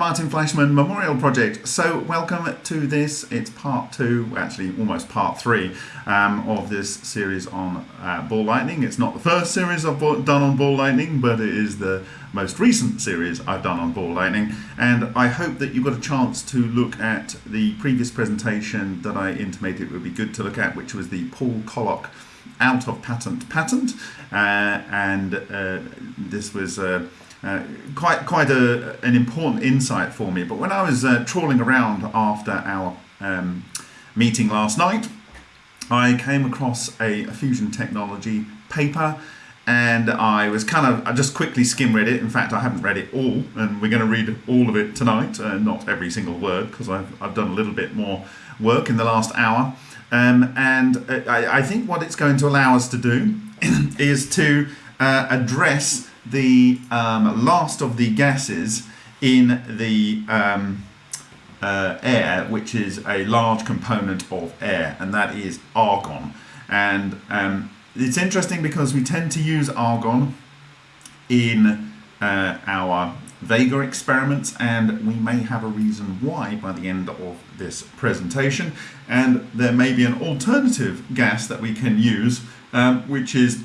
Martin Fleischmann Memorial Project. So welcome to this. It's part two, actually almost part three um, of this series on uh, ball lightning. It's not the first series I've done on ball lightning, but it is the most recent series I've done on ball lightning. And I hope that you got a chance to look at the previous presentation that I intimated would be good to look at, which was the Paul Koloc out of patent patent. Uh, and uh, this was uh, quite quite a, an important insight for me. But when I was uh, trawling around after our um, meeting last night, I came across a, a, fusion technology paper and I was kind of, I just quickly skim read it. In fact, I haven't read it all and we're going to read all of it tonight, uh, not every single word because I've, I've done a little bit more work in the last hour. Um, and uh, I, I, think what it's going to allow us to do is to uh, address the um, last of the gases in the um, uh, air, which is a large component of air, and that is argon. And um, it's interesting because we tend to use argon in uh, our Vega experiments, and we may have a reason why by the end of this presentation. And there may be an alternative gas that we can use, um, which is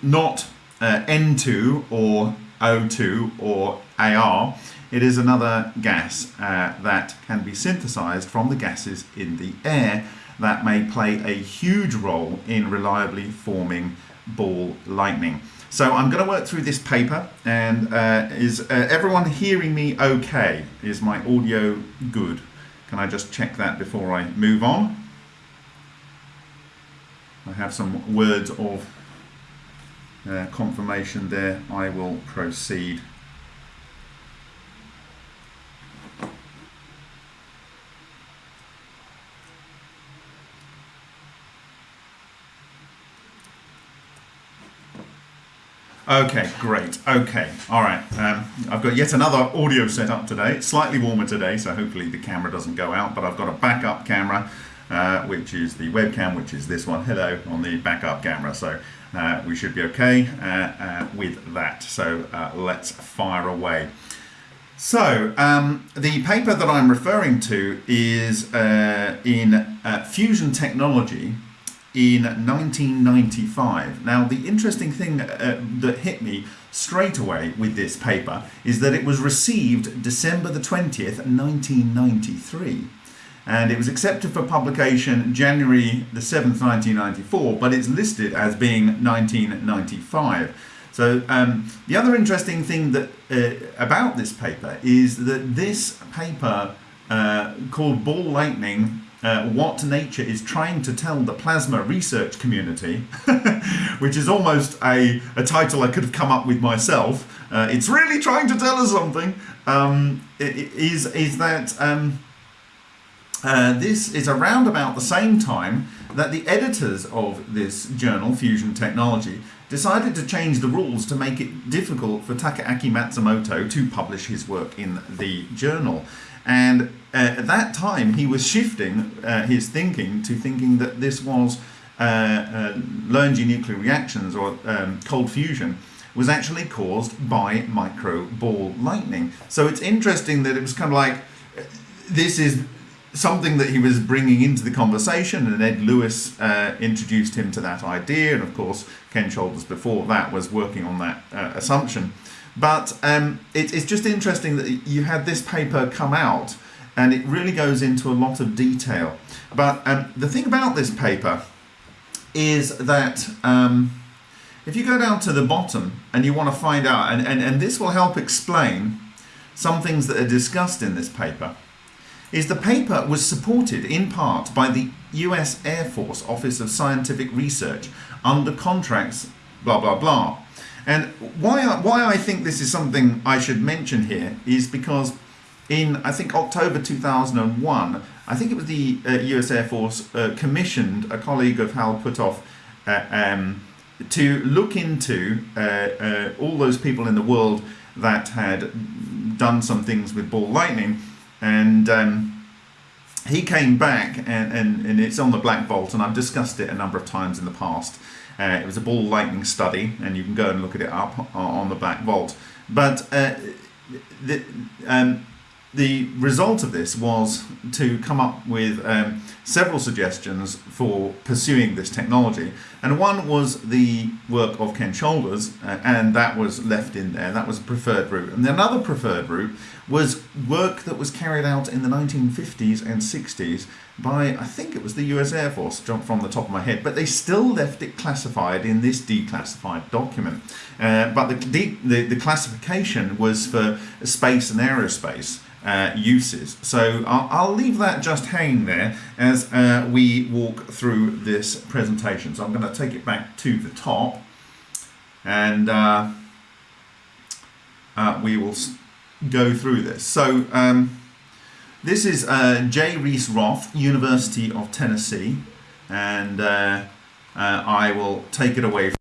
not uh, N2 or O2 or AR, it is another gas uh, that can be synthesized from the gases in the air that may play a huge role in reliably forming ball lightning. So I'm going to work through this paper and uh, is uh, everyone hearing me okay? Is my audio good? Can I just check that before I move on? I have some words of uh, confirmation there, I will proceed. Okay, great. Okay, all right. Um, I've got yet another audio set up today. It's slightly warmer today, so hopefully the camera doesn't go out, but I've got a backup camera, uh, which is the webcam, which is this one. Hello on the backup camera. So uh, we should be okay uh, uh, with that. So let's fire away. So um, the paper that I'm referring to is in fusion technology in 1995. Now the interesting thing uh, that hit me straight away with this paper is that it was received December the 20th 1993 and it was accepted for publication January the 7th 1994 but it's listed as being 1995 so um, the other interesting thing that uh, about this paper is that this paper uh, called Ball Lightning uh, what nature is trying to tell the plasma research community, which is almost a, a title I could have come up with myself. Uh, it's really trying to tell us something. Um, is is that um, uh, this is around about the same time that the editors of this journal, Fusion Technology, decided to change the rules to make it difficult for Takaaki Matsumoto to publish his work in the journal. And uh, at that time, he was shifting uh, his thinking to thinking that this was uh, uh Lernge nuclear reactions or um, cold fusion was actually caused by micro ball lightning. So it's interesting that it was kind of like, uh, this is something that he was bringing into the conversation and Ed Lewis uh, introduced him to that idea and of course Ken Shoulders before that was working on that uh, assumption. But um, it, it's just interesting that you had this paper come out and it really goes into a lot of detail. But um, the thing about this paper is that um, if you go down to the bottom and you want to find out and, and, and this will help explain some things that are discussed in this paper is the paper was supported in part by the US Air Force Office of Scientific Research under contracts, blah, blah, blah. And why I, why I think this is something I should mention here is because in, I think, October 2001, I think it was the uh, US Air Force uh, commissioned a colleague of Hal Puthoff uh, um, to look into uh, uh, all those people in the world that had done some things with ball lightning and um, he came back and, and, and it's on the Black Vault and I've discussed it a number of times in the past. Uh, it was a ball lightning study and you can go and look at it up on the Black Vault. But uh, the, um, the result of this was to come up with um, several suggestions for pursuing this technology. And one was the work of Ken Shoulders, uh, and that was left in there. That was a preferred route. And another preferred route was work that was carried out in the 1950s and 60s by, I think it was the US Air Force, jump from the top of my head, but they still left it classified in this declassified document. Uh, but the, the, the classification was for space and aerospace uh, uses. So I'll, I'll, leave that just hanging there as uh, we walk through this presentation. So I'm going to take it back to the top and uh, uh we will go through this. So um, this is uh, J. Reece Roth, University of Tennessee, and uh, I will take it away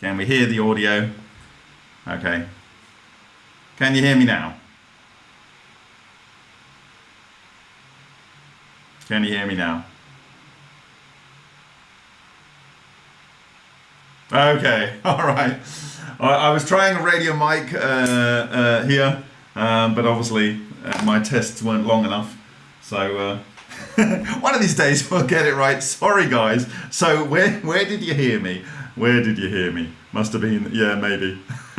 Can we hear the audio? Okay. Can you hear me now? Can you hear me now? Okay, all right. I was trying a radio mic uh, uh, here, um, but obviously uh, my tests weren't long enough. So uh, one of these days we'll get it right. Sorry, guys. So where where did you hear me? Where did you hear me? Must have been, yeah, maybe.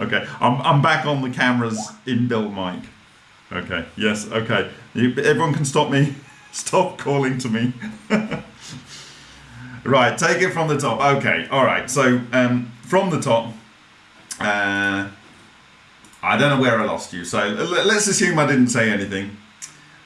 okay, I'm, I'm back on the camera's inbuilt mic. Okay, yes, okay. You, everyone can stop me. Stop calling to me. right, take it from the top. Okay, all right. So um, from the top, uh, I don't know where I lost you. So let's assume I didn't say anything.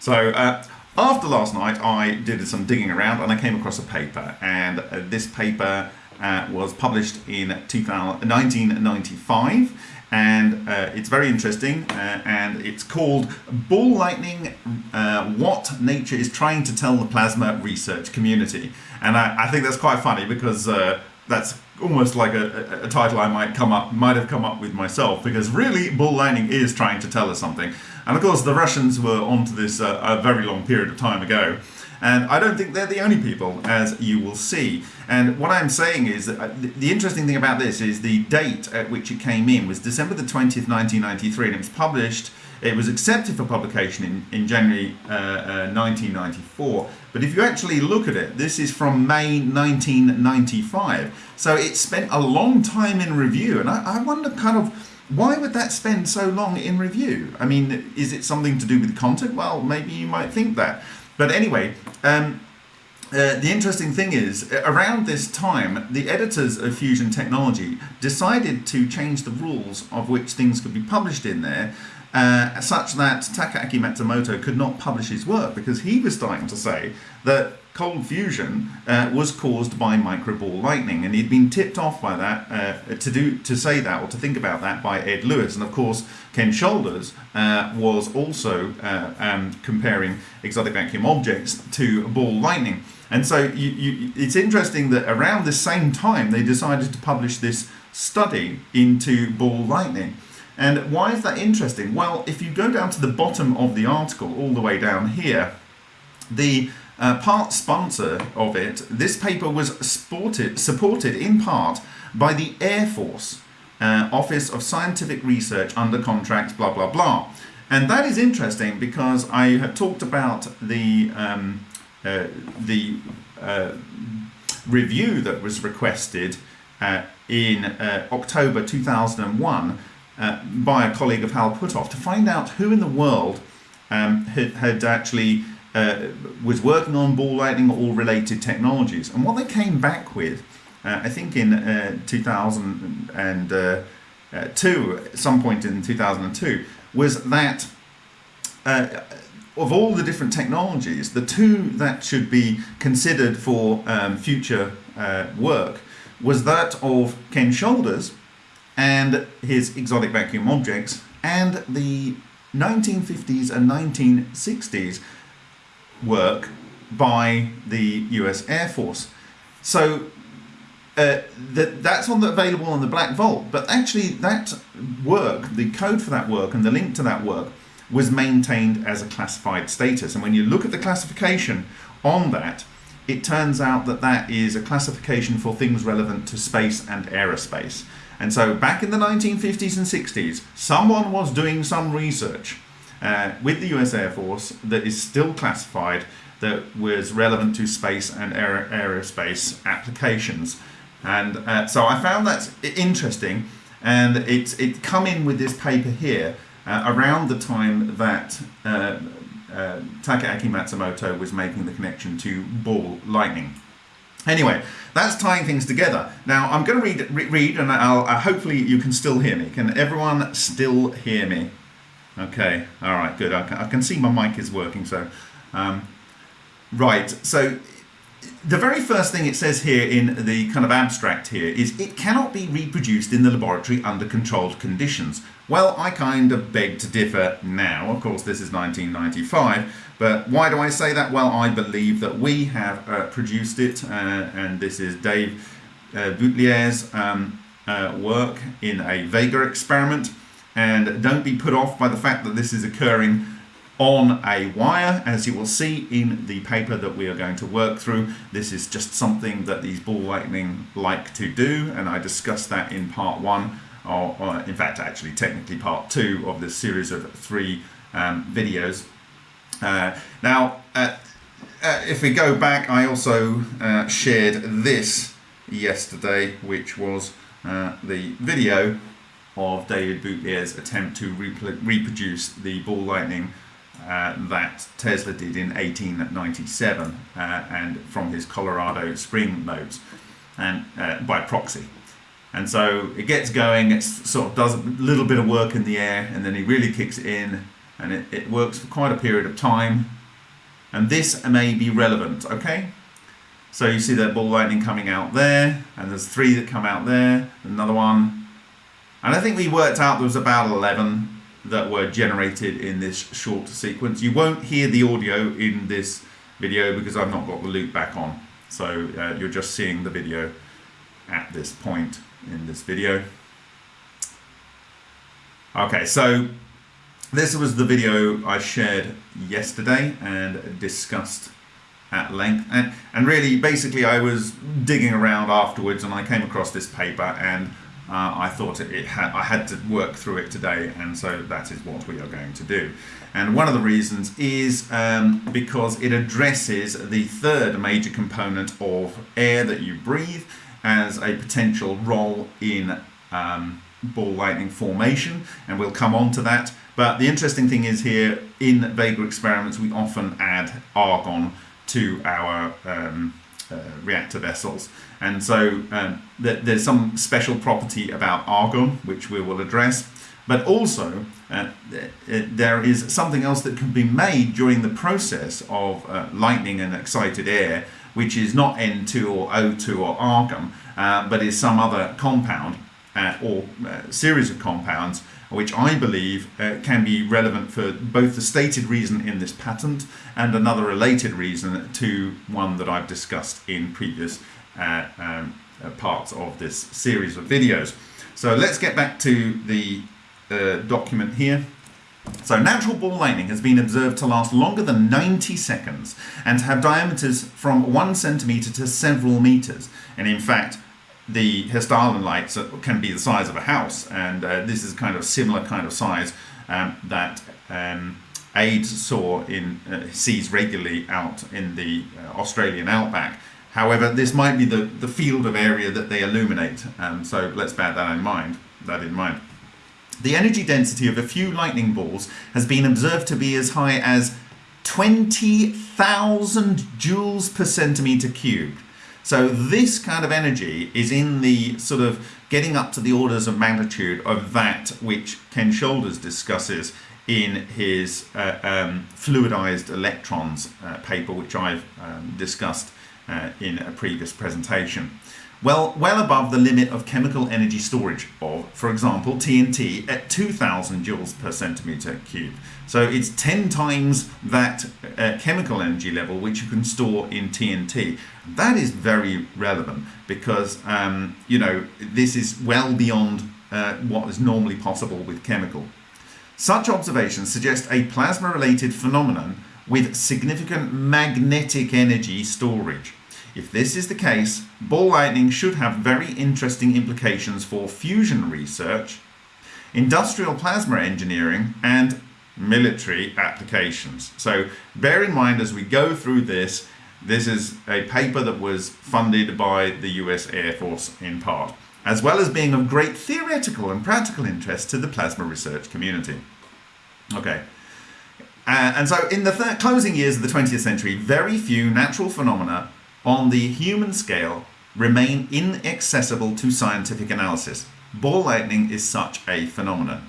So uh, after last night, I did some digging around and I came across a paper. And uh, this paper uh, was published in 1995 and uh, it's very interesting uh, and it's called ball lightning uh, what nature is trying to tell the plasma research community and I, I think that's quite funny because uh, that's almost like a, a, title I might come up might have come up with myself because really ball lightning is trying to tell us something and of course the Russians were onto this uh, a very long period of time ago And I don't think they're the only people, as you will see. And what I'm saying is that uh, the interesting thing about this is the date at which it came in was December the 20th, 1993, and it was published it was accepted for publication in, in January uh, uh, 1994. But if you actually look at it, this is from May 1995. So it spent a long time in review. And I, I wonder kind of why would that spend so long in review? I mean, is it something to do with content? Well, maybe you might think that. But anyway, um, uh, the interesting thing is, around this time, the editors of Fusion Technology decided to change the rules of which things could be published in there uh, such that Takaaki Matsumoto could not publish his work because he was starting to say that cold fusion uh, was caused by microball lightning. And he'd been tipped off by that uh, to do to say that or to think about that by Ed Lewis. And of course Ken Shoulders uh, was also uh, um, comparing exotic vacuum objects to ball lightning. And so you, you, it's interesting that around the same time they decided to publish this study into ball lightning and why is that interesting? Well, if you go down to the bottom of the article, all the way down here, the uh, part sponsor of it, this paper was sported, supported in part by the Air Force uh, Office of Scientific Research under contract, blah, blah, blah. And that is interesting because I have talked about the, um, uh, the uh, review that was requested uh, in uh, October 2001 uh, by a colleague of Hal Puthoff to find out who in the world um, had, had, actually uh, was working on ball lightning or related technologies. And what they came back with, uh, I think in uh, 2002, uh, at some point in 2002, was that of all the different technologies, the two that should be considered for um, future work was that of Ken Shoulders, and his exotic vacuum objects and the 1950s and 1960s work by the US Air Force. So uh, that that's on the, available on the Black Vault, but actually that work, the code for that work and the link to that work was maintained as a classified status. And when you look at the classification on that, it turns out that that is a classification for things relevant to space and aerospace. And so back in the 1950s and 60s, someone was doing some research uh, with the US Air Force that is still classified that was relevant to space and aer aerospace applications. And uh, so I found that interesting and it's it come in with this paper here uh, around the time that uh, uh, Takaaki Matsumoto was making the connection to ball lightning. Anyway, that's tying things together. Now I'm going to read, re read and I'll, uh, hopefully you can still hear me. Can everyone still hear me? Okay, all right, good. I can, I can see my mic is working. So, um, right. So the very first thing it says here in the kind of abstract here is it cannot be reproduced in the laboratory under controlled conditions. Well, I kind of beg to differ now. Of course, this is 1995, but why do I say that? Well, I believe that we have uh, produced it, uh, and this is Dave uh, Boutlier's um, uh, work in a Vega experiment. And don't be put off by the fact that this is occurring on a wire as you will see in the paper that we are going to work through. This is just something that these ball lightning like to do and I discussed that in part one or, or in fact actually technically part two of this series of three um, videos. Uh, now uh, uh, if we go back I also uh, shared this yesterday which was uh, the video of David Boutlier's attempt to reproduce the ball lightning that Tesla did in 1897 uh, and from his Colorado Springs Notes and uh, by proxy. And so it gets going, it sort of does a little bit of work in the air and then he really kicks in and it, it works for quite a period of time. And this may be relevant, okay? So you see that ball lightning coming out there and there's three that come out there, another one. And I think we worked out there was about 11 that were generated in this short sequence. You won't hear the audio in this video because I've not got the loop back on. So uh, you're just seeing the video at this point in this video. Okay, so this was the video I shared yesterday and discussed at length. And, and really, basically, I was digging around afterwards and I came across this paper and uh, I thought it, had, I had to work through it today, and so that is what we are going to do. And one of the reasons is um, because it addresses the third major component of air that you breathe as a potential role in um, ball lightning formation, and we'll come on to that. But the interesting thing is here in Vega experiments, we often add argon to our um, uh, reactor vessels. And so um, th there's some special property about argon, which we will address. But also, uh, there is something else that can be made during the process of uh, lightning and excited air, which is not N2 or O2 or argon, uh, but is some other compound uh, or uh, series of compounds which I believe uh, can be relevant for both the stated reason in this patent and another related reason to one that I've discussed in previous uh, um, parts of this series of videos. So let's get back to the uh, document here. So natural ball lightning has been observed to last longer than 90 seconds and to have diameters from one centimeter to several meters. And in fact, the Hessdalen lights can be the size of a house and uh, this is kind of similar kind of size um, that um, AIDS saw in uh, sees regularly out in the uh, Australian outback. However, this might be the, the field of area that they illuminate, and so let's bear that in mind. That in mind. The energy density of a few lightning balls has been observed to be as high as 20,000 joules per centimeter cubed. So this kind of energy is in the sort of getting up to the orders of magnitude of that which Ken Shoulders discusses in his uh, um, fluidized electrons uh, paper, which I've um, discussed uh, in a previous presentation well, well above the limit of chemical energy storage of, for example, TNT at 2000 joules per centimeter cubed. So it's 10 times that uh, chemical energy level which you can store in TNT. That is very relevant because, um, you know, this is well beyond uh, what is normally possible with chemical. Such observations suggest a plasma-related phenomenon with significant magnetic energy storage. If this is the case, ball lightning should have very interesting implications for fusion research, industrial plasma engineering, and military applications. So bear in mind as we go through this, this is a paper that was funded by the US Air Force in part, as well as being of great theoretical and practical interest to the plasma research community. Okay. Uh, and so in the closing years of the 20th century, very few natural phenomena on the human scale remain inaccessible to scientific analysis. Ball lightning is such a phenomenon.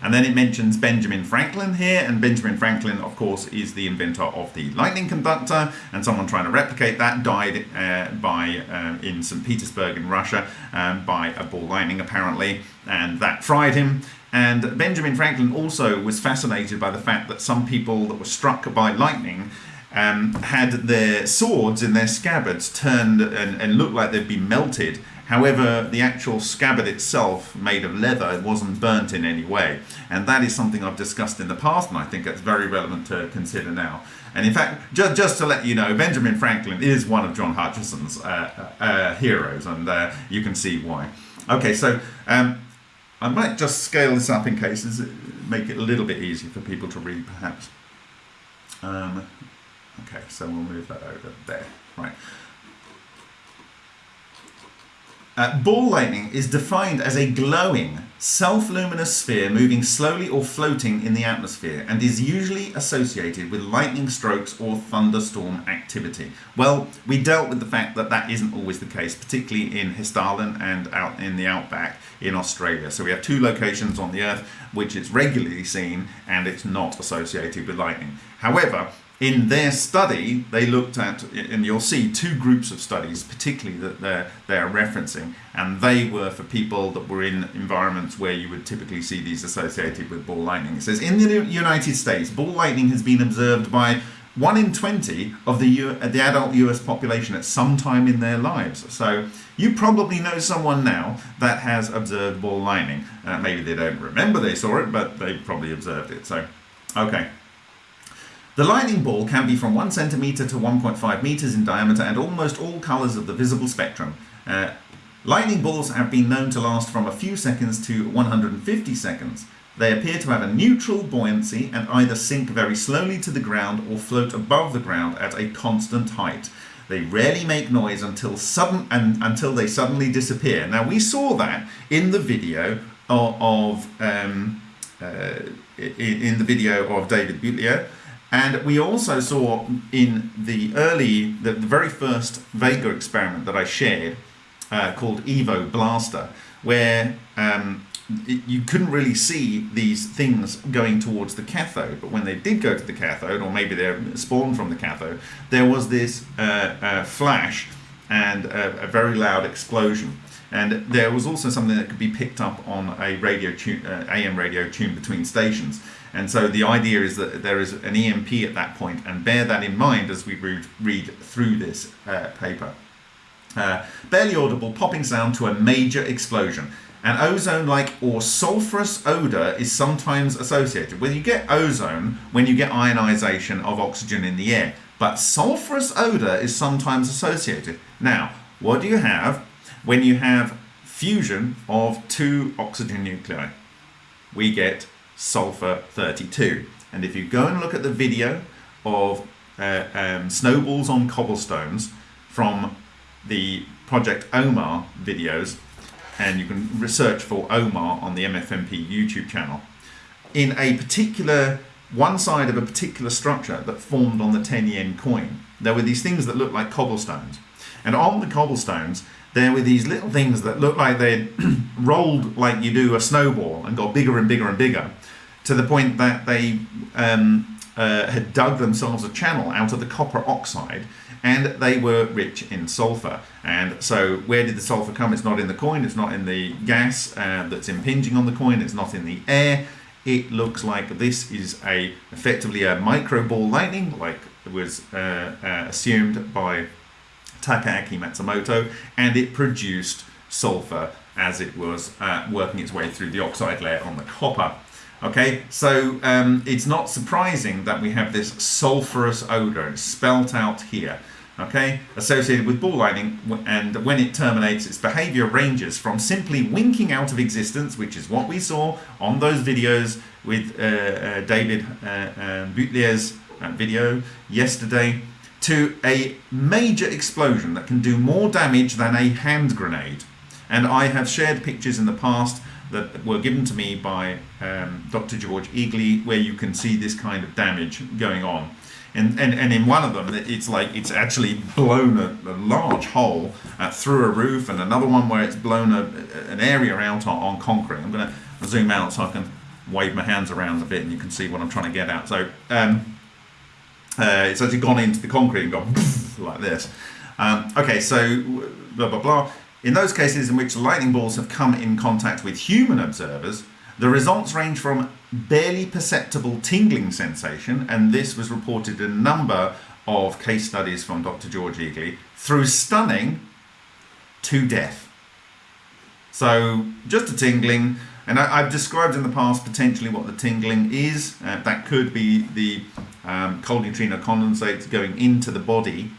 And then it mentions Benjamin Franklin here, and Benjamin Franklin, of course, is the inventor of the lightning conductor, and someone trying to replicate that died uh, by uh, in St. Petersburg in Russia um, by a ball lightning, apparently, and that fried him. And Benjamin Franklin also was fascinated by the fact that some people that were struck by lightning um, had their swords in their scabbards turned and, and looked like they'd been melted. However, the actual scabbard itself, made of leather, wasn't burnt in any way. And that is something I've discussed in the past, and I think it's very relevant to consider now. And in fact, just, just to let you know, Benjamin Franklin is one of John Hutchison's uh, uh, uh, heroes, and uh, you can see why. Okay, so um, I might just scale this up in case, make it a little bit easier for people to read, perhaps. Um, Okay, so we'll move that over there. Right. Uh, ball lightning is defined as a glowing, self-luminous sphere moving slowly or floating in the atmosphere and is usually associated with lightning strokes or thunderstorm activity. Well, we dealt with the fact that that isn't always the case, particularly in Hessdalen and out in the outback in Australia. So we have two locations on the Earth which it's regularly seen and it's not associated with lightning. However, in their study, they looked at, and you'll see two groups of studies, particularly that they're, they're referencing, and they were for people that were in environments where you would typically see these associated with ball lightning. It says, in the United States, ball lightning has been observed by 1 in 20 of the, U the adult US population at some time in their lives. So you probably know someone now that has observed ball lightning. Uh, maybe they don't remember they saw it, but they probably observed it. So, okay. The lightning ball can be from 1 centimeter to 1.5 meters in diameter and almost all colors of the visible spectrum. Uh, lightning balls have been known to last from a few seconds to 150 seconds. They appear to have a neutral buoyancy and either sink very slowly to the ground or float above the ground at a constant height. They rarely make noise until sudden and until they suddenly disappear. Now we saw that in the video of, of um, uh, in, in, the video of David Butler, and we also saw in the early, the, the very first Vega experiment that I shared, uh, called Evo Blaster, where um, you couldn't really see these things going towards the cathode, but when they did go to the cathode, or maybe they're spawned from the cathode, there was this uh, uh, flash and a, a, very loud explosion. And there was also something that could be picked up on a radio tune, uh, AM radio tuned between stations. And so the idea is that there is an EMP at that point, and bear that in mind as we read, read through this uh, paper. Uh, barely audible popping sound to a major explosion. An ozone-like or sulfurous odor is sometimes associated. Well, you get ozone when you get ionization of oxygen in the air, but sulfurous odor is sometimes associated. Now, what do you have when you have fusion of two oxygen nuclei? We get sulfur 32. And if you go and look at the video of uh, um, snowballs on cobblestones from the Project OMAR videos, and you can research for OMAR on the MFMP YouTube channel. In a particular, one side of a particular structure that formed on the 10 yen coin, there were these things that looked like cobblestones. And on the cobblestones, there were these little things that looked like they'd rolled like you do a snowball and got bigger and bigger and bigger to the point that they um, uh, had dug themselves a channel out of the copper oxide and they were rich in sulfur. And so where did the sulfur come? It's not in the coin, it's not in the gas uh, that's impinging on the coin, it's not in the air. It looks like this is a effectively a micro ball lightning, like it was uh, uh, assumed by Takaaki Matsumoto, and it produced sulfur as it was uh, working its way through the oxide layer on the copper. Okay, so um, it's not surprising that we have this sulfurous odor spelt out here. Okay, associated with ball lightning, and when it terminates, its behavior ranges from simply winking out of existence, which is what we saw on those videos with uh, uh, David uh, um, Butler's uh, video yesterday, to a major explosion that can do more damage than a hand grenade. And I have shared pictures in the past that were given to me by um, Dr. George Egely, where you can see this kind of damage going on. And, and, and in one of them, it's like it's actually blown a, a large hole uh, through a roof, and another one where it's blown a, an area out on, on concrete. I'm going to zoom out so I can wave my hands around a bit and you can see what I'm trying to get at. So um, uh, it's actually gone into the concrete and gone like this. Um, okay, so blah, blah, blah. In those cases in which lightning balls have come in contact with human observers, the results range from barely perceptible tingling sensation, and this was reported in a number of case studies from Dr. George Egely, through stunning to death. So just a tingling, and I, have described in the past potentially what the tingling is. Uh, that could be the um, cold neutrino condensates going into the body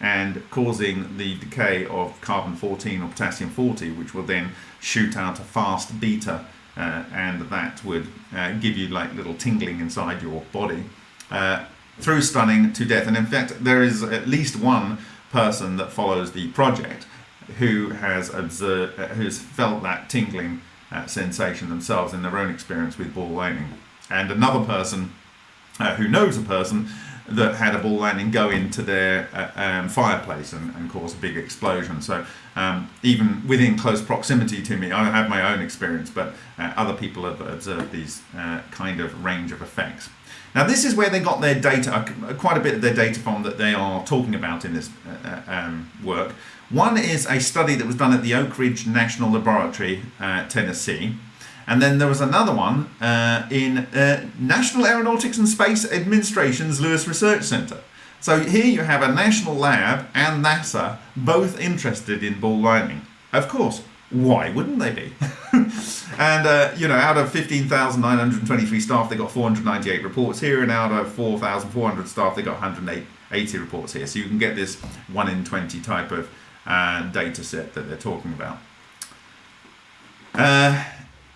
and causing the decay of carbon 14 or potassium 40 which will then shoot out a fast beta uh, and that would uh, give you like little tingling inside your body uh, through stunning to death. And in fact there is at least one person that follows the project who has observed uh, who's felt that tingling uh, sensation themselves in their own experience with ball lightning and another person uh, who knows a person that had a ball lightning go into their uh, um, fireplace and, and, cause a big explosion. So um, even within close proximity to me, I have my own experience, but uh, other people have observed these uh, kind of range of effects. Now this is where they got their data, uh, quite a bit of their data from that they are talking about in this uh, um, work. One is a study that was done at the Oak Ridge National Laboratory, Tennessee, and then there was another one uh, in uh, National Aeronautics and Space Administration's Lewis Research Center. So here you have a national lab and NASA both interested in ball lightning. Of course, why wouldn't they be? and uh, you know, out of 15,923 staff, they got 498 reports here, and out of 4,400 staff, they got 180 reports here. So you can get this one in 20 type of uh, data set that they're talking about. Uh,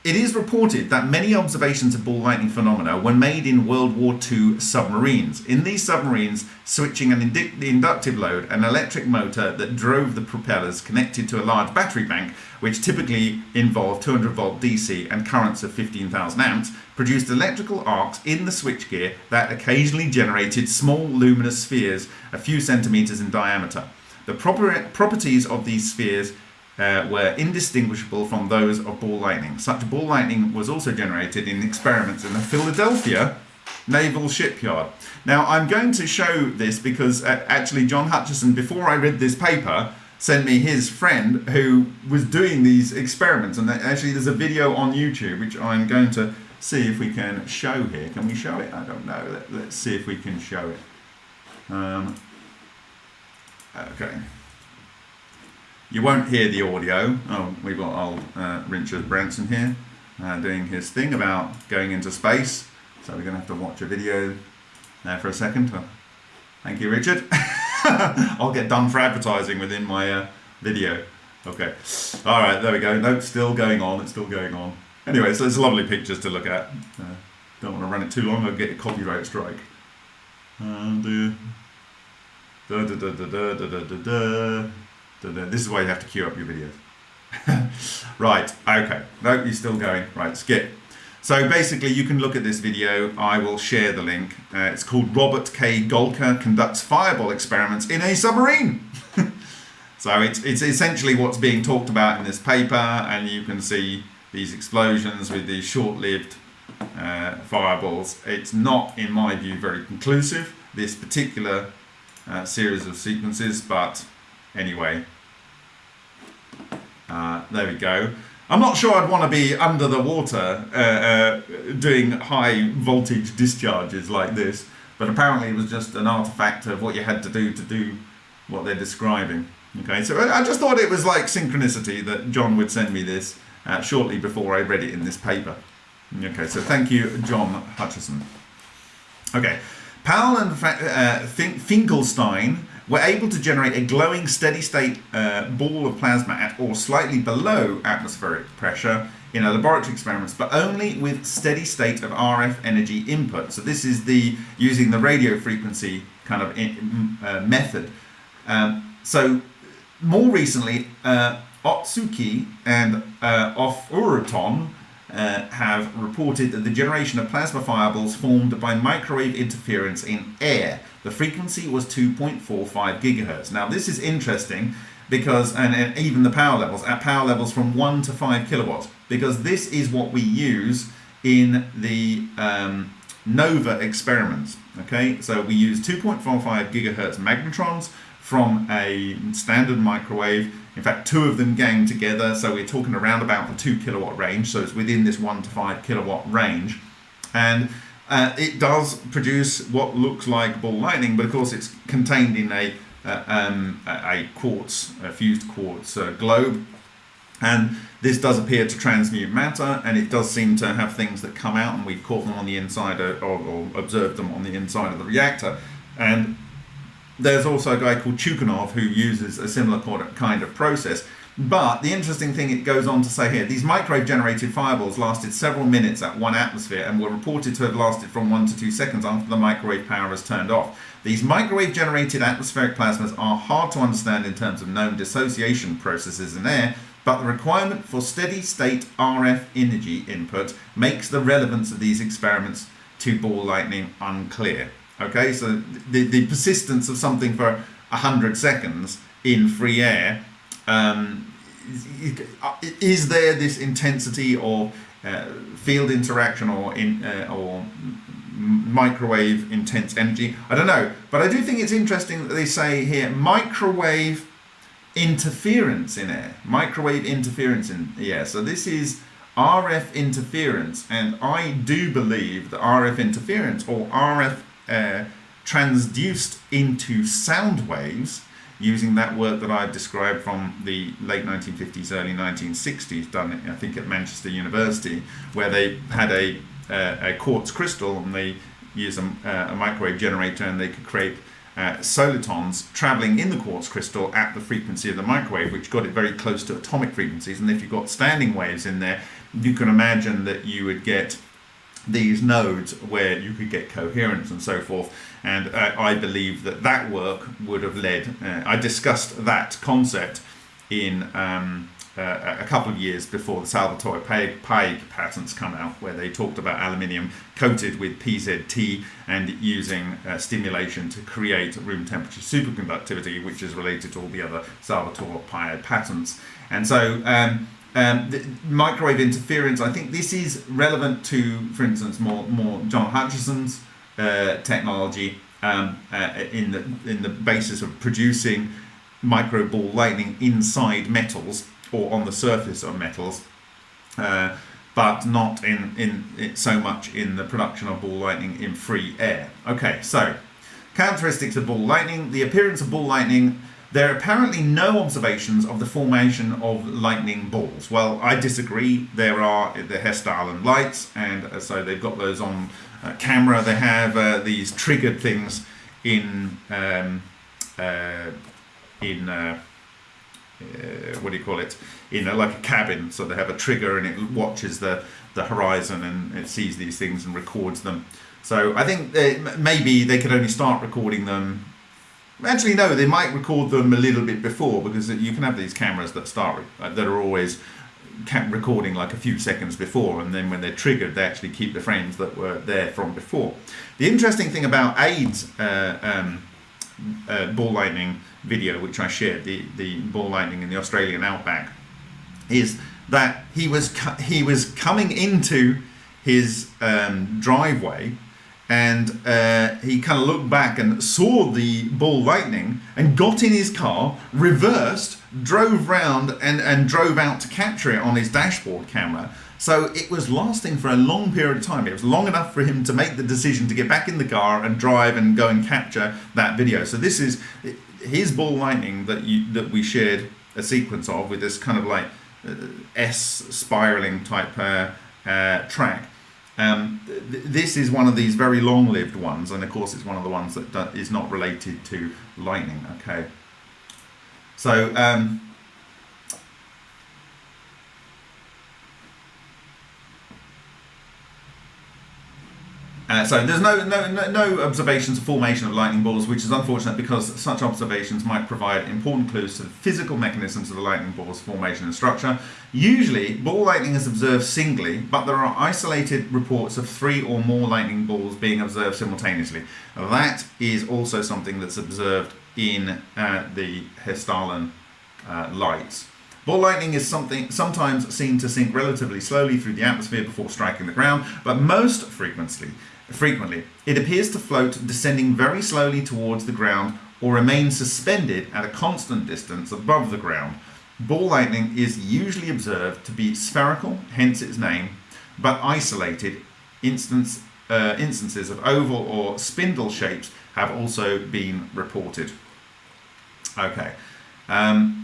it is reported that many observations of ball lightning phenomena were made in World War II submarines. In these submarines, switching an inductive load, an electric motor that drove the propellers connected to a large battery bank, which typically involved 200 volt DC and currents of 15,000 amps, produced electrical arcs in the switchgear that occasionally generated small luminous spheres a few centimeters in diameter. The proper properties of these spheres uh, were indistinguishable from those of ball lightning. Such ball lightning was also generated in experiments in the Philadelphia Naval Shipyard. Now, I'm going to show this because uh, actually John Hutchison, before I read this paper, sent me his friend who was doing these experiments. And actually, there's a video on YouTube which I'm going to see if we can show here. Can we show it? I don't know. Let, us see if we can show it. Um, okay. You won't hear the audio. Oh, we've got old uh, Richard Branson here uh, doing his thing about going into space. So we're going to have to watch a video there for a second. Oh, thank you, Richard. I'll get done for advertising within my uh, video. Okay. All right, there we go. No, it's still going on. It's still going on. Anyway, so it's lovely pictures to look at. Uh, don't want to run it too long. I'll get a copyright strike. And uh, da da da da da da da da. This is why you have to queue up your videos. right, okay. No, you're still going. Right, skip. So basically, you can look at this video. I will share the link. Uh, it's called Robert K. Golka Conducts Fireball Experiments in a Submarine. so it's, it's essentially what's being talked about in this paper, and you can see these explosions with these short-lived uh, fireballs. It's not, in my view, very conclusive, this particular uh, series of sequences, but anyway, uh, there we go. I'm not sure I'd want to be under the water uh, uh, doing high voltage discharges like this, but apparently it was just an artifact of what you had to do to do what they're describing. Okay, so I just thought it was like synchronicity that John would send me this uh, shortly before I read it in this paper. Okay, so thank you, John Hutchison. Okay, Powell and uh, Finkelstein were able to generate a glowing steady state uh, ball of plasma at or slightly below atmospheric pressure in a laboratory experiments, but only with steady state of RF energy input. So this is the using the radio frequency kind of in, uh, method. Um, so more recently, uh, Ohtsuki and uh, Ofuruton uh, have reported that the generation of plasma fireballs formed by microwave interference in air. The frequency was 2.45 gigahertz. Now this is interesting because, and, and, even the power levels, at power levels from 1 to 5 kilowatts, because this is what we use in the um, NOVA experiments. Okay, so we use 2.45 gigahertz magnetrons from a standard microwave in fact, two of them gang together, so we're talking around about the two kilowatt range, so it's within this one to five kilowatt range. And uh, it does produce what looks like ball lightning, but of course it's contained in a, uh, um, a quartz, a fused quartz uh, globe. And this does appear to transmute matter, and it does seem to have things that come out, and we've caught them on the inside or, or observed them on the inside of the reactor. And there's also a guy called Chukanov who uses a similar kind of process. But the interesting thing it goes on to say here, these microwave generated fireballs lasted several minutes at one atmosphere and were reported to have lasted from one to two seconds after the microwave power was turned off. These microwave generated atmospheric plasmas are hard to understand in terms of known dissociation processes in air, but the requirement for steady state RF energy input makes the relevance of these experiments to ball lightning unclear. Okay, so the, the persistence of something for 100 seconds in free air, um, is there this intensity or uh, field interaction or in uh, or microwave intense energy? I don't know, but I do think it's interesting that they say here microwave interference in air, microwave interference in air. So this is RF interference, and I do believe that RF interference or RF transduced into sound waves using that work that I've described from the late 1950s, early 1960s, done I think at Manchester University, where they had a, uh, a quartz crystal and they used a, uh, a microwave generator and they could create uh, solitons traveling in the quartz crystal at the frequency of the microwave, which got it very close to atomic frequencies. And if you've got standing waves in there, you can imagine that you would get these nodes where you could get coherence and so forth. And uh, I believe that that work would have led, uh, I discussed that concept in um, uh, a couple of years before the Salvatore Pais patents come out, where they talked about aluminium coated with PZT and using uh, stimulation to create room temperature superconductivity, which is related to all the other Salvatore Pais patents. And so um, um, microwave interference, I think this is relevant to, for instance, more, more John Hutchison's uh, technology um, uh, in, the, in the basis of producing micro ball lightning inside metals or on the surface of metals, uh, but not in, in, in, so much in the production of ball lightning in free air. Okay, so characteristics of ball lightning. The appearance of ball lightning there are apparently no observations of the formation of lightning balls. Well, I disagree. There are the Hessdalen lights, and uh, so they've got those on uh, camera. They have uh, these triggered things in um, uh, in uh, uh, what do you call it? In a, like a cabin. So they have a trigger, and it watches the the horizon, and it sees these things and records them. So I think maybe they could only start recording them Actually, no, they might record them a little bit before because you can have these cameras that start uh, that are always recording like a few seconds before, and then when they're triggered, they actually keep the frames that were there from before. The interesting thing about AID's uh, um, uh, ball lightning video, which I shared, the the ball lightning in the Australian outback, is that he was he was coming into his um, driveway and uh, he kind of looked back and saw the ball lightning and got in his car, reversed, drove round and, and drove out to capture it on his dashboard camera. So it was lasting for a long period of time. It was long enough for him to make the decision to get back in the car and drive and go and capture that video. So this is his ball lightning that you that we shared a sequence of with this kind of like uh, S spiraling type uh, uh, track um, th this is one of these very long-lived ones, and of course it's one of the ones that is not related to lightning. Okay, so um, Uh, so there's no, no, no, observations of formation of lightning balls, which is unfortunate because such observations might provide important clues to the physical mechanisms of the lightning ball's formation and structure. Usually, ball lightning is observed singly, but there are isolated reports of three or more lightning balls being observed simultaneously. That is also something that's observed in uh, the Hessdalen uh, lights. Ball lightning is something sometimes seen to sink relatively slowly through the atmosphere before striking the ground, but most frequently frequently. It appears to float descending very slowly towards the ground or remain suspended at a constant distance above the ground. Ball lightning is usually observed to be spherical, hence its name, but isolated. Instance, uh, instances of oval or spindle shapes have also been reported. Okay. Um,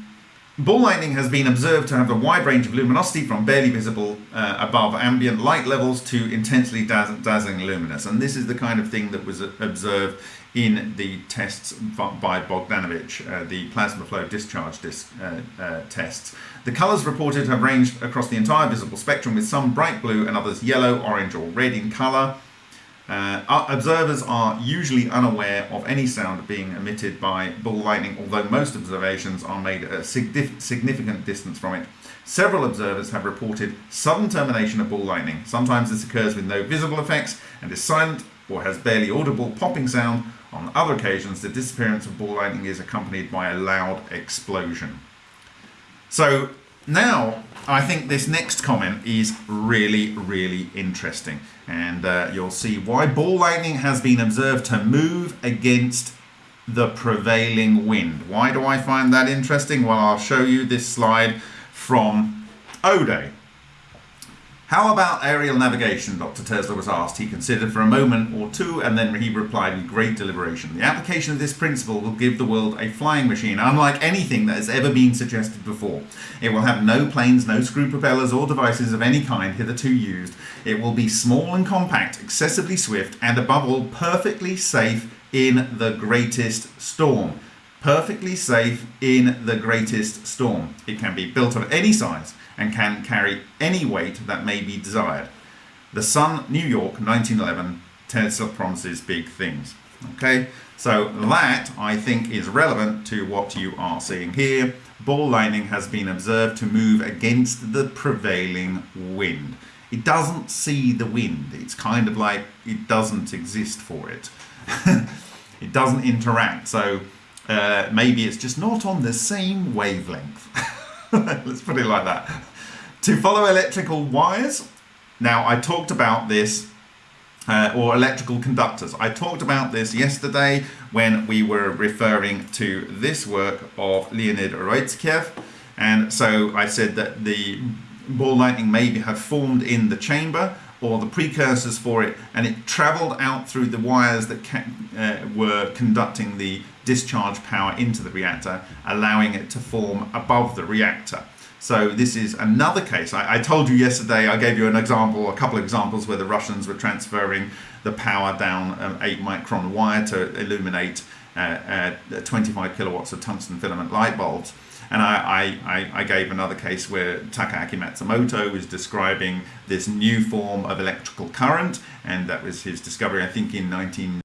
Ball lightning has been observed to have a wide range of luminosity from barely visible uh, above ambient light levels to intensely dazz dazzling luminous. And this is the kind of thing that was observed in the tests by Bogdanovich, uh, the plasma flow discharge dis uh, uh, tests. The colours reported have ranged across the entire visible spectrum with some bright blue and others yellow, orange or red in colour. Uh, observers are usually unaware of any sound being emitted by ball lightning, although most observations are made at a significant distance from it. Several observers have reported sudden termination of ball lightning. Sometimes this occurs with no visible effects and is silent or has barely audible popping sound. On other occasions, the disappearance of ball lightning is accompanied by a loud explosion. So now, I think this next comment is really, really interesting. And uh, you'll see why ball lightning has been observed to move against the prevailing wind. Why do I find that interesting? Well, I'll show you this slide from O'Day. How about aerial navigation? Dr. Tesla was asked. He considered for a moment or two and then he replied with great deliberation. The application of this principle will give the world a flying machine unlike anything that has ever been suggested before. It will have no planes, no screw propellers or devices of any kind hitherto used. It will be small and compact, excessively swift, and above all, perfectly safe in the greatest storm. Perfectly safe in the greatest storm. It can be built of any size and can carry any weight that may be desired. The Sun, New York, 1911, Tesla promises big things. Okay, so that I think is relevant to what you are seeing here. Ball lightning has been observed to move against the prevailing wind. It doesn't see the wind. It's kind of like it doesn't exist for it. it doesn't interact. So uh, maybe it's just not on the same wavelength. Let's put it like that. To follow electrical wires, now I talked about this, uh, or electrical conductors. I talked about this yesterday when we were referring to this work of Leonid Roitzkev. And so I said that the ball lightning may have formed in the chamber or the precursors for it and it traveled out through the wires that uh, were conducting the discharge power into the reactor allowing it to form above the reactor. So this is another case. I, I, told you yesterday, I gave you an example, a couple of examples where the Russians were transferring the power down um, 8 micron wire to illuminate uh, uh, 25 kilowatts of tungsten filament light bulbs. And I, I, I gave another case where Takaaki Matsumoto was describing this new form of electrical current, and that was his discovery, I think, in 19.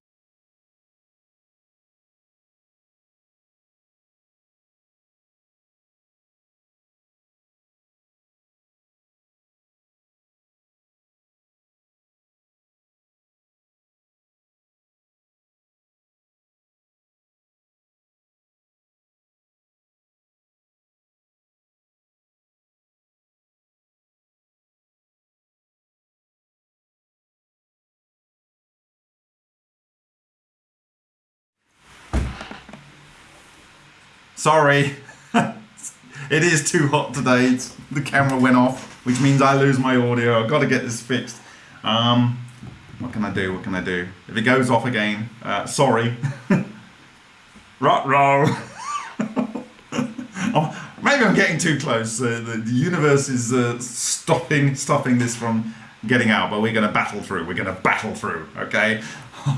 Sorry. it is too hot today. It's, the camera went off, which means I lose my audio. I've got to get this fixed. Um, what can I do? What can I do? If it goes off again, uh, sorry. Rot roll. oh, maybe I'm getting too close. Uh, the, the, universe is uh, stopping, stopping this from getting out, but we're going to battle through. We're going to battle through. Okay.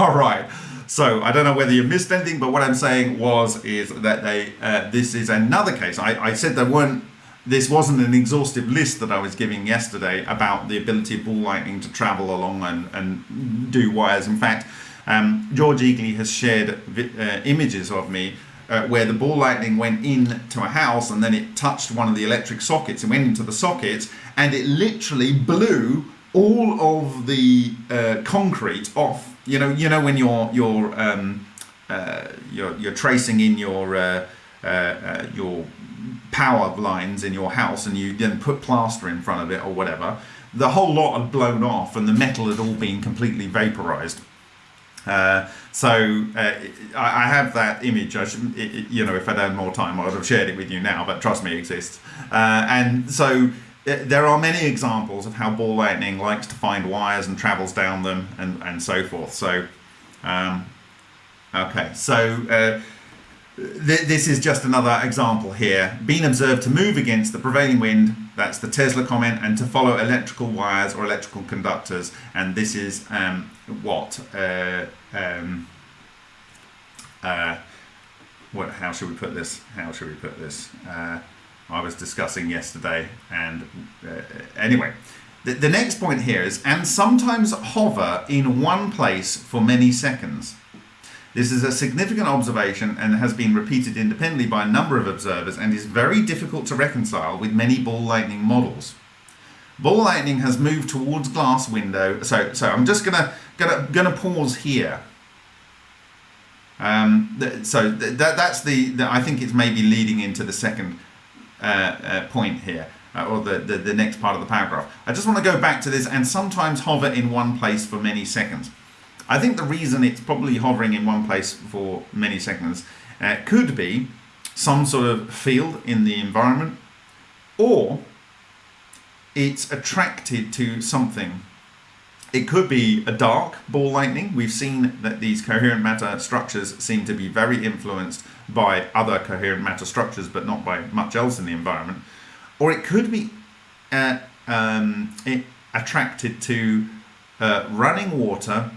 All right. So I don't know whether you missed anything, but what I'm saying was is that they uh, this is another case. I, I said there weren't this wasn't an exhaustive list that I was giving yesterday about the ability of ball lightning to travel along and, and do wires. In fact, um, George Egely has shared uh, images of me uh, where the ball lightning went into a house and then it touched one of the electric sockets and went into the socket and it literally blew all of the uh, concrete off you know, you know when you're you're um, uh, you're, you're tracing in your uh, uh, uh, your power lines in your house, and you then put plaster in front of it or whatever. The whole lot had blown off, and the metal had all been completely vaporized. Uh, so uh, I, I, have that image. I should, it, you know, if I'd had more time, I would have shared it with you now. But trust me, it exists. Uh, and so there are many examples of how ball lightning likes to find wires and travels down them and, and so forth. So, um, okay, so uh, th this is just another example here. Being observed to move against the prevailing wind, that's the Tesla comment, and to follow electrical wires or electrical conductors. And this is um, what? Uh, um, uh, what? How should we put this? How should we put this? I was discussing yesterday. And uh, anyway, the, the next point here is, and sometimes hover in one place for many seconds. This is a significant observation and has been repeated independently by a number of observers and is very difficult to reconcile with many ball lightning models. Ball lightning has moved towards glass window. So, so I'm just gonna gonna gonna pause here. Um, so that that's the, the I think it's maybe leading into the second point here, uh, or the, the, the next part of the paragraph. I just want to go back to this and sometimes hover in one place for many seconds. I think the reason it's probably hovering in one place for many seconds uh, could be some sort of field in the environment or it's attracted to something. It could be a dark ball lightning. We've seen that these coherent matter structures seem to be very influenced by other coherent matter structures, but not by much else in the environment. Or it could be uh, um, it attracted to uh, running water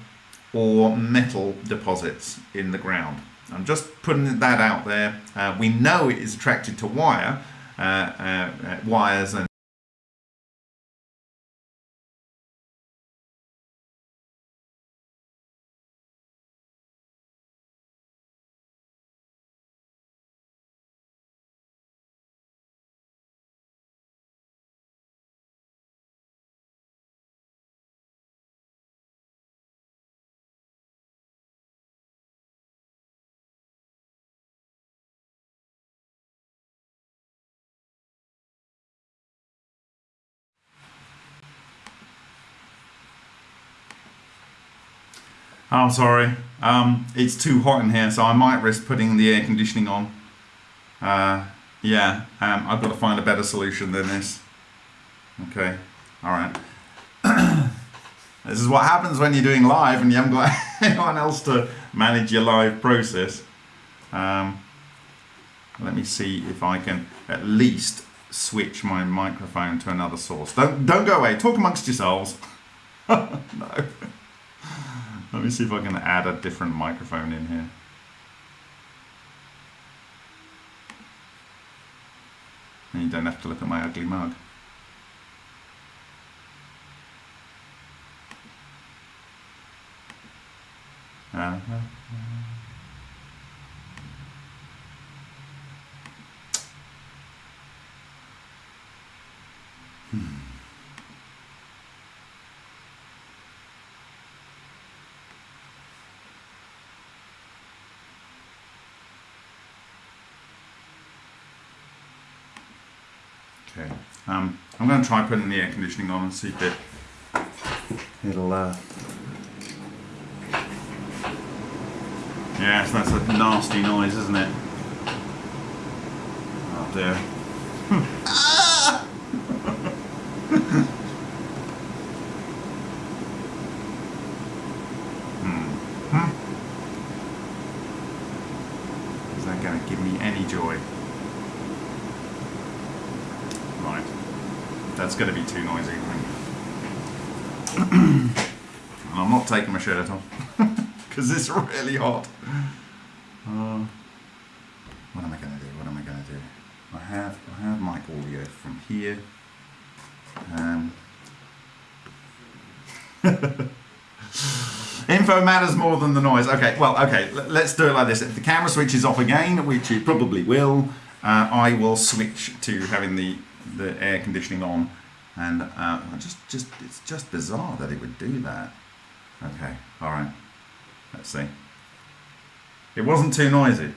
or metal deposits in the ground. I'm just putting that out there. Uh, we know it is attracted to wire, uh, uh, uh wires and I'm sorry. Um, it's too hot in here, so I might risk putting the air conditioning on. Uh, yeah, um, I've got to find a better solution than this. Okay, all right. this is what happens when you're doing live and you haven't got anyone else to manage your live process. Um, let me see if I can at least switch my microphone to another source. Don't don't go away. Talk amongst yourselves. no. Let me see if I can add a different microphone in here. And you don't have to look at my ugly mug. Uh -huh. Okay, um, I'm going to try putting the air conditioning on and see if it, it'll, uh, yes, that's a nasty noise, isn't it? Oh dear. ah! hmm. Is that going to give me any joy? That's going to be too noisy, and I'm not taking my shirt off because it's really hot. Uh, what am I going to do? What am I going to do? I have I have mic audio from here. Um, Info matters more than the noise. Okay, well, okay, let's do it like this. If the camera switches off again, which it probably will, uh, I will switch to having the the air conditioning on and uh, just just it's just bizarre that it would do that. Okay all right. Let's see. It wasn't too noisy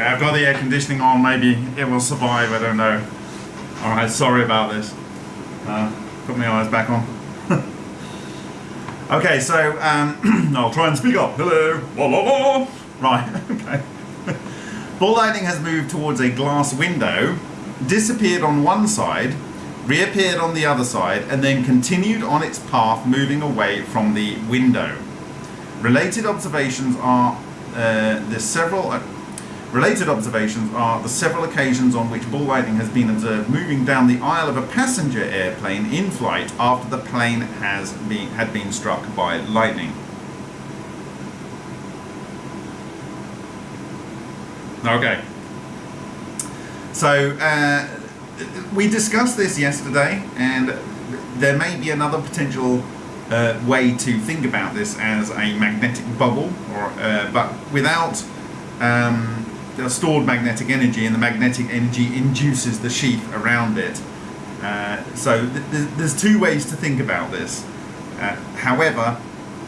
Okay, I've got the air conditioning on. Maybe it will survive. I don't know. All right, sorry about this. Uh, put my eyes back on. okay, so um, I'll try and speak up. Hello. La, la, la. Right. Okay. Ball lightning has moved towards a glass window, disappeared on one side, reappeared on the other side, and then continued on its path, moving away from the window. Related observations are uh, the several. Related observations are the several occasions on which ball lightning has been observed moving down the aisle of a passenger airplane in flight after the plane has been, had been struck by lightning. Okay. So uh, we discussed this yesterday, and there may be another potential uh, way to think about this as a magnetic bubble, or uh, but without um, stored magnetic energy, and the magnetic energy induces the sheath around it. Uh, so th- th- there's two ways to think about this. Uh, however,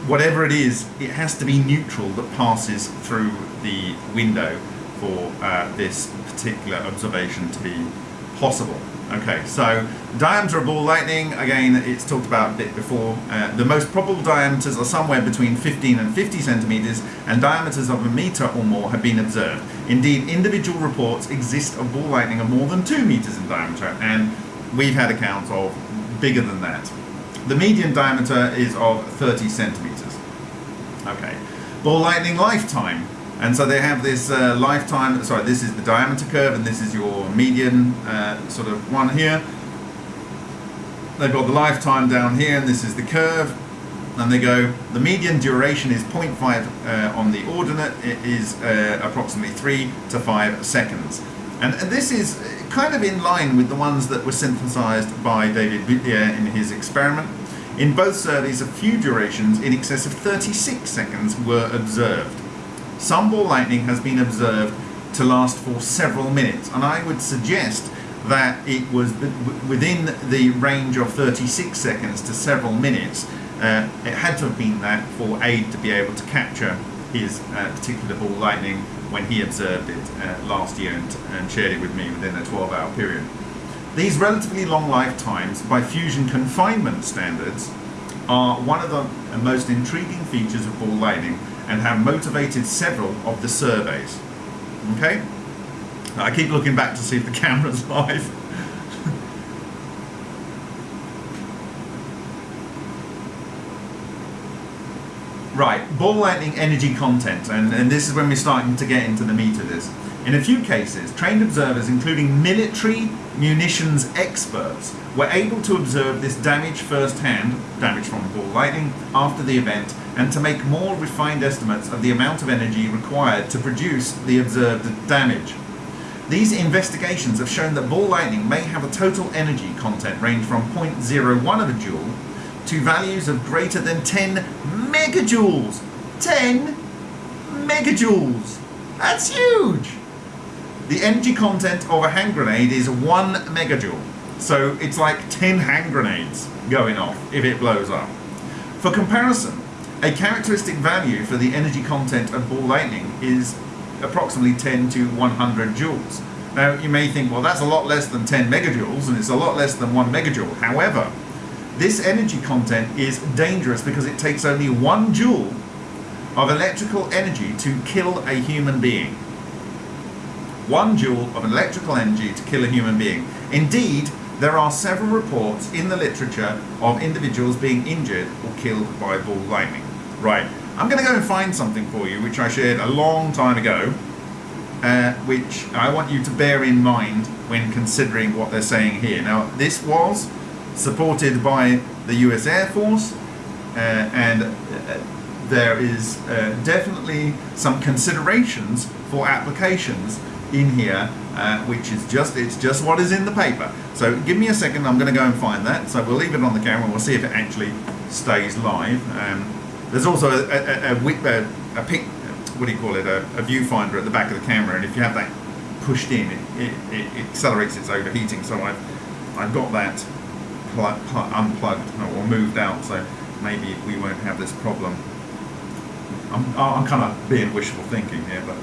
whatever it is, it has to be neutral that passes through the window for uh, this particular observation to be possible. Okay, so diameter of ball lightning, again, it's talked about a bit before. Uh, the most probable diameters are somewhere between 15 and 50 centimeters, and diameters of a meter or more have been observed. Indeed, individual reports exist of ball lightning of more than 2 meters in diameter, and we've had accounts of bigger than that. The median diameter is of 30 centimeters. Okay, ball lightning lifetime. And so they have this uh, lifetime, sorry, this is the diameter curve and this is your median uh, sort of one here. They've got the lifetime down here and this is the curve. And they go, the median duration is 0.5 uh, on the ordinate, it is uh, approximately 3 to 5 seconds. And, this is kind of in line with the ones that were synthesized by David Whittier in his experiment. In both surveys, a few durations in excess of 36 seconds were observed. Some ball lightning has been observed to last for several minutes, and I would suggest that it was within the range of 36 seconds to several minutes. Uh, it had to have been that for Aid to be able to capture his uh, particular ball lightning when he observed it uh, last year and, and shared it with me within a 12 hour period. These relatively long lifetimes, by fusion confinement standards, are one of the most intriguing features of ball lightning and have motivated several of the surveys. Okay? I keep looking back to see if the camera's live. right, ball lightning energy content, and, and this is when we're starting to get into the meat of this. In a few cases, trained observers, including military munitions experts, were able to observe this damage firsthand, damage from ball lightning, after the event, and to make more refined estimates of the amount of energy required to produce the observed damage. These investigations have shown that ball lightning may have a total energy content range from 0.01 of a joule to values of greater than 10 megajoules. 10 megajoules! That's huge! The energy content of a hand grenade is 1 megajoule. So it's like 10 hand grenades going off if it blows up. For comparison, a characteristic value for the energy content of ball lightning is approximately 10 to 100 joules. Now you may think, well that's a lot less than 10 megajoules and it's a lot less than 1 megajoule. However, this energy content is dangerous because it takes only 1 joule of electrical energy to kill a human being. 1 joule of electrical energy to kill a human being. Indeed, there are several reports in the literature of individuals being injured or killed by ball lightning. Right, I'm going to go and find something for you which I shared a long time ago, uh, which I want you to bear in mind when considering what they're saying here. Now, this was supported by the US Air Force, uh, and uh, there is uh, definitely some considerations for applications in here, uh, which is just it's just what is in the paper. So give me a second, I'm going to go and find that. So we'll leave it on the camera, we'll see if it actually stays live. Um, there's also a, a, a, a, a what do you call it, a, a, viewfinder at the back of the camera, and if you have that pushed in, it, it, it accelerates its overheating. So I've, I've got that plug, plug, unplugged or moved out, so maybe we won't have this problem. I'm, I'm kind of being wishful thinking here, but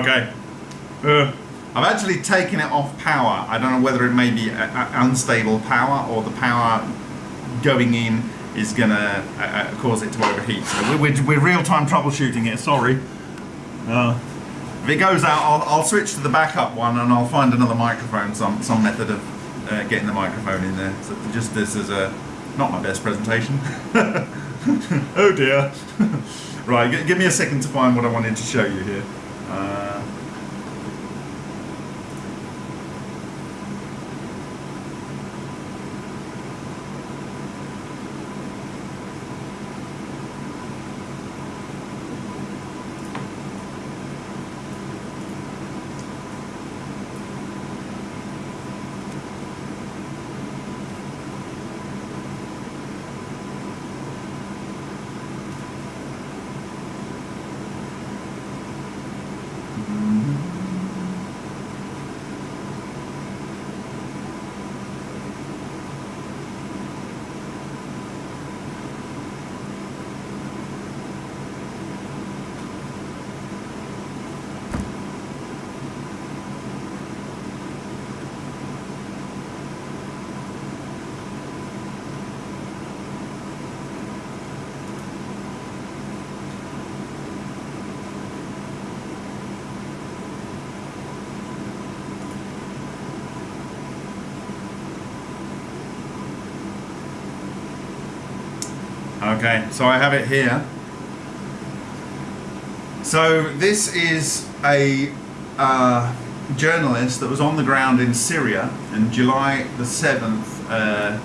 Okay. Uh, I've actually taken it off power. I don't know whether it may be a, a unstable power or the power going in is going to uh, uh, cause it to overheat. So we're, we're, we're real-time troubleshooting it, sorry. Uh, if it goes out, I'll, I'll switch to the backup one and I'll find another microphone, some, some method of uh, getting the microphone in there. So just this is a, not my best presentation. oh dear. right, give me a second to find what I wanted to show you here. Uh, Okay, so I have it here. So this is a uh, journalist that was on the ground in Syria in July the 7th, uh,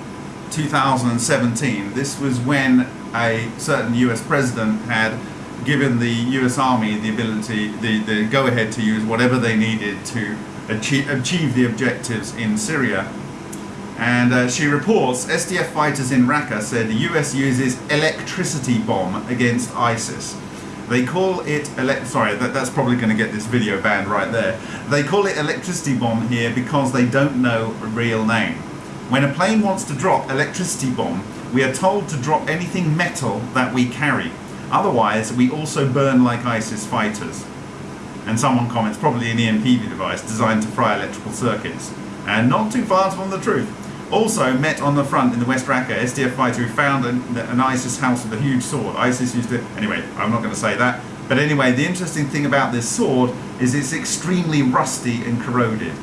2017. This was when a certain US president had given the US Army the ability, the, the go ahead to use whatever they needed to achieve, achieve the objectives in Syria and uh, she reports SDF fighters in Raqqa said the US uses electricity bomb against ISIS. They call it. Sorry, that, that's probably going to get this video banned right there. They call it electricity bomb here because they don't know a real name. When a plane wants to drop electricity bomb, we are told to drop anything metal that we carry. Otherwise, we also burn like ISIS fighters. And someone comments, probably an EMP device designed to fry electrical circuits. And not too far from the truth. Also met on the front in the West Raqqa, SDF fighter who found an, an ISIS house with a huge sword. ISIS used it. Anyway, I'm not going to say that. But anyway, the interesting thing about this sword is it's extremely rusty and corroded.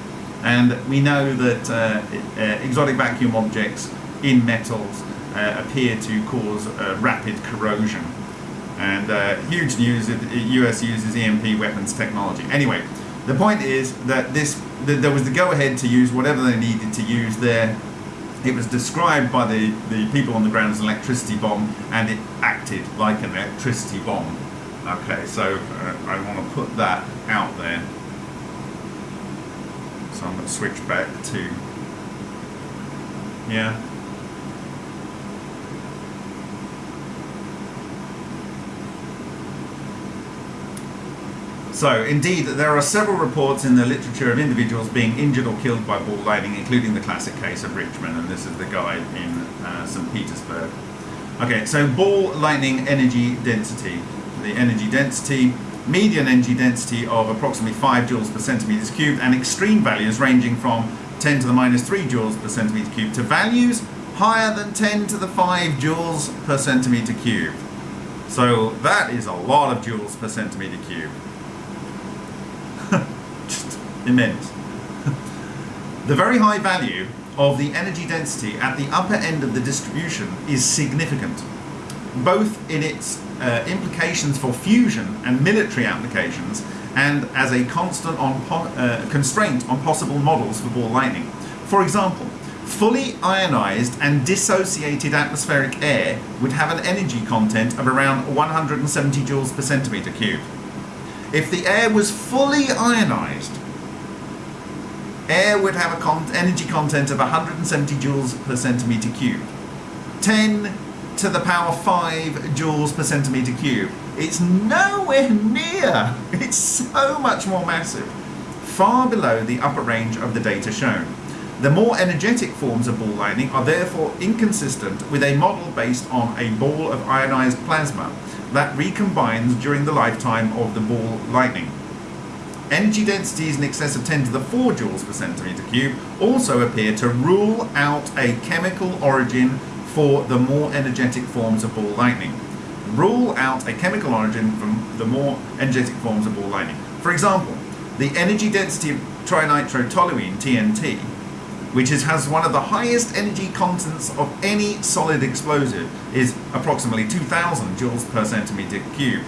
And we know that uh, uh, exotic vacuum objects in metals uh, appear to cause uh, rapid corrosion. And uh, huge news that the US uses EMP weapons technology. Anyway, the point is that this that there was the go-ahead to use whatever they needed to use there it was described by the, the people on the ground as an electricity bomb and it acted like an electricity bomb. Okay, so uh, I want to put that out there. So I'm going to switch back to, yeah. So, indeed, there are several reports in the literature of individuals being injured or killed by ball lightning, including the classic case of Richmann, and this is the guy in uh, St. Petersburg. Okay, so ball lightning energy density. The energy density, median energy density of approximately 5 joules per centimeters cubed, and extreme values ranging from 10 to the minus 3 joules per centimeter cubed to values higher than 10 to the 5 joules per centimeter cubed. So that is a lot of joules per centimeter cubed immense. the very high value of the energy density at the upper end of the distribution is significant, both in its uh, implications for fusion and military applications and as a constant on uh, constraint on possible models for ball lightning. For example, fully ionized and dissociated atmospheric air would have an energy content of around 170 joules per centimeter cubed. If the air was fully ionized, air would have a con energy content of 170 joules per centimeter cubed. 10 to the power 5 joules per centimeter cubed. It's nowhere near. It's so much more massive. Far below the upper range of the data shown. The more energetic forms of ball lightning are therefore inconsistent with a model based on a ball of ionized plasma that recombines during the lifetime of the ball lightning. Energy densities in excess of 10 to the 4 joules per centimeter cube also appear to rule out a chemical origin for the more energetic forms of ball lightning. Rule out a chemical origin from the more energetic forms of ball lightning. For example, the energy density of trinitrotoluene, TNT, which is, has one of the highest energy contents of any solid explosive, is approximately 2000 joules per centimeter cube,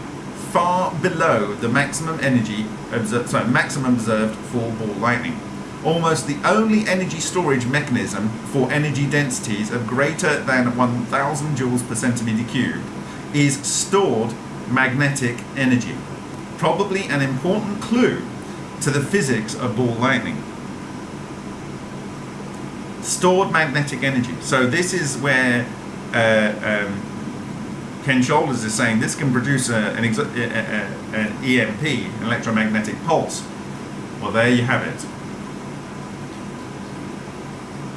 far below the maximum energy observed, sorry, maximum observed for ball lightning. Almost the only energy storage mechanism for energy densities of greater than 1000 joules per centimeter cube is stored magnetic energy. Probably an important clue to the physics of ball lightning. Stored magnetic energy. So this is where uh, um, Ken Shoulders is saying this can produce a, an, a, a, an EMP, an electromagnetic pulse. Well, there you have it.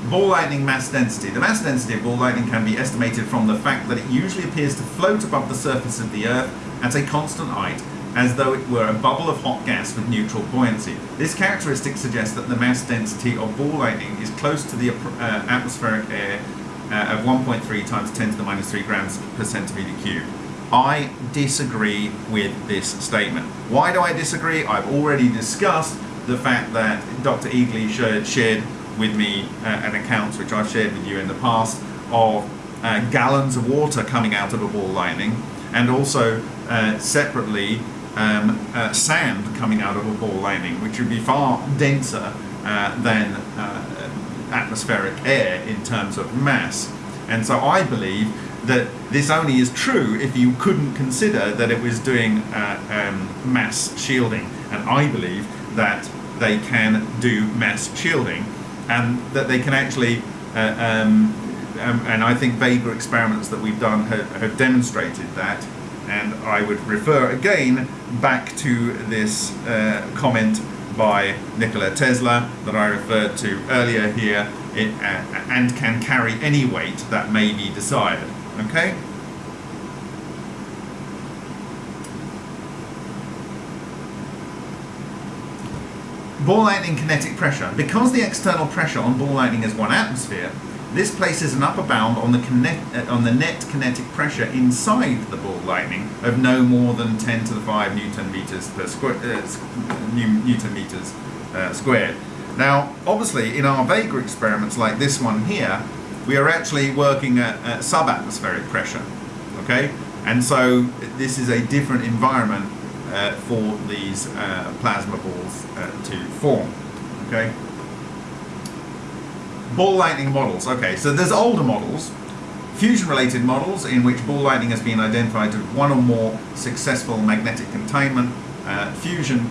Ball lightning mass density. The mass density of ball lightning can be estimated from the fact that it usually appears to float above the surface of the Earth at a constant height, as though it were a bubble of hot gas with neutral buoyancy. This characteristic suggests that the mass density of ball lightning is close to the uh, atmospheric air uh, of 1.3 times 10 to the minus 3 grams per centimeter cube. I disagree with this statement. Why do I disagree? I've already discussed the fact that Dr. Egely shared, with me uh, an account which I've shared with you in the past of uh, gallons of water coming out of a ball lightning and also uh, separately um, uh, sand coming out of a ball lightning which would be far denser uh, than uh, atmospheric air in terms of mass and so I believe that this only is true if you couldn't consider that it was doing um, mass shielding and I believe that they can do mass shielding and that they can actually, uh, um, um, and I think Vega experiments that we've done have, have, demonstrated that. And I would refer again back to this uh, comment by Nikola Tesla that I referred to earlier here, it, uh, and can carry any weight that may be desired. Okay? Ball lightning kinetic pressure. Because the external pressure on ball lightning is one atmosphere, this places an upper bound on the, uh, on the net kinetic pressure inside the ball lightning of no more than 10 to the 5 newton meters per square, uh, newton meters uh, squared. Now, obviously, in our Vega experiments like this one here, we are actually working at, at subatmospheric pressure, okay? And so this is a different environment uh, for these uh, plasma balls to form. Okay. Ball lightning models. Okay, so there's older models, fusion-related models in which ball lightning has been identified as one or more successful magnetic containment, uh, fusion,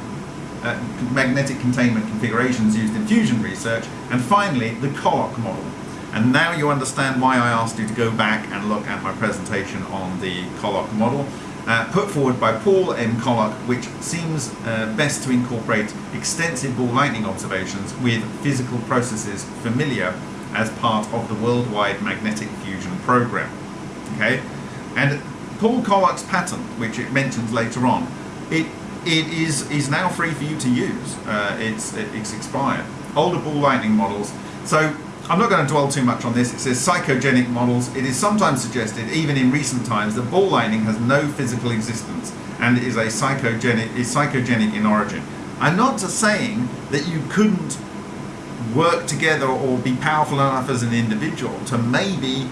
uh, magnetic containment configurations used in fusion research, and finally the Koloc model. And now you understand why I asked you to go back and look at my presentation on the Koloc model uh, put forward by Paul M. Koloc, which seems uh, best to incorporate extensive ball lightning observations with physical processes familiar as part of the worldwide magnetic fusion program. Okay, and Paul Koloc's patent, which it mentions later on, it it is is now free for you to use. Uh, it's it's expired. Older ball lightning models. So I'm not going to dwell too much on this. It says psychogenic models. It is sometimes suggested, even in recent times, that ball lightning has no physical existence and is a psychogenic is psychogenic in origin. I'm not saying that you couldn't work together or be powerful enough as an individual to maybe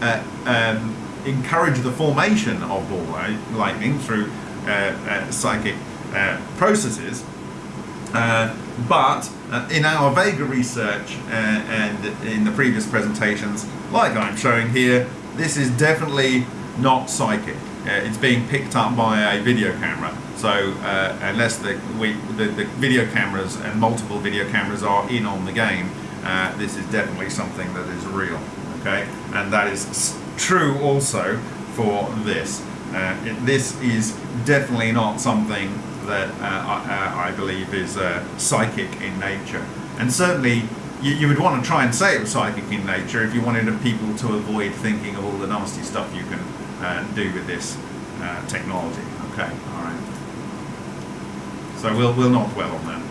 uh, um, encourage the formation of ball lightning through uh, uh, psychic uh, processes. Uh, but uh, in our Vega research uh, and in the previous presentations, like I'm showing here, this is definitely not psychic. It's being picked up by a video camera. So uh, unless the, we, the, the, video cameras and multiple video cameras are in on the game, uh, this is definitely something that is real. Okay, and that is true also for this. Uh, it, this is definitely not something that uh, I, I, believe is uh, psychic in nature. And certainly you, you, would want to try and say it was psychic in nature if you wanted people to avoid thinking of all the nasty stuff you can uh, do with this uh, technology. Okay, all right. So we'll, we'll not dwell on that.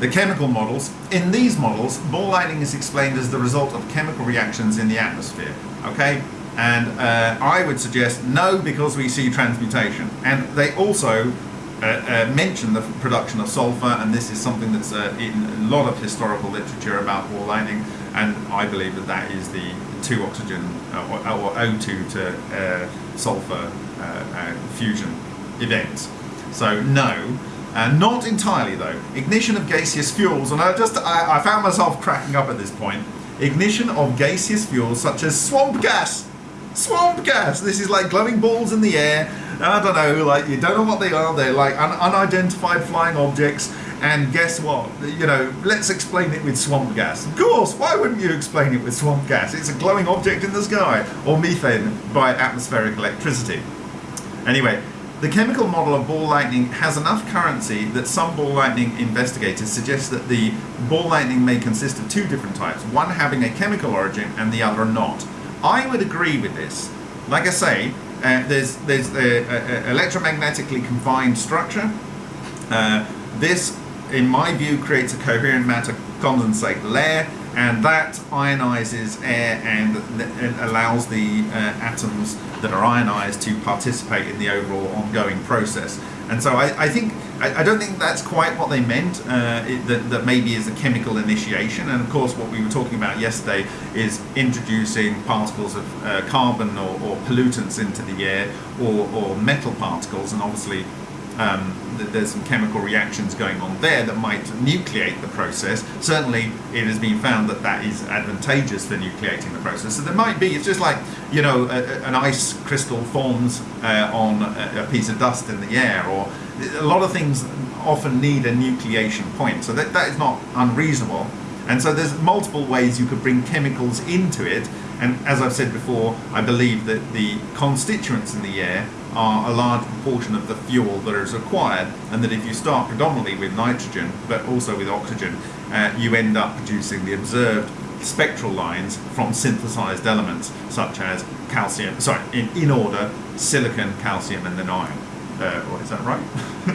The chemical models. In these models, ball lightning is explained as the result of chemical reactions in the atmosphere. Okay, and uh, I would suggest no because we see transmutation. And they also uh, uh, mention the production of sulfur, and this is something that's uh, in a lot of historical literature about ball lightning, and I believe that that is the two oxygen uh, or, or, O2 to uh, sulfur fusion events. So no. Uh, not entirely though. Ignition of gaseous fuels, and I just I, I, found myself cracking up at this point. Ignition of gaseous fuels such as swamp gas. Swamp gas. This is like glowing balls in the air. I don't know, like you don't know what they are. They're like un unidentified flying objects. And guess what? You know, let's explain it with swamp gas. Of course, why wouldn't you explain it with swamp gas? It's a glowing object in the sky, or methane by atmospheric electricity. Anyway, the chemical model of ball lightning has enough currency that some ball lightning investigators suggest that the ball lightning may consist of two different types, one having a chemical origin and the other not. I would agree with this. Like I say, uh, there's there's the electromagnetically confined structure. Uh, this, in my view, creates a coherent matter condensate layer and that ionizes air and, and allows the uh, atoms that are ionized to participate in the overall ongoing process. And so I, I think I, I, don't think that's quite what they meant. Uh, it, that, that maybe is a chemical initiation. And of course, what we were talking about yesterday is introducing particles of uh, carbon or, or, pollutants into the air, or, or metal particles, and obviously um, there's some chemical reactions going on there that might nucleate the process. Certainly, it has been found that that is advantageous for nucleating the process. So there might be, it's just like, you know, a, a, an ice crystal forms uh, on a, a, piece of dust in the air, or a lot of things often need a nucleation point. So that, that is not unreasonable. And so there's multiple ways you could bring chemicals into it. And as I've said before, I believe that the constituents in the air are a large proportion of the fuel that is required and that if you start predominantly with nitrogen but also with oxygen uh, you end up producing the observed spectral lines from synthesized elements such as calcium, sorry, in, in order, silicon, calcium and then iron. Uh, is that right?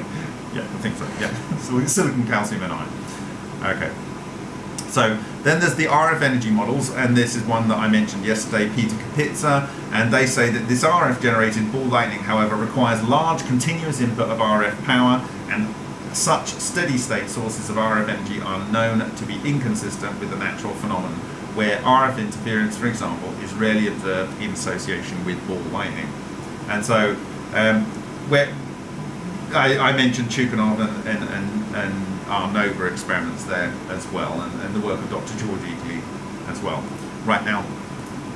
yeah, I think so, yeah. Silicon, calcium and iron. Okay. So then there's the RF energy models, and this is one that I mentioned yesterday, Peter Kapitsa, and they say that this RF generated ball lightning, however, requires large continuous input of RF power, and such steady state sources of RF energy are known to be inconsistent with the natural phenomenon, where RF interference, for example, is rarely observed in association with ball lightning. And so, um, where I, I mentioned Chukanov and, and, and, and our NOVA experiments there as well, and, and the work of Dr. George Egely as well. Right now,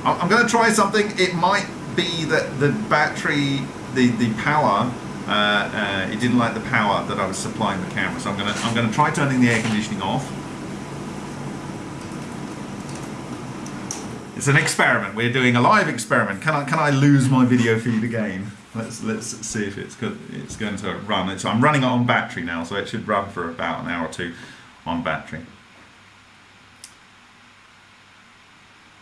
I'm going to try something. It might be that the battery, the, the power, uh, uh, it didn't like the power that I was supplying the camera. So I'm going to I'm going to try turning the air conditioning off. It's an experiment. We're doing a live experiment. Can I can I lose my video feed again? Let's let's see if it's good. It's going to run. So I'm running it on battery now, so it should run for about an hour or two on battery.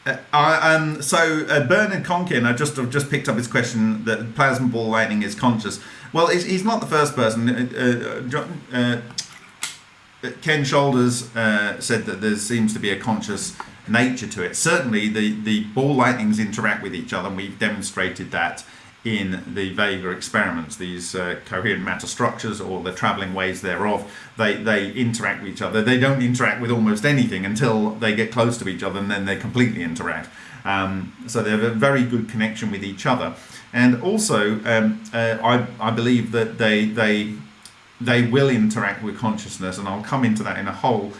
Uh, um, so uh, Bernard Conkin, I just I've just picked up his question that plasma ball lightning is conscious. Well, he's, not the first person. Uh, uh, uh Ken Shoulders uh, said that there seems to be a conscious nature to it. Certainly, the the ball lightnings interact with each other, and we've demonstrated that in the Vega experiments, these uh, coherent matter structures or the traveling waves thereof, they, they interact with each other. They don't interact with almost anything until they get close to each other and then they completely interact. Um, so they have a very good connection with each other. And also, um, uh, I, I believe that they, they, they will interact with consciousness, and I'll come into that in a whole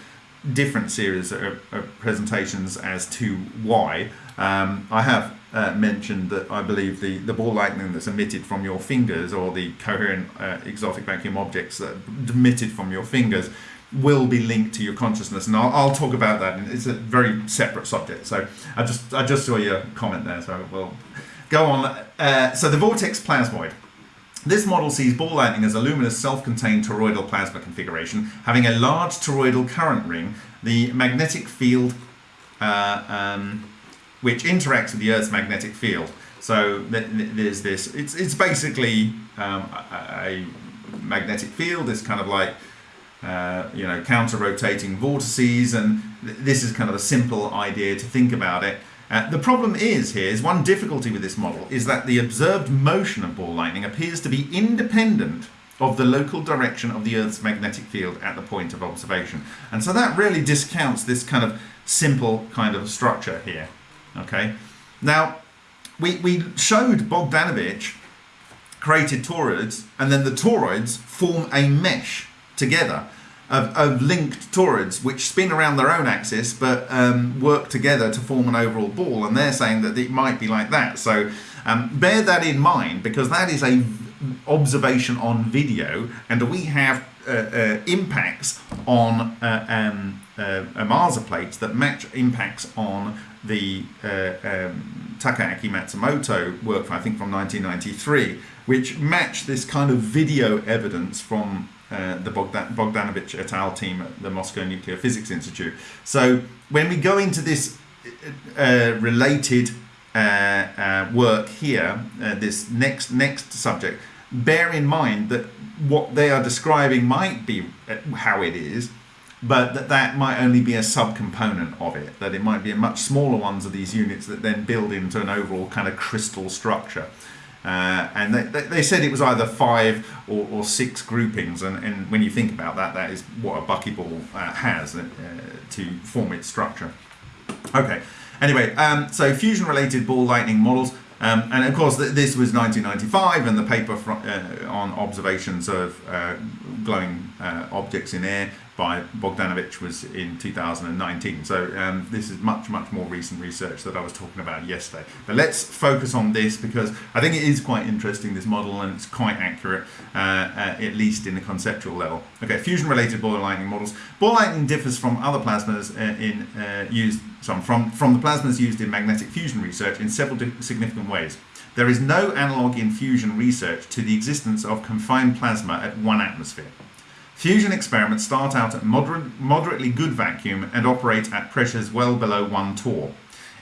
different series of, of presentations as to why. Um, I have uh, mentioned that I believe the, the ball lightning that's emitted from your fingers or the coherent uh, exotic vacuum objects that are emitted from your fingers will be linked to your consciousness. And I'll, I'll talk about that. And it's a very separate subject. So I just I just saw your comment there. So we'll go on. Uh, so the vortex plasmoid. This model sees ball lightning as a luminous self-contained toroidal plasma configuration having a large toroidal current ring. The magnetic field uh, um, which interacts with the Earth's magnetic field. So th- th- there's this. It's it's basically um, a, a magnetic field. It's kind of like uh, you know counter rotating vortices, and th- this is kind of a simple idea to think about it. Uh, the problem is here is one difficulty with this model is that the observed motion of ball lightning appears to be independent of the local direction of the Earth's magnetic field at the point of observation. And so that really discounts this kind of simple kind of structure here. Okay. Now, we, we showed Bogdanovich created toroids, and then the toroids form a mesh together of, of linked toroids which spin around their own axis but um, work together to form an overall ball. And they're saying that it might be like that. So um, bear that in mind because that is a observation on video, and we have uh, uh, impacts on uh, um, uh, Ohmasa plates that match impacts on the uh, um, Matsumoto work, I think from 1993, which matched this kind of video evidence from uh, the Bogdan- Bogdanovich et al. team at the Moscow Nuclear Physics Institute. So when we go into this uh, related uh, uh, work here, uh, this next next subject, bear in mind that what they are describing might be how it is, but that that might only be a subcomponent of it. That it might be a much smaller ones of these units that then build into an overall kind of crystal structure. Uh, and they, they, said it was either five or, or six groupings, and, and when you think about that, that is what a buckyball uh, has uh, to form its structure. Okay, anyway, um, so fusion related ball lightning models. Um, and of course, th- this was 1995, and the paper uh, on observations of uh, glowing uh, objects in air by Bogdanovich was in 2019. So um, this is much, much more recent research that I was talking about yesterday. But let's focus on this because I think it is quite interesting, this model, and it's quite accurate, uh, uh, at least in the conceptual level. Okay, fusion-related ball lightning models. Ball lightning differs from other plasmas uh, in uh, used some from, from the plasmas used in magnetic fusion research in several significant ways. There is no analog in fusion research to the existence of confined plasma at one atmosphere. Fusion experiments start out at moderate, moderately good vacuum and operate at pressures well below 1 torr.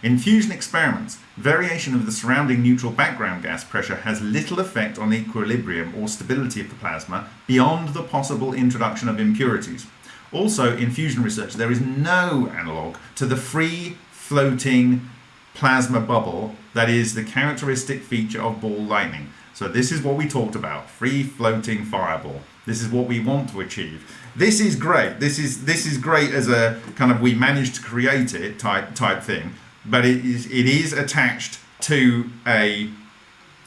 In fusion experiments, variation of the surrounding neutral background gas pressure has little effect on the equilibrium or stability of the plasma beyond the possible introduction of impurities. Also, in fusion research, there is no analogue to the free floating plasma bubble that is the characteristic feature of ball lightning. So this is what we talked about, free floating fireball. This is what we want to achieve. This is great. This is this is great as a kind of we managed to create it type type thing, but it is it is attached to a,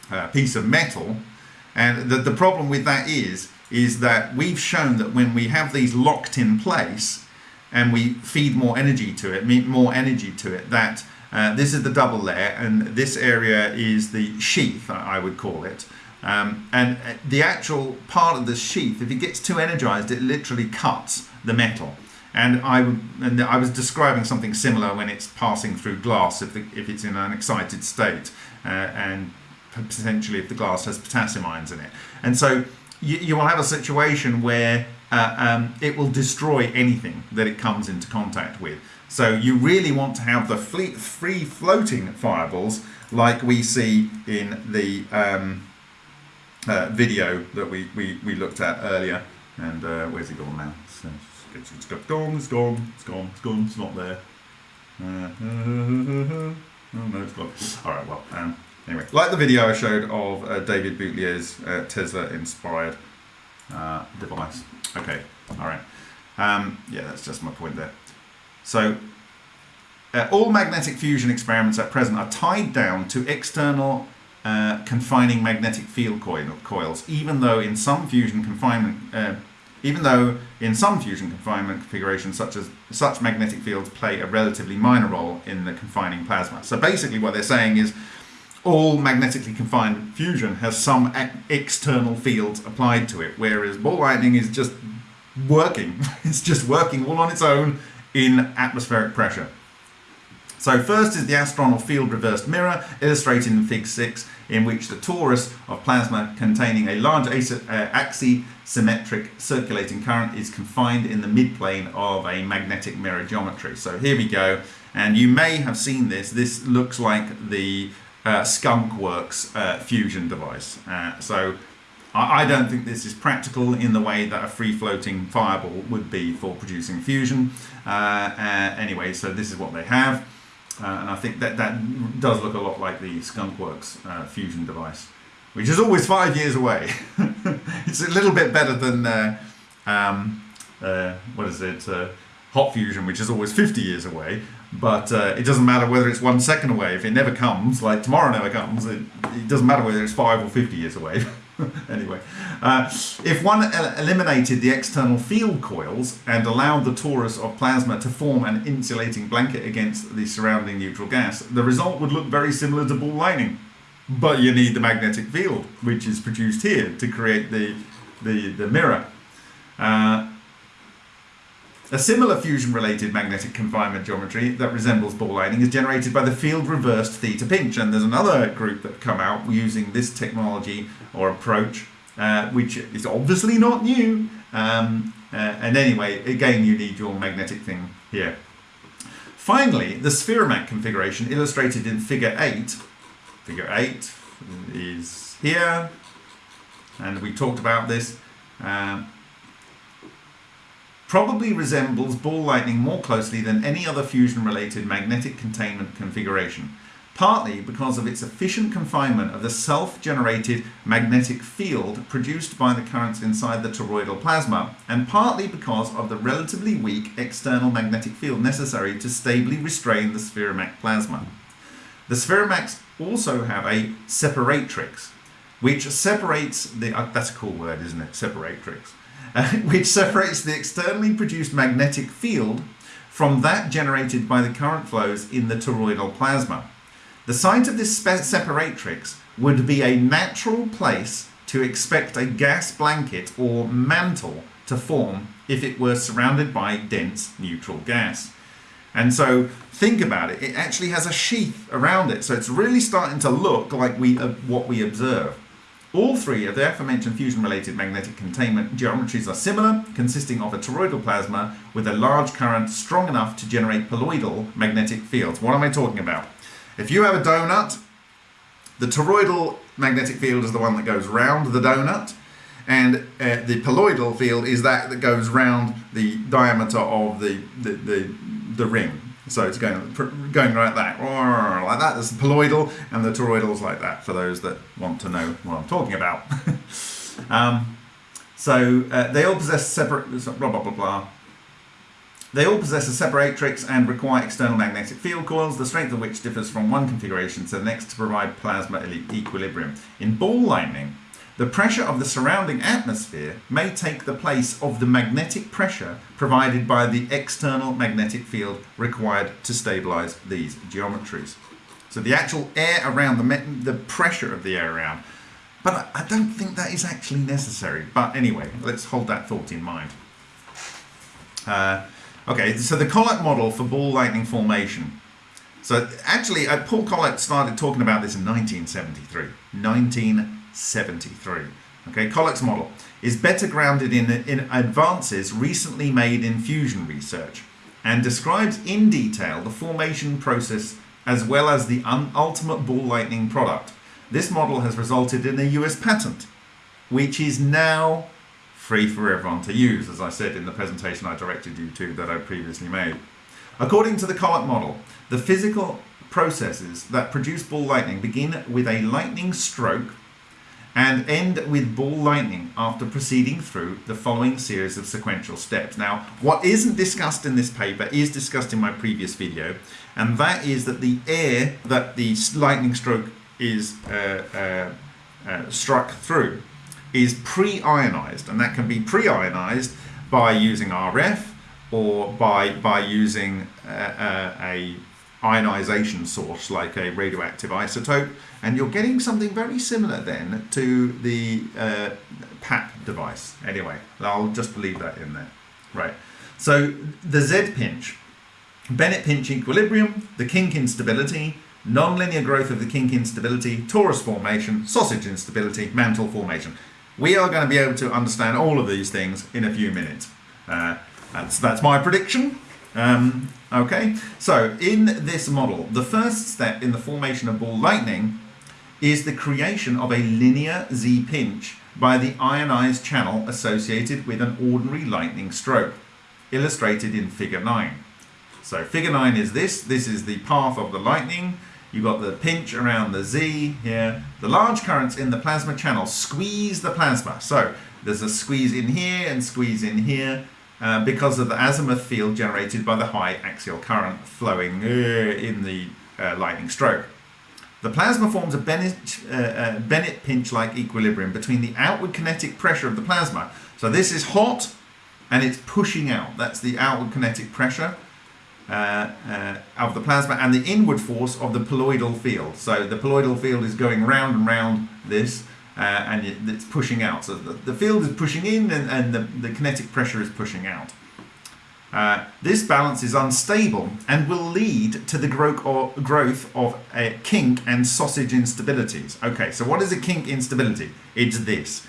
uh piece of metal, and the, the problem with that is is that we've shown that when we have these locked in place and we feed more energy to it, more energy to it, that uh, this is the double layer and this area is the sheath, I would call it. Um, and uh, the actual part of the sheath, if it gets too energized, it literally cuts the metal. And I, and I was describing something similar when it's passing through glass, if, the, if it's in an excited state, uh, and potentially if the glass has potassium ions in it. And so you, you will have a situation where uh, um, it will destroy anything that it comes into contact with. So you really want to have the free floating fireballs like we see in the um, uh, video that we, we, we looked at earlier. And uh, where's it gone now? So it's, it's gone, it's gone, it's gone, it's gone, it's not there. Uh, oh no, it's gone. All right, well, um, anyway, like the video I showed of uh, David Boutlier's uh, Tesla-inspired uh, device. Okay, all right. Um, yeah, that's just my point there. So, uh, all magnetic fusion experiments at present are tied down to external uh, confining magnetic field coil, coils, even though in some fusion confinement, uh, even though in some fusion confinement configurations, such as such magnetic fields play a relatively minor role in the confining plasma. So basically, what they're saying is all magnetically confined fusion has some external fields applied to it, whereas ball lightning is just working. it's just working all on its own in atmospheric pressure. So first is the astronal field reversed mirror, illustrated in Fig 6, in which the torus of plasma containing a large uh, axisymmetric circulating current is confined in the midplane of a magnetic mirror geometry. So here we go, and you may have seen this. This looks like the uh, Skunk Works uh, fusion device. Uh, so I, I don't think this is practical in the way that a free floating fireball would be for producing fusion. Uh, uh, anyway, so this is what they have. Uh, and I think that that does look a lot like the Skunkworks uh, fusion device, which is always five years away. it's a little bit better than uh, um, uh, what is it, uh, hot fusion, which is always 50 years away. But uh, it doesn't matter whether it's one second away. If it never comes, like tomorrow never comes, it, it doesn't matter whether it's five or 50 years away. anyway, uh, if one el- eliminated the external field coils and allowed the torus of plasma to form an insulating blanket against the surrounding neutral gas, the result would look very similar to ball lightning. But you need the magnetic field, which is produced here to create the, the, the mirror. Uh, a similar fusion-related magnetic confinement geometry that resembles ball lightning is generated by the field reversed theta pinch, and there's another group that come out using this technology or approach, uh, which is obviously not new. Um, uh, and anyway, again, you need your magnetic thing here. Finally, the Spheromak configuration illustrated in Figure 8. Figure 8 is here, and we talked about this. Um, probably resembles ball lightning more closely than any other fusion-related magnetic containment configuration, partly because of its efficient confinement of the self-generated magnetic field produced by the currents inside the toroidal plasma, and partly because of the relatively weak external magnetic field necessary to stably restrain the Spheromak plasma. The Spheromaks also have a separatrix, which separates the, uh, that's a cool word, isn't it? Separatrix uh, which separates the externally produced magnetic field from that generated by the current flows in the toroidal plasma. The site of this separatrix would be a natural place to expect a gas blanket or mantle to form if it were surrounded by dense neutral gas. And so think about it, it actually has a sheath around it. So it's really starting to look like we uh, what we observe. All three of the aforementioned fusion-related magnetic containment geometries are similar, consisting of a toroidal plasma with a large current strong enough to generate poloidal magnetic fields. What am I talking about? If you have a donut, the toroidal magnetic field is the one that goes round the donut, and uh, the poloidal field is that that goes round the diameter of the, the, the, the ring. So it's going going like that, like that. There's the poloidal, and the toroidal's like that. For those that want to know what I'm talking about. um, so uh, they all possess separate blah blah blah blah. They all possess a separatrix and require external magnetic field coils, the strength of which differs from one configuration to the next to provide plasma equilibrium. In ball lightning, the pressure of the surrounding atmosphere may take the place of the magnetic pressure provided by the external magnetic field required to stabilize these geometries. So the actual air around, the, the pressure of the air around. But I, don't think that is actually necessary. But anyway, let's hold that thought in mind. Uh, okay, so the Koloc model for ball lightning formation. So actually, uh, Paul Koloc started talking about this in 1973. 1973. Okay, Koloc's model is better grounded in, in advances recently made in fusion research and describes in detail the formation process as well as the ultimate ball lightning product. This model has resulted in a US patent, which is now free for everyone to use, as I said in the presentation I directed you to that I previously made. According to the Koloc model, the physical processes that produce ball lightning begin with a lightning stroke and end with ball lightning after proceeding through the following series of sequential steps. Now, what isn't discussed in this paper is discussed in my previous video, and that is that the air that the lightning stroke is uh, uh, uh, struck through is pre-ionized, and that can be pre-ionized by using RF or by, by using uh, uh, a ionization source like a radioactive isotope and you're getting something very similar then to the uh, PAP device. Anyway, I'll just leave that in there. Right. So the Z pinch, Bennett pinch equilibrium, the kink instability, nonlinear growth of the kink instability, torus formation, sausage instability, mantle formation. We are going to be able to understand all of these things in a few minutes. Uh, that's, that's my prediction. Um, okay, so in this model, the first step in the formation of ball lightning is the creation of a linear Z pinch by the ionized channel associated with an ordinary lightning stroke, illustrated in figure 9. So figure 9 is this, this is the path of the lightning, you've got the pinch around the Z here. The large currents in the plasma channel squeeze the plasma. So there's a squeeze in here and squeeze in here uh, because of the azimuth field generated by the high axial current flowing uh, in the uh, lightning stroke. The plasma forms a Bennett, uh, uh, Bennett pinch-like equilibrium between the outward kinetic pressure of the plasma. So this is hot and it's pushing out. That's the outward kinetic pressure of the plasma and the inward force of the poloidal field. So the poloidal field is going round and round this uh, and it, it's pushing out. So the, the field is pushing in and, and the, the kinetic pressure is pushing out. Uh, this balance is unstable and will lead to the growth of a kink and sausage instabilities. Okay, so what is a kink instability? It's this.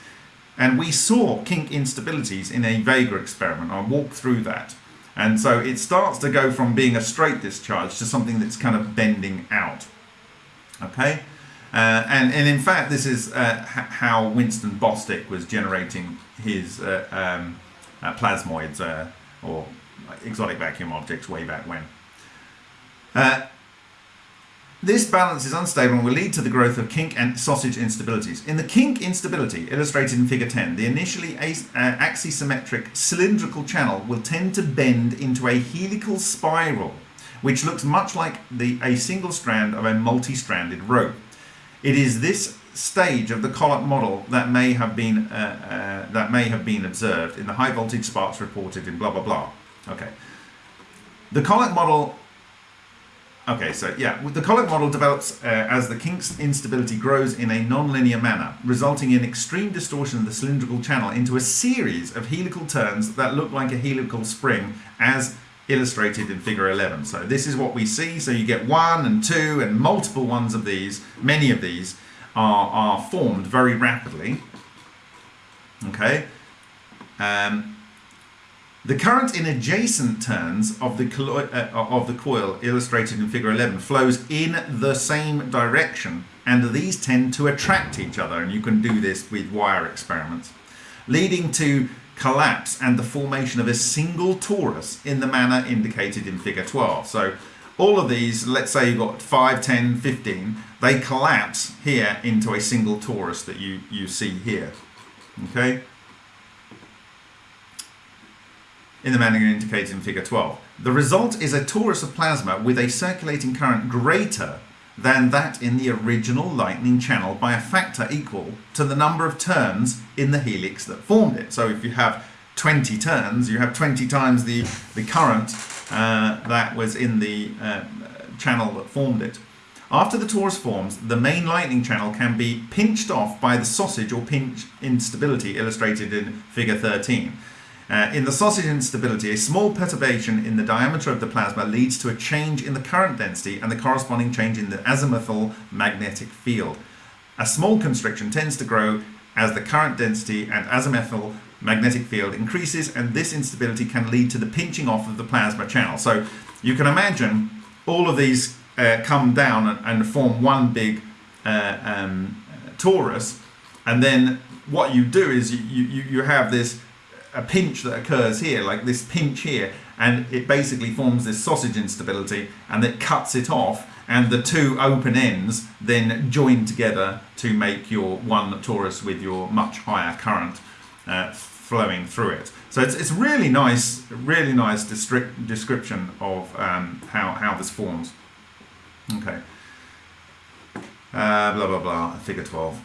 And we saw kink instabilities in a Vega experiment. I'll walk through that. And so it starts to go from being a straight discharge to something that's kind of bending out. Okay? Uh, and, and in fact, this is uh, how Winston Bostick was generating his uh, um, uh, plasmoids uh, or exotic vacuum objects way back when. This balance is unstable and will lead to the growth of kink and sausage instabilities. In the kink instability, illustrated in figure 10, the initially uh, axisymmetric cylindrical channel will tend to bend into a helical spiral, which looks much like the, a single strand of a multi-stranded rope. It is this stage of the Koloc model that may have been uh, uh, that may have been observed in the high voltage sparks reported in blah blah blah. Okay. The Koloc model Okay, so yeah, the Koloc model develops uh, as the kink's instability grows in a non-linear manner, resulting in extreme distortion of the cylindrical channel into a series of helical turns that look like a helical spring as illustrated in figure 11. So this is what we see. So you get one and two and multiple ones of these, many of these are, are formed very rapidly. Okay. Um, the current in adjacent turns of the, uh, of the coil illustrated in figure 11 flows in the same direction and these tend to attract each other and you can do this with wire experiments leading to collapse and the formation of a single torus in the manner indicated in figure 12. So all of these, let's say you've got 5, 10, 15, they collapse here into a single torus that you, you see here. Okay? In the manner indicated in figure 12. The result is a torus of plasma with a circulating current greater than that in the original lightning channel by a factor equal to the number of turns in the helix that formed it. So if you have 20 turns, you have 20 times the, the current uh, that was in the uh, channel that formed it. After the torus forms, the main lightning channel can be pinched off by the sausage or pinch instability illustrated in figure 13. Uh, in the sausage instability, a small perturbation in the diameter of the plasma leads to a change in the current density and the corresponding change in the azimuthal magnetic field. A small constriction tends to grow as the current density and azimuthal magnetic field increases and this instability can lead to the pinching off of the plasma channel. So you can imagine all of these uh, come down and, and, form one big uh, um, torus and then what you do is you, you, you have this a pinch that occurs here, like this pinch here, and it basically forms this sausage instability and it cuts it off and the two open ends then join together to make your one torus with your much higher current uh, flowing through it. So it's, it's really nice, really nice description of um, how, how this forms. Okay. Uh, blah, blah, blah, figure 12.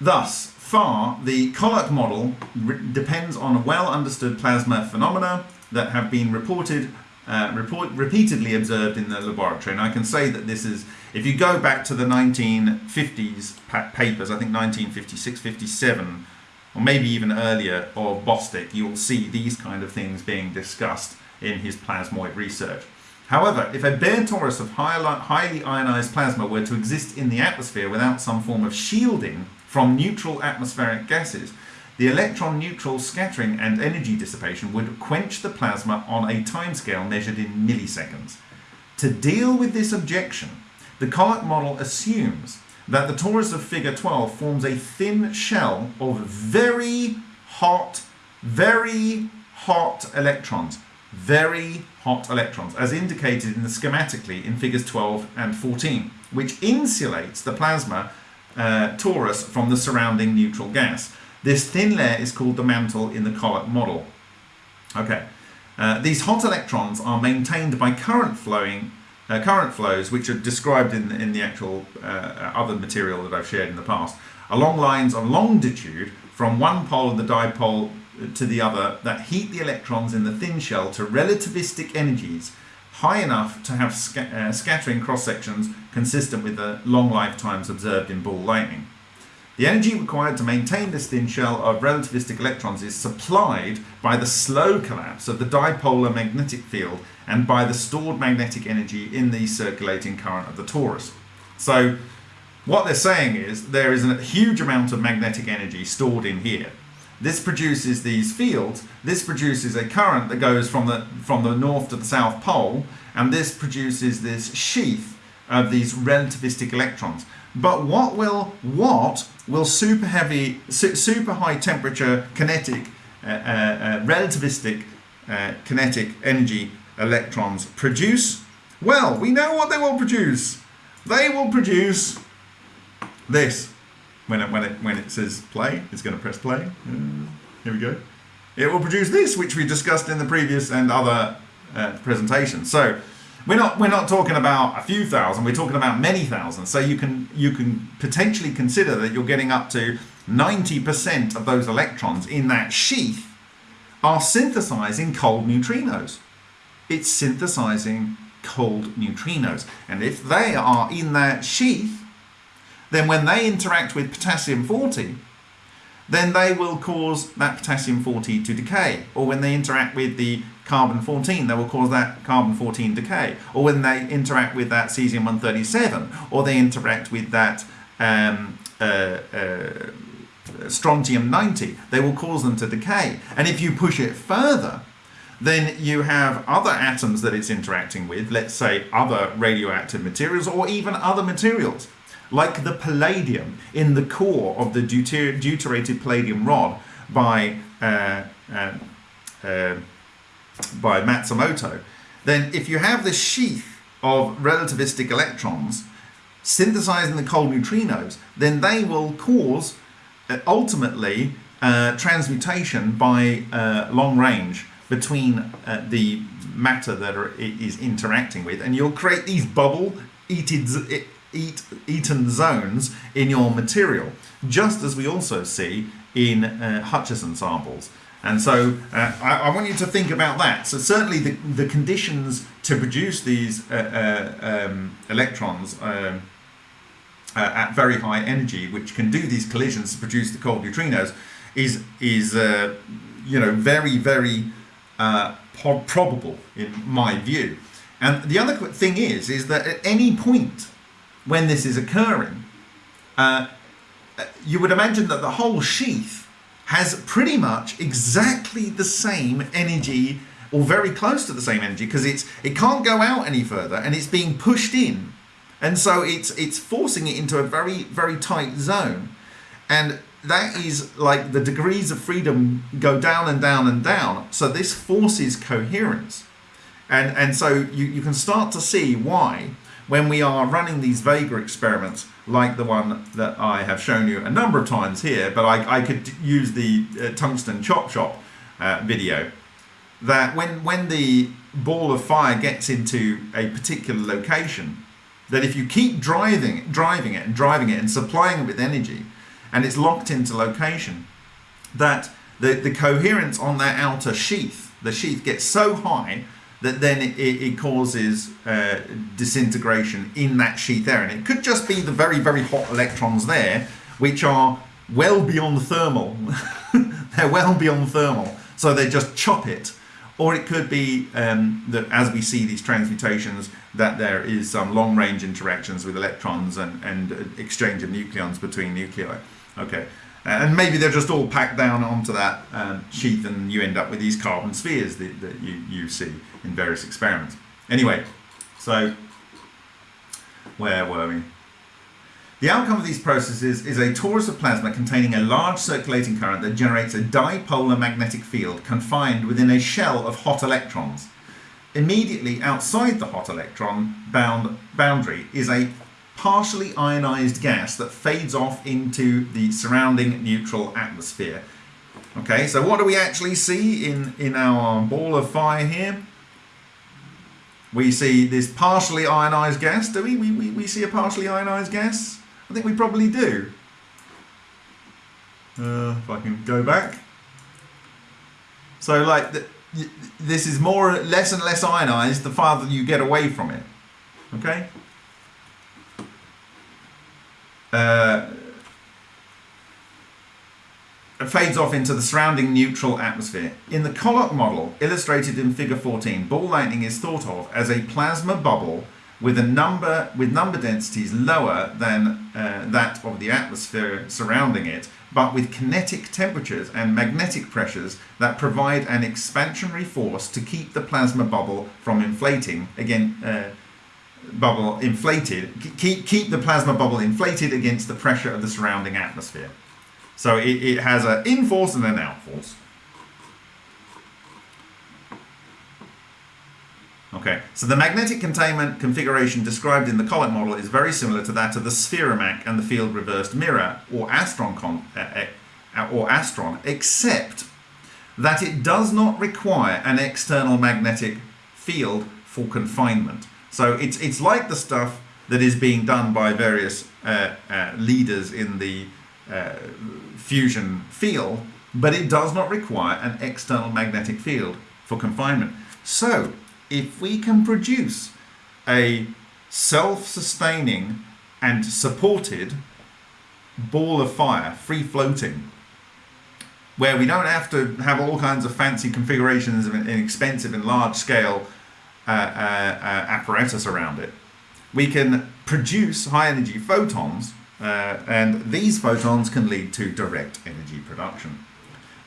Thus, far, the Koloc model depends on well understood plasma phenomena that have been reported uh, report, repeatedly observed in the laboratory. And I can say that this is, if you go back to the 1950s papers, I think 1956, 57, or maybe even earlier, of Bostick, you'll see these kind of things being discussed in his plasmoid research. However, if a bare torus of highly ionized plasma were to exist in the atmosphere without some form of shielding from neutral atmospheric gases, the electron neutral scattering and energy dissipation would quench the plasma on a timescale measured in milliseconds. To deal with this objection, the Koloc model assumes that the torus of figure 12 forms a thin shell of very hot, very hot electrons. Very hot electrons, as indicated in the schematically in figures 12 and 14, which insulates the plasma uh, torus from the surrounding neutral gas. This thin layer is called the mantle in the Koloc model. Okay, uh, these hot electrons are maintained by current flowing uh, current flows, which are described in, in the actual uh, other material that I've shared in the past, along lines of longitude from one pole of the dipole to the other that heat the electrons in the thin shell to relativistic energies high enough to have sca uh, scattering cross sections consistent with the long lifetimes observed in ball lightning. The energy required to maintain this thin shell of relativistic electrons is supplied by the slow collapse of the dipolar magnetic field and by the stored magnetic energy in the circulating current of the torus. So what they're saying is there is a huge amount of magnetic energy stored in here. This produces these fields. This produces a current that goes from the, from the north to the south pole and this produces this sheath of these relativistic electrons. But what will what will super heavy, super high temperature kinetic, uh, uh, uh, relativistic uh, kinetic energy electrons produce? Well, we know what they will produce. They will produce this. When it, when it, when it says play, it's going to press play. Uh, here we go. It will produce this, which we discussed in the previous and other uh, presentations. So we're not we're not talking about a few thousand. We're talking about many thousands. So you can you can potentially consider that you're getting up to 90% of those electrons in that sheath are synthesizing cold neutrinos. It's synthesizing cold neutrinos. And if they are in that sheath, then when they interact with potassium 40, then they will cause that potassium 40 to decay. Or when they interact with the carbon 14, they will cause that carbon 14 decay. Or when they interact with that cesium 137, or they interact with that um, uh, uh, strontium 90, they will cause them to decay. And if you push it further, then you have other atoms that it's interacting with, let's say other radioactive materials or even other materials like the palladium in the core of the deuter deuterated palladium rod by uh, uh, uh, by Matsumoto, then if you have this sheath of relativistic electrons synthesizing the cold neutrinos, then they will cause uh, ultimately uh, transmutation by uh, long range between the matter that are, is interacting with, and you'll create these bubble eated eat, eaten zones in your material, just as we also see in uh, Hutchison samples. And so uh, I, I, want you to think about that. So certainly the, the conditions to produce these uh, uh um, electrons um, uh, at very high energy, which can do these collisions to produce the cold neutrinos, is, is uh, you know, very, very probable in my view. And the other thing is, is that at any point when this is occurring, uh, you would imagine that the whole sheath has pretty much exactly the same energy or very close to the same energy because it's it can't go out any further and it's being pushed in. And so it's it's forcing it into a very very tight zone. And that is like the degrees of freedom go down and down and down. So this forces coherence. And and so you, you can start to see why when we are running these Vega experiments like the one that I have shown you a number of times here, but I, I could use the uh, tungsten chop shop uh, video, that when, when the ball of fire gets into a particular location, that if you keep driving, driving it and driving it and supplying it with energy, and it's locked into location, that the, the coherence on that outer sheath, the sheath gets so high that then it, it causes uh, disintegration in that sheath there. And it could just be the very, very hot electrons there, which are well beyond thermal. They're well beyond thermal. So they just chop it. Or it could be um, that as we see these transmutations, that there is some long range interactions with electrons and, and exchange of nucleons between nuclei. Okay. And maybe they're just all packed down onto that um, sheath and you end up with these carbon spheres that, that you, you see in various experiments. Anyway, so where were we? The outcome of these processes is a torus of plasma containing a large circulating current that generates a dipolar magnetic field confined within a shell of hot electrons. Immediately outside the hot electron bound boundary is a partially ionized gas that fades off into the surrounding neutral atmosphere. Okay, so what do we actually see in, in our ball of fire here? We see this partially ionized gas, do we? We, we, we see a partially ionized gas? I think we probably do. Uh, if I can go back. So like, the, this is more, less and less ionized the farther you get away from it. Okay? Uh, fades off into the surrounding neutral atmosphere. In the Koloc model, illustrated in figure 14, ball lightning is thought of as a plasma bubble with a number with number densities lower than uh, that of the atmosphere surrounding it, but with kinetic temperatures and magnetic pressures that provide an expansionary force to keep the plasma bubble from inflating. Again, uh, bubble inflated, keep, keep the plasma bubble inflated against the pressure of the surrounding atmosphere. So it, it has an in force and an out force. Okay, so the magnetic containment configuration described in the Koloc model is very similar to that of the spheromak and the field reversed mirror, or Astron, uh, uh, or Astron, except that it does not require an external magnetic field for confinement. So it's, it's like the stuff that is being done by various uh, uh, leaders in the uh, fusion field, but it does not require an external magnetic field for confinement. So if we can produce a self-sustaining and supported ball of fire, free floating, where we don't have to have all kinds of fancy configurations and expensive and large scale uh, uh, uh, apparatus around it. We can produce high energy photons and these photons can lead to direct energy production.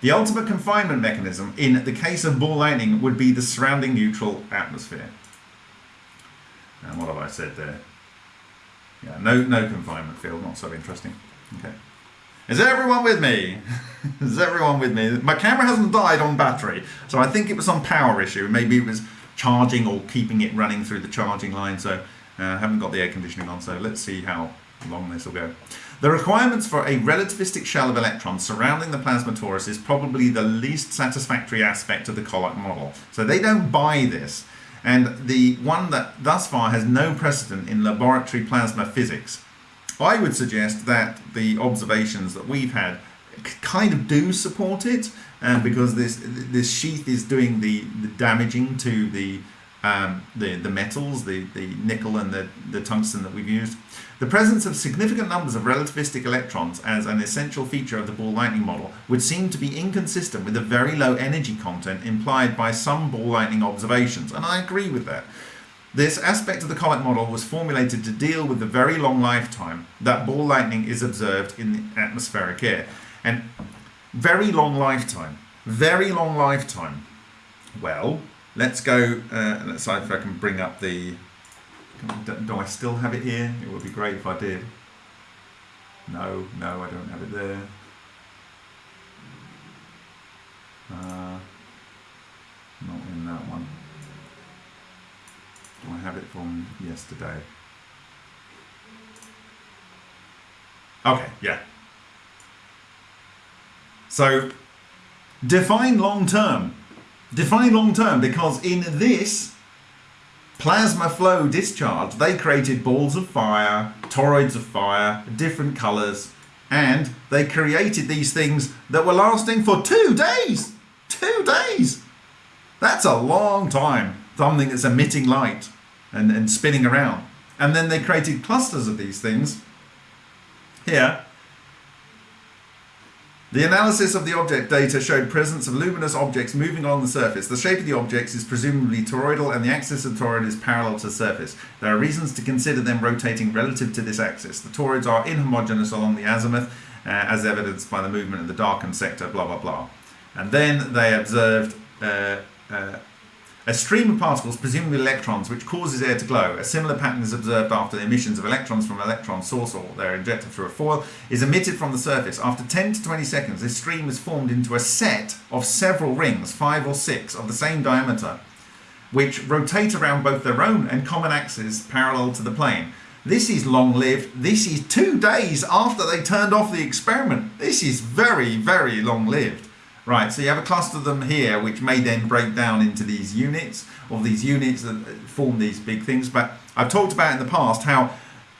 The ultimate confinement mechanism in the case of ball lightning would be the surrounding neutral atmosphere. And what have I said there? Yeah, no, no confinement field, not so interesting. Okay. Is everyone with me? Is everyone with me? My camera hasn't died on battery, so I think it was some power issue. Maybe it was charging or keeping it running through the charging line. So I uh, haven't got the air conditioning on, so let's see how long this will go. The requirements for a relativistic shell of electrons surrounding the plasma torus is probably the least satisfactory aspect of the Koloc model. So they don't buy this. And the one that thus far has no precedent in laboratory plasma physics. I would suggest that the observations that we've had kind of do support it um, because this this sheath is doing the, the damaging to the um, the, the metals, the, the nickel and the, the tungsten that we've used. The presence of significant numbers of relativistic electrons as an essential feature of the ball lightning model would seem to be inconsistent with the very low energy content implied by some ball lightning observations, and I agree with that. This aspect of the comet model was formulated to deal with the very long lifetime that ball lightning is observed in the atmospheric air. And very long lifetime. Very long lifetime. Well, let's go, uh, let's see if I can bring up the, do I still have it here? It would be great if I did. No, no, I don't have it there. Uh, not in that one. Do I have it from yesterday? Okay, yeah, so define long term. Define long term because in this plasma flow discharge, they created balls of fire, toroids of fire, different colors, and they created these things that were lasting for two days. Two days. That's a long time. Something that's emitting light and, and spinning around. And then they created clusters of these things here the analysis of the object data showed presence of luminous objects moving on the surface. The shape of the objects is presumably toroidal and the axis of the toroid is parallel to the surface. There are reasons to consider them rotating relative to this axis. The toroids are inhomogeneous along the azimuth uh, as evidenced by the movement of the darkened sector, blah, blah, blah. And then they observed uh, uh, a stream of particles, presumably electrons, which causes air to glow. A similar pattern is observed after the emissions of electrons from an electron source or they're injected through a foil, is emitted from the surface. After 10 to 20 seconds, this stream is formed into a set of several rings, five or six, of the same diameter, which rotate around both their own and common axes parallel to the plane. This is long lived. This is two days after they turned off the experiment. This is very, very long lived. Right, so you have a cluster of them here, which may then break down into these units, or these units that form these big things. But I've talked about in the past how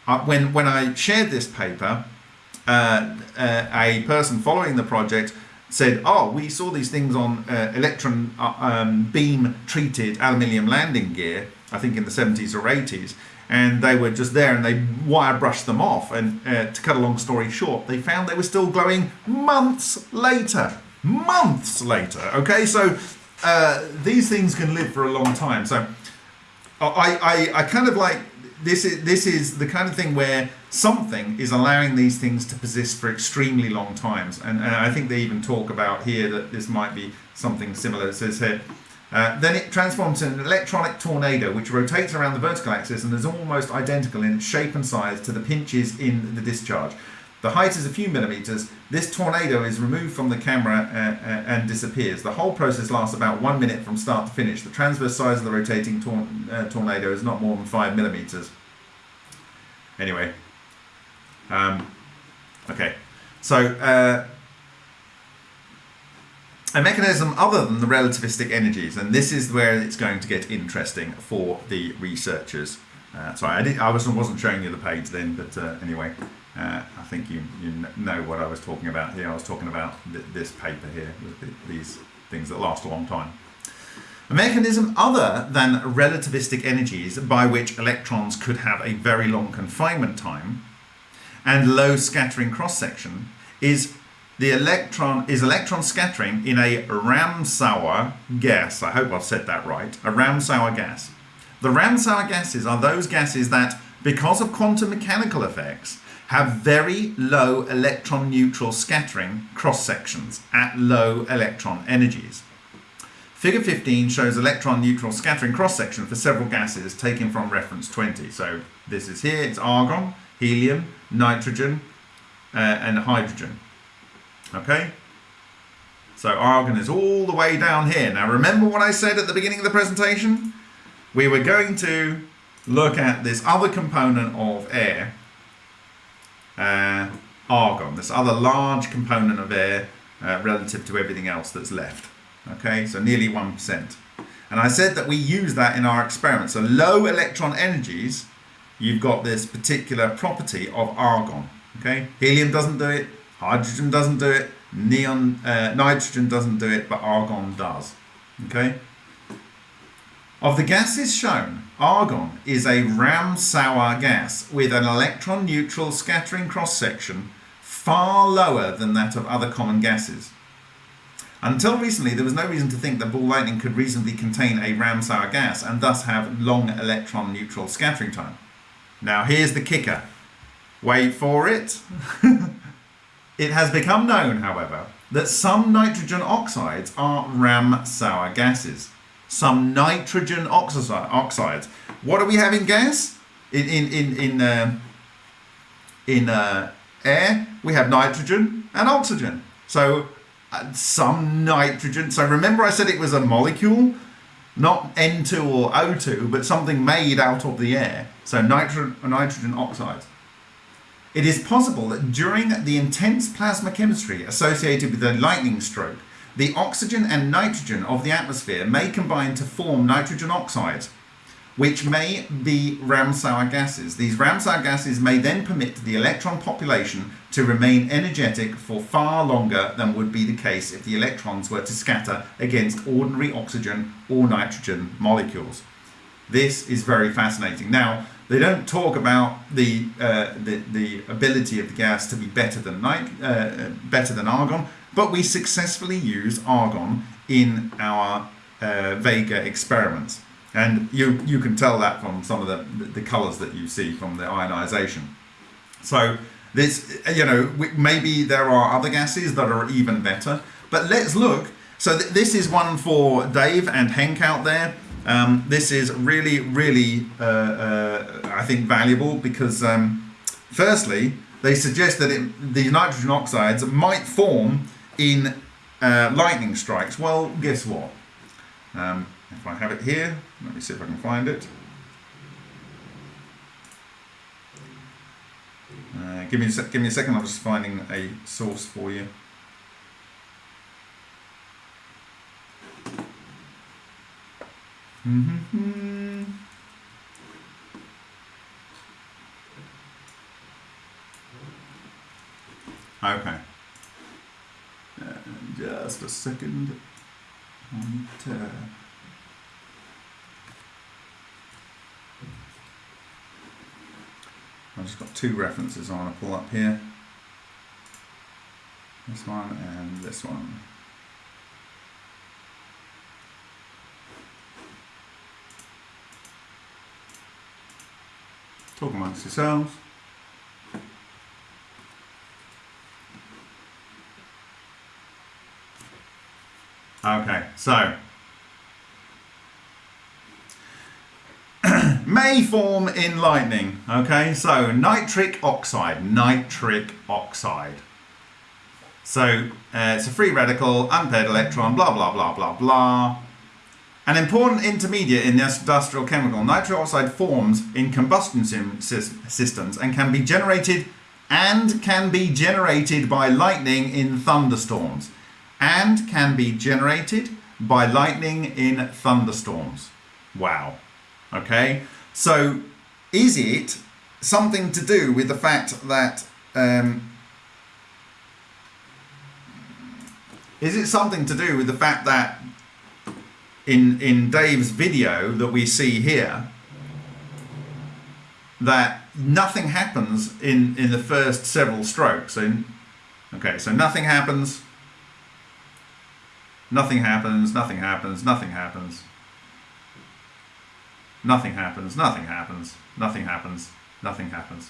uh, when, when I shared this paper, uh, uh, a person following the project said, oh, we saw these things on uh, electron uh, um, beam treated aluminium landing gear, I think in the 70s or 80s, and they were just there and they wire brushed them off. And uh, to cut a long story short, they found they were still glowing months later months later. Okay, so uh, these things can live for a long time. So I, I, I kind of like this is this is the kind of thing where something is allowing these things to persist for extremely long times. And, and I think they even talk about here that this might be something similar. It says here. Uh, then it transforms into an electronic tornado which rotates around the vertical axis and is almost identical in shape and size to the pinches in the discharge. The height is a few millimeters. This tornado is removed from the camera uh, uh, and disappears. The whole process lasts about one minute from start to finish. The transverse size of the rotating tor uh, tornado is not more than five millimeters. Anyway, um, okay, so uh, a mechanism other than the relativistic energies, and this is where it's going to get interesting for the researchers. Uh, sorry, I, did, I wasn't, wasn't showing you the page then, but uh, anyway. Uh, I think you, you know what I was talking about here. I was talking about th this paper here, with the, these things that last a long time. A mechanism other than relativistic energies by which electrons could have a very long confinement time and low scattering cross-section is the electron is electron scattering in a Ramsauer gas. I hope I've said that right. A Ramsauer gas. The Ramsauer gases are those gases that, because of quantum mechanical effects, have very low electron neutral scattering cross sections at low electron energies. Figure 15 shows electron neutral scattering cross section for several gases taken from reference 20. So this is here, it's argon, helium, nitrogen, uh, and hydrogen. Okay? So argon is all the way down here. Now remember what I said at the beginning of the presentation? We were going to look at this other component of air uh, argon, this other large component of air uh, relative to everything else that's left. Okay, so nearly 1%. And I said that we use that in our experiments. So low electron energies, you've got this particular property of argon. Okay, helium doesn't do it, hydrogen doesn't do it, neon, uh, nitrogen doesn't do it, but argon does. Okay. Of the gases shown, argon is a Ramsauer gas with an electron neutral scattering cross section far lower than that of other common gases. Until recently, there was no reason to think that ball lightning could reasonably contain a Ramsauer gas and thus have long electron neutral scattering time. Now here's the kicker. Wait for it. it has become known, however, that some nitrogen oxides are Ramsauer gases some nitrogen oxides. What do we have in gas? In in in in uh, in uh, air, we have nitrogen and oxygen. So uh, some nitrogen. So remember, I said it was a molecule, not N2 or O2, but something made out of the air. So nitro nitrogen oxides. It is possible that during the intense plasma chemistry associated with a lightning stroke, the oxygen and nitrogen of the atmosphere may combine to form nitrogen oxides, which may be Ramsauer gases. These Ramsauer gases may then permit the electron population to remain energetic for far longer than would be the case if the electrons were to scatter against ordinary oxygen or nitrogen molecules. This is very fascinating. Now, they don't talk about the, uh, the, the ability of the gas to be better than, uh, better than argon, but we successfully use argon in our uh, Vega experiments. And you, you can tell that from some of the, the, colours that you see from the ionization. So This, you know, maybe there are other gases that are even better. But let's look. So th- this is one for Dave and Henk out there. Um, this is really, really, uh, uh, I think, valuable because, um, firstly, they suggest that it, the nitrogen oxides might form in uh, lightning strikes. Well, guess what? Um, if I have it here, let me see if I can find it. Uh, give me a sec- give me a second. I'm just finding a source for you. Mhm. Okay. Uh, just a second. And, I've just got two references I want to pull up here. This one and this one. Talk amongst yourselves. Okay, so may form in lightning. Okay, so nitric oxide, nitric oxide. So uh, it's a free radical, unpaired electron, blah blah blah blah blah. An important intermediate in the industrial chemical, nitric oxide forms in combustion systems and can be generated and can be generated by lightning in thunderstorms and can be generated by lightning in thunderstorms. Wow. Okay, so is it something to do with the fact that um, is it something to do with the fact that in, in Dave's video that we see here that nothing happens in, in the first several strokes. In, okay, so nothing happens, nothing happens, nothing happens, nothing happens, nothing happens, nothing happens, nothing happens, nothing happens.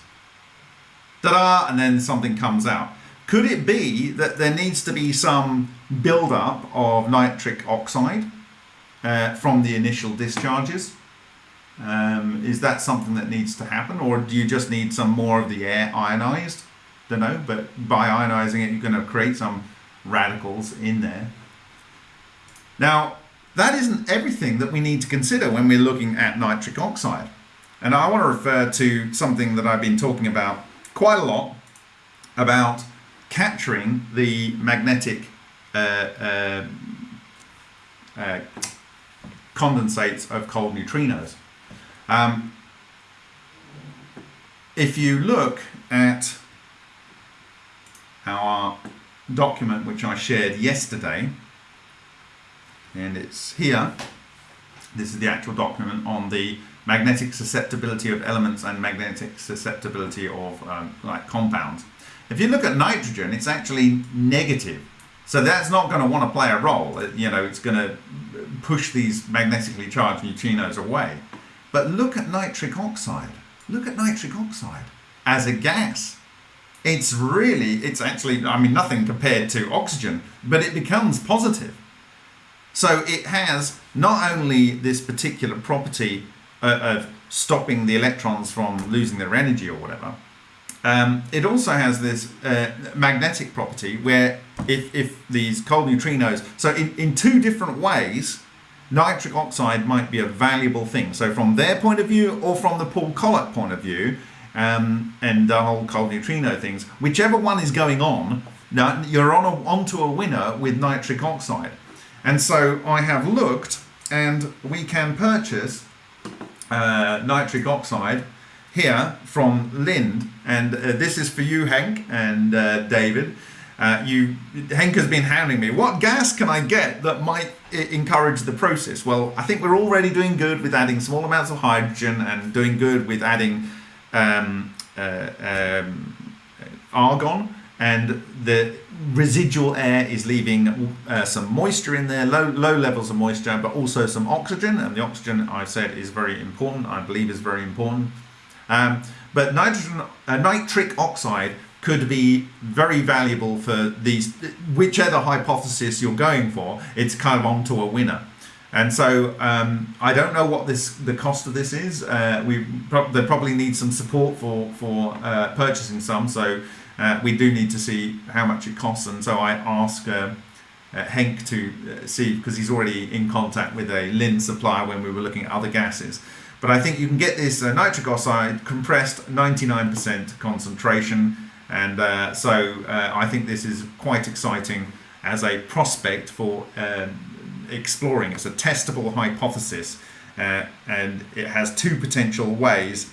Ta-da! And then something comes out. Could it be that there needs to be some build-up of nitric oxide? Uh, from the initial discharges. Um, is that something that needs to happen or do you just need some more of the air ionized? Don't know but by ionizing it you're going to create some radicals in there. Now that isn't everything that we need to consider when we're looking at nitric oxide. And I want to refer to something that I've been talking about quite a lot about capturing the magnetic uh, uh, uh, condensates of cold neutrinos. Um, if you look at our document which I shared yesterday, and it's here. This is the actual document on the magnetic susceptibility of elements and magnetic susceptibility of um, like compounds. If you look at nitrogen, it's actually negative. So that's not going to want to play a role. It- you know, it's going to push these magnetically charged neutrinos away. But look at nitric oxide. Look at nitric oxide as a gas. It's really, it's actually, I mean, nothing compared to oxygen, but it becomes positive. So it has not only this particular property uh, of stopping the electrons from losing their energy or whatever, um, it also has this uh, magnetic property where if, if these cold neutrinos, so in, in two different ways, nitric oxide might be a valuable thing. So from their point of view or from the Paul Collett point of view, um, and the whole cold neutrino things, whichever one is going on, now you're on a, onto a winner with nitric oxide. And so I have looked, and we can purchase uh, nitric oxide here from Linde, and uh, this is for you, Hank and uh, David. Uh, you, Hank has been hounding me. What gas can I get that might encourage the process? Well, I think we're already doing good with adding small amounts of hydrogen and doing good with adding um, uh, um, argon, and the residual air is leaving uh, some moisture in there, low low levels of moisture, but also some oxygen. And the oxygen I've said is very important. I believe is very important. Um, but nitrogen, uh, nitric oxide could be very valuable for these, whichever hypothesis you're going for, it's kind of onto a winner. And so um, I don't know what this the cost of this is. Uh, we pro- they probably need some support for for uh, purchasing some. So uh, we do need to see how much it costs. And so I ask uh, uh, Henk to uh, see because he's already in contact with a Lin supplier when we were looking at other gases. But I think you can get this nitric oxide compressed 99% concentration. And so I think this is quite exciting as a prospect for um, exploring. It's a testable hypothesis, uh, and it has two potential ways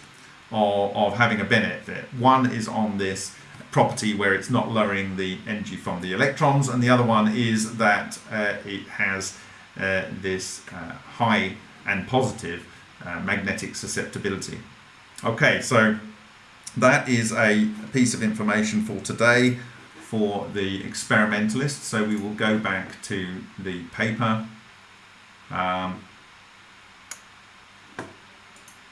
of, of having a benefit. One is on this property where it's not lowering the energy from the electrons, and the other one is that uh, it has uh, this uh, high and positive uh, magnetic susceptibility. Okay, so that is a piece of information for today for the experimentalists. So we will go back to the paper. Um,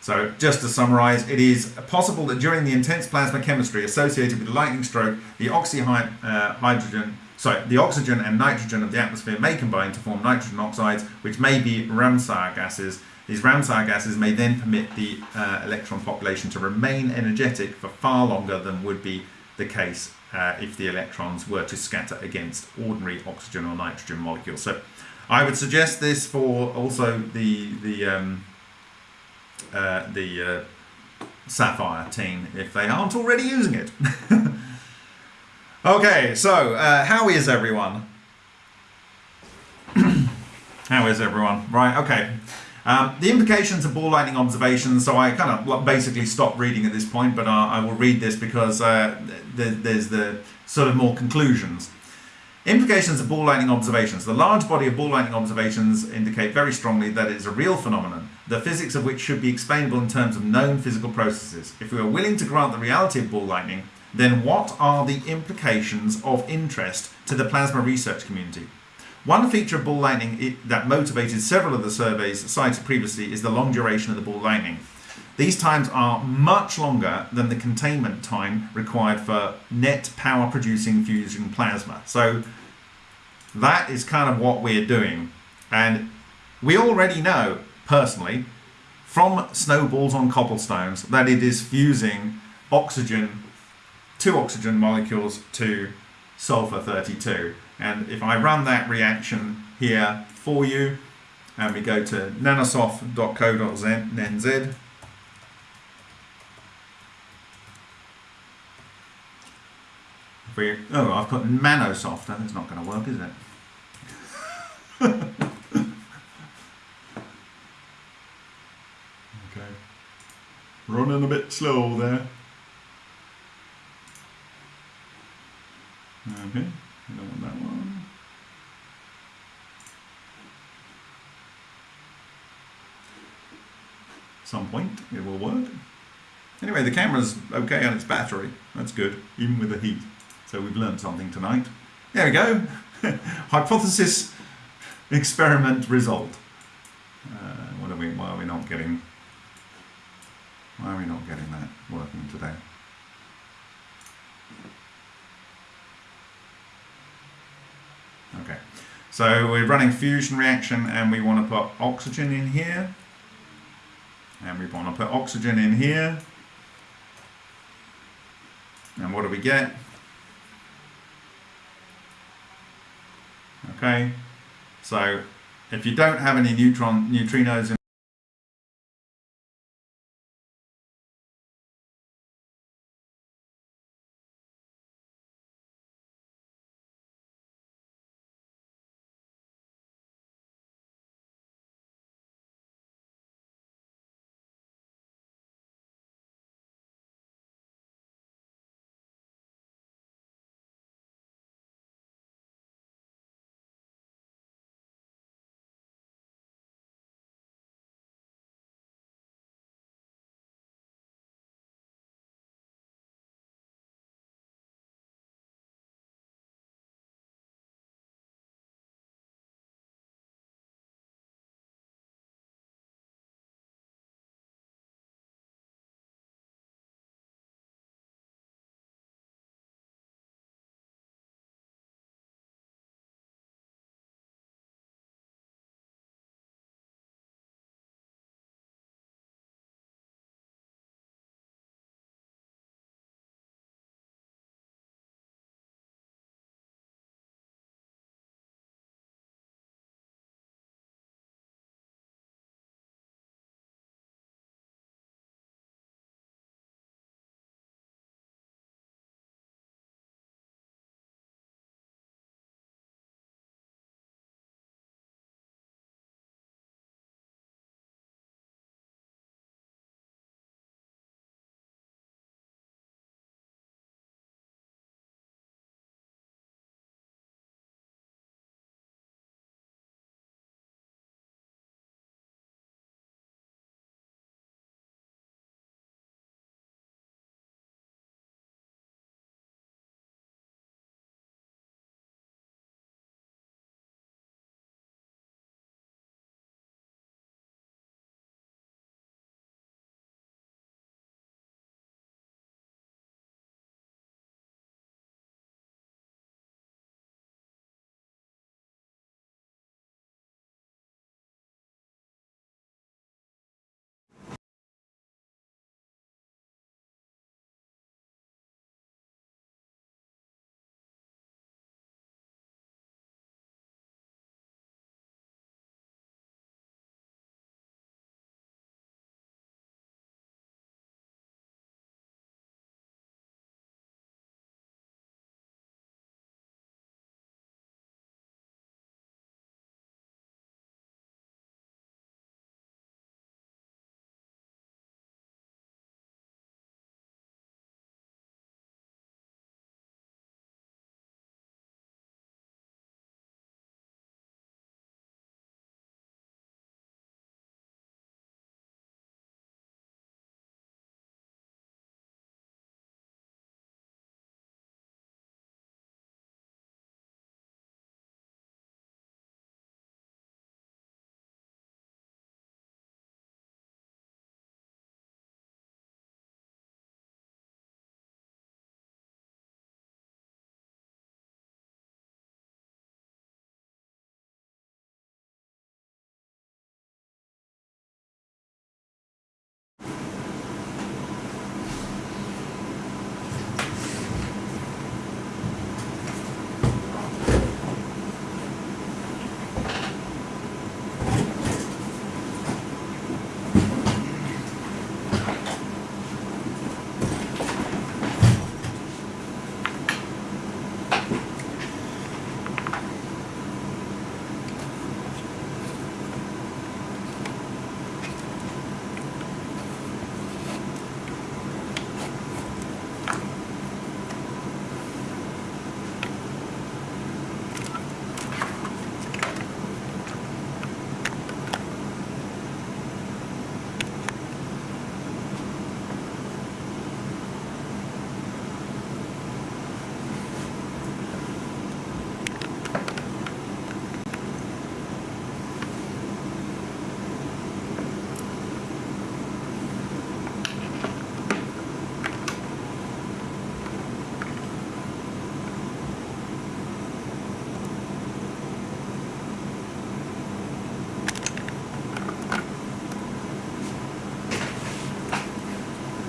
so just to summarize, it is possible that during the intense plasma chemistry associated with the lightning stroke, the oxyhydrogen, uh, sorry, the oxygen and nitrogen of the atmosphere may combine to form nitrogen oxides, which may be Ramsauer gases. These Ramsauer gases may then permit the uh, electron population to remain energetic for far longer than would be the case uh, if the electrons were to scatter against ordinary oxygen or nitrogen molecules. So I would suggest this for also the the um, uh, the uh, Sapphire team if they aren't already using it. okay, so uh, how is everyone? how is everyone? Right, okay. Um, the implications of ball lightning observations, so I kind of basically stopped reading at this point, but I, I will read this because uh, th there's the sort of more conclusions. Implications of ball lightning observations. The large body of ball lightning observations indicate very strongly that it is a real phenomenon, the physics of which should be explainable in terms of known physical processes. If we are willing to grant the reality of ball lightning, then what are the implications of interest to the plasma research community? One feature of ball lightning that motivated several of the surveys cited previously is the long duration of the ball lightning. These times are much longer than the containment time required for net power producing fusion plasma. So that is kind of what we're doing. And we already know, personally, from snowballs on cobblestones, that it is fusing oxygen, two oxygen molecules to sulfur 32. And if I run that reaction here for you, and we go to nanosoft.co.nz, oh, I've got Manosoft, that's not going to work, is it? okay. Running a bit slow there. Okay. I don't want that one. Some point it will work. Anyway, the camera's okay on its battery. That's good, even with the heat. So we've learned something tonight. There we go. Hypothesis experiment result. Uh, what are we? Why are we not getting? Why are we not getting that working today? Okay, so we're running fusion reaction and we want to put oxygen in here. And we want to put oxygen in here. And what do we get? Okay, so if you don't have any neutron neutrinos in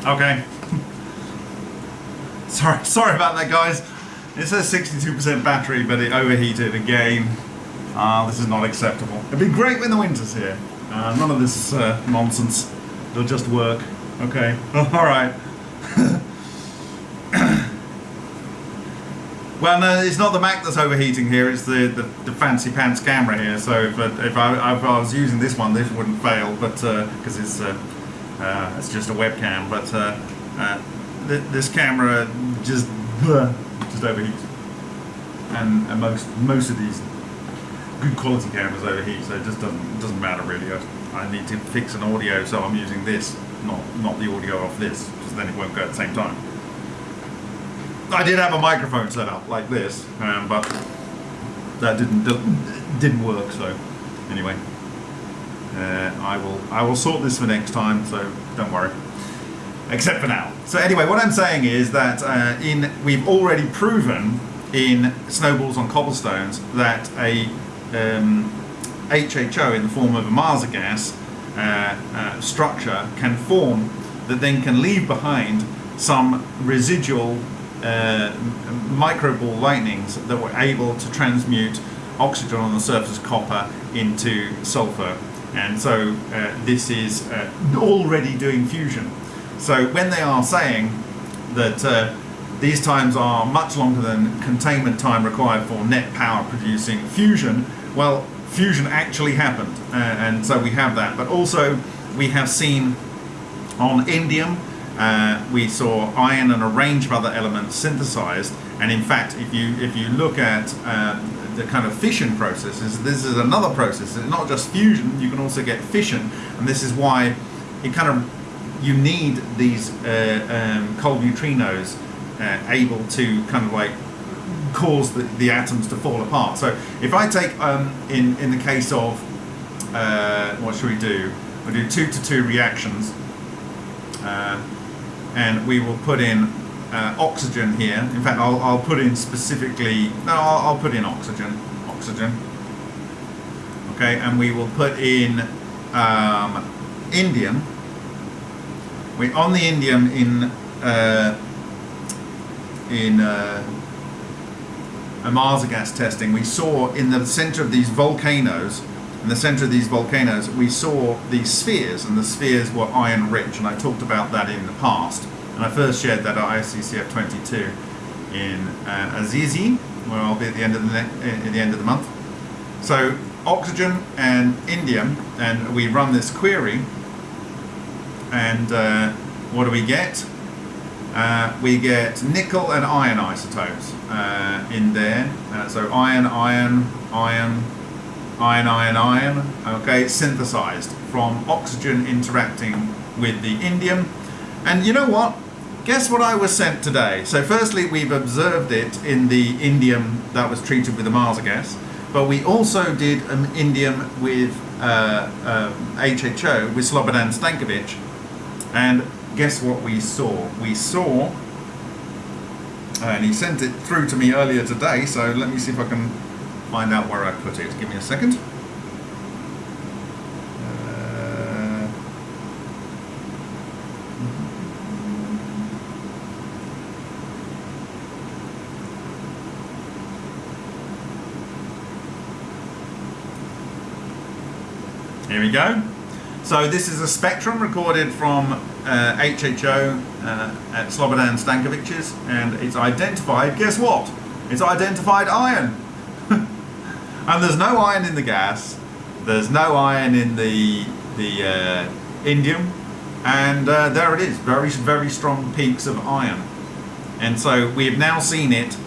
Okay. sorry, sorry about that, guys. It says 62% battery, but it overheated again. Uh, this is not acceptable. It'd be great when the winter's here. Uh, none of this uh, nonsense. It'll just work. Okay. All right. well, no, it's not the Mac that's overheating here. It's the, the, the fancy pants camera here. So if, if, I, if I was using this one, this wouldn't fail, but because it's uh, uh, it's just a webcam. But uh, uh, th this camera just just overheats, and, and most most of these good quality cameras overheat, so it just doesn't doesn't matter really. I, I need to fix an audio, so I'm using this, not not the audio off this, because then it won't go at the same time. I did have a microphone set up like this, um, but that didn't didn't work. So anyway, uh, I will I will sort this for next time. So don't worry. Except for now. So anyway, what I'm saying is that uh, in we've already proven in snowballs on cobblestones that a um, HHO in the form of a Marsa gas uh, uh, structure can form that then can leave behind some residual uh, microball lightnings that were able to transmute oxygen on the surface of copper into sulfur. And so uh, this is uh, already doing fusion. So when they are saying that uh, these times are much longer than containment time required for net power producing fusion, well, fusion actually happened. Uh, and so we have that. But also we have seen on indium uh, we saw iron and a range of other elements synthesized. And in fact, if you if you look at uh, the kind of fission processes, this is another process. It's not just fusion; you can also get fission, and this is why it kind of you need these uh, um, cold neutrinos uh, able to kind of like cause the, the atoms to fall apart. So if I take um, in in the case of uh, what should we do? We'll do two to two reactions. Uh, and we will put in uh, oxygen here. In fact, I'll, I'll put in specifically, no, I'll, I'll, put in oxygen, oxygen. Okay, and we will put in um, indium. We on the indium in uh, in uh, a Marsa gas testing, we saw in the center of these volcanoes in the center of these volcanoes, we saw these spheres, and the spheres were iron rich, and I talked about that in the past. And I first shared that at ICCF 22 in uh, Assisi, where I'll be at the end of the at the end of the month. So oxygen and indium, and we run this query, and uh, what do we get? Uh, we get nickel and iron isotopes uh, in there. Uh, so iron, iron, iron, iron, iron, iron, okay, synthesized from oxygen interacting with the indium. And you know what? Guess what I was sent today? So firstly, we've observed it in the indium that was treated with the Marsa gas, but we also did an indium with uh, uh, HHO, with Slobodan Stankovic, and guess what we saw? We saw, and he sent it through to me earlier today, so let me see if I can find out where I put it. Give me a second. Go. So this is a spectrum recorded from uh, HHO uh, at Slobodan Stankovic's and it's identified, guess what? It's identified iron. And there's no iron in the gas, there's no iron in the, the uh, indium, and uh, there it is, very, very strong peaks of iron. And so we have now seen it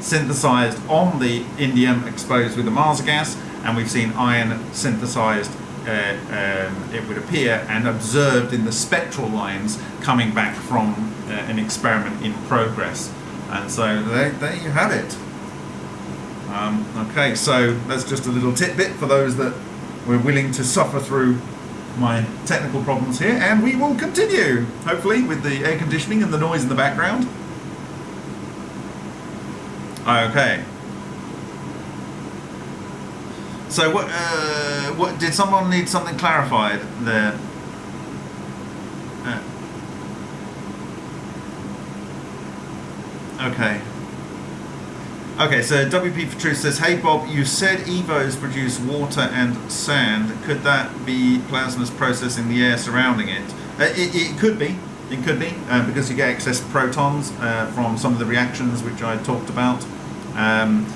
synthesized on the indium exposed with the Mars gas, and we've seen iron synthesized, uh, um, it would appear, and observed in the spectral lines coming back from uh, an experiment in progress. And so there, there you have it. Um, okay, so that's just a little tidbit for those that were willing to suffer through my technical problems here, and we will continue, hopefully, with the air conditioning and the noise in the background. Okay. So what, uh, what, did someone need something clarified there? Uh, Okay. Okay, so WP for Truth says, Hey Bob, you said EVOs produce water and sand. Could that be plasmas processing the air surrounding it? Uh, it, it could be. It could be, uh, because you get excess protons uh, from some of the reactions which I talked about. Um,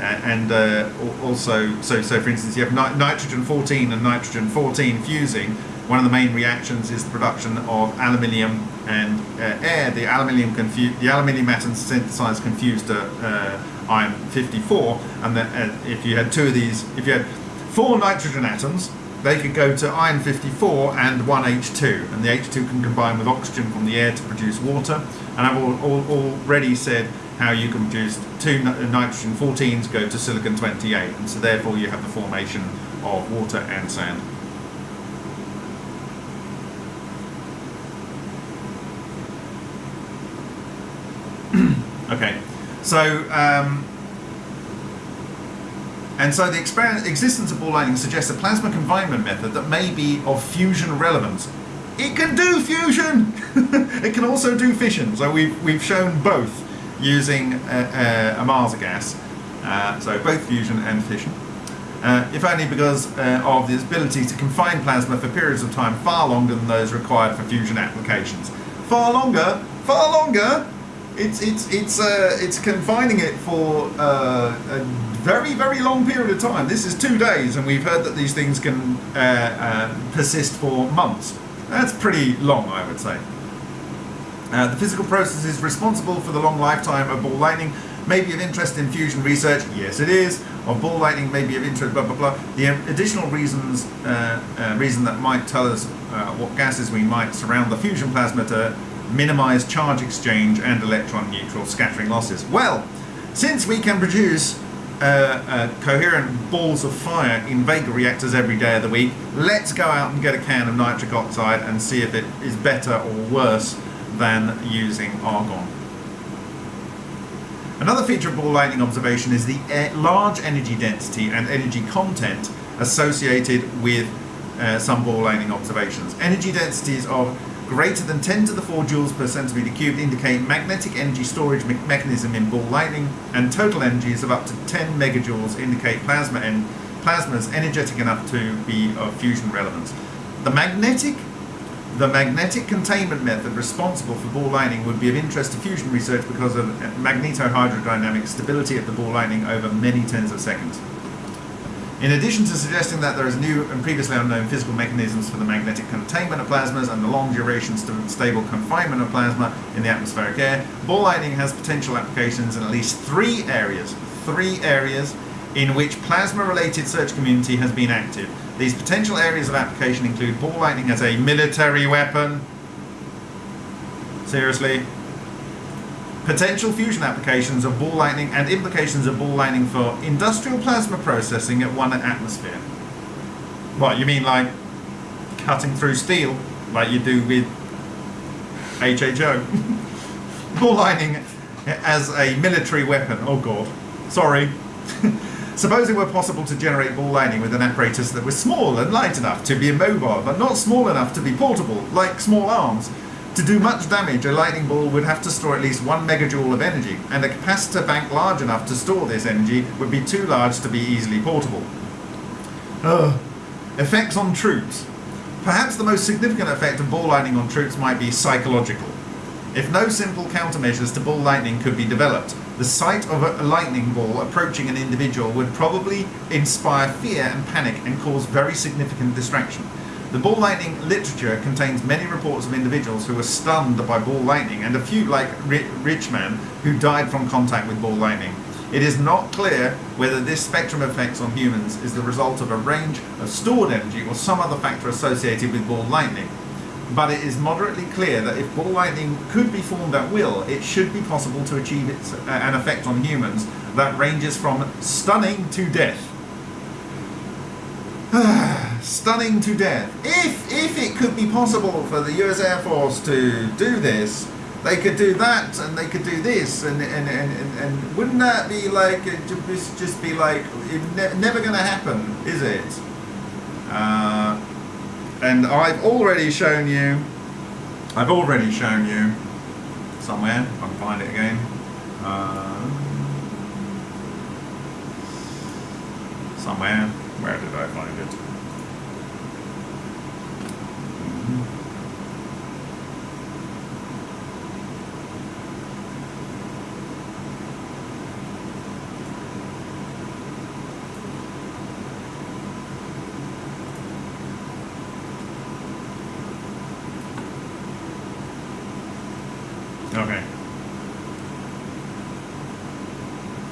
and uh, also, so, so for instance, you have ni nitrogen 14 and nitrogen 14 fusing. One of the main reactions is the production of aluminium and uh, air. The aluminium, the aluminium atoms synthesize confused to uh, iron 54 and then uh, if you had two of these if you had four nitrogen atoms they could go to iron 54 and one H2 and the H2 can combine with oxygen from the air to produce water and I've all, all, already said how you can produce two nitrogen 14s go to silicon 28 and so therefore you have the formation of water and sand. okay so, um, and so the existence of ball lightning suggests a plasma confinement method that may be of fusion relevance. It can do fusion! it can also do fission. So we've, we've shown both using a, a, a Marsa gas. Uh, so both fusion and fission. Uh, if only because uh, of the ability to confine plasma for periods of time far longer than those required for fusion applications. Far longer, far longer it's it's it's uh, it's confining it for uh, a very very long period of time. This is two days, and we've heard that these things can uh, uh persist for months. That's pretty long, I would say. Uh, the physical processes responsible for the long lifetime of ball lightning may be of interest in fusion research. Yes, it is. Of ball lightning may be of interest. Blah blah blah. The additional reasons uh, reason that might tell us what gases we might surround the fusion plasma to minimize charge exchange and electron neutral scattering losses? Well, since we can produce uh, uh, coherent balls of fire in Vega reactors every day of the week, let's go out and get a can of nitric oxide and see if it is better or worse than using argon. Another feature of ball lightning observation is the large energy density and energy content associated with uh, some ball lightning observations. Energy densities of greater than 10 to the 4 joules per centimeter cubed indicate magnetic energy storage me mechanism in ball lightning, and total energies of up to 10 megajoules indicate plasma and plasmas energetic enough to be of fusion relevance. The magnetic the magnetic containment method responsible for ball lightning would be of interest to fusion research because of magnetohydrodynamic stability of the ball lightning over many tens of seconds. In addition to suggesting that there is new and previously unknown physical mechanisms for the magnetic containment of plasmas and the long duration st stable confinement of plasma in the atmospheric air, ball lightning has potential applications in at least three areas, three areas in which plasma-related search community has been active. These potential areas of application include ball lightning as a military weapon. Seriously, potential fusion applications of ball lightning and implications of ball lightning for industrial plasma processing at one atmosphere. What, you mean like cutting through steel, like you do with HHO? ball lightning as a military weapon, oh god, sorry. Suppose it were possible to generate ball lightning with an apparatus that was small and light enough to be immobile, but not small enough to be portable, like small arms, to do much damage, a lightning ball would have to store at least one megajoule of energy, and a capacitor bank large enough to store this energy would be too large to be easily portable. Ugh. Effects on troops. Perhaps the most significant effect of ball lightning on troops might be psychological. If no simple countermeasures to ball lightning could be developed, the sight of a lightning ball approaching an individual would probably inspire fear and panic and cause very significant distraction. The ball lightning literature contains many reports of individuals who were stunned by ball lightning and a few, like Richmann, who died from contact with ball lightning. It is not clear whether this spectrum effects on humans is the result of a range of stored energy or some other factor associated with ball lightning. But it is moderately clear that if ball lightning could be formed at will, it should be possible to achieve its, uh, an effect on humans that ranges from stunning to death. Stunning to death. If, if it could be possible for the US Air Force to do this, they could do that and they could do this and and, and, and, and wouldn't that be like just, just be like ne never going to happen is it uh, and I've already shown you I've already shown you somewhere if I can find it again Uh, somewhere. Where did I find it? Mhm. Okay.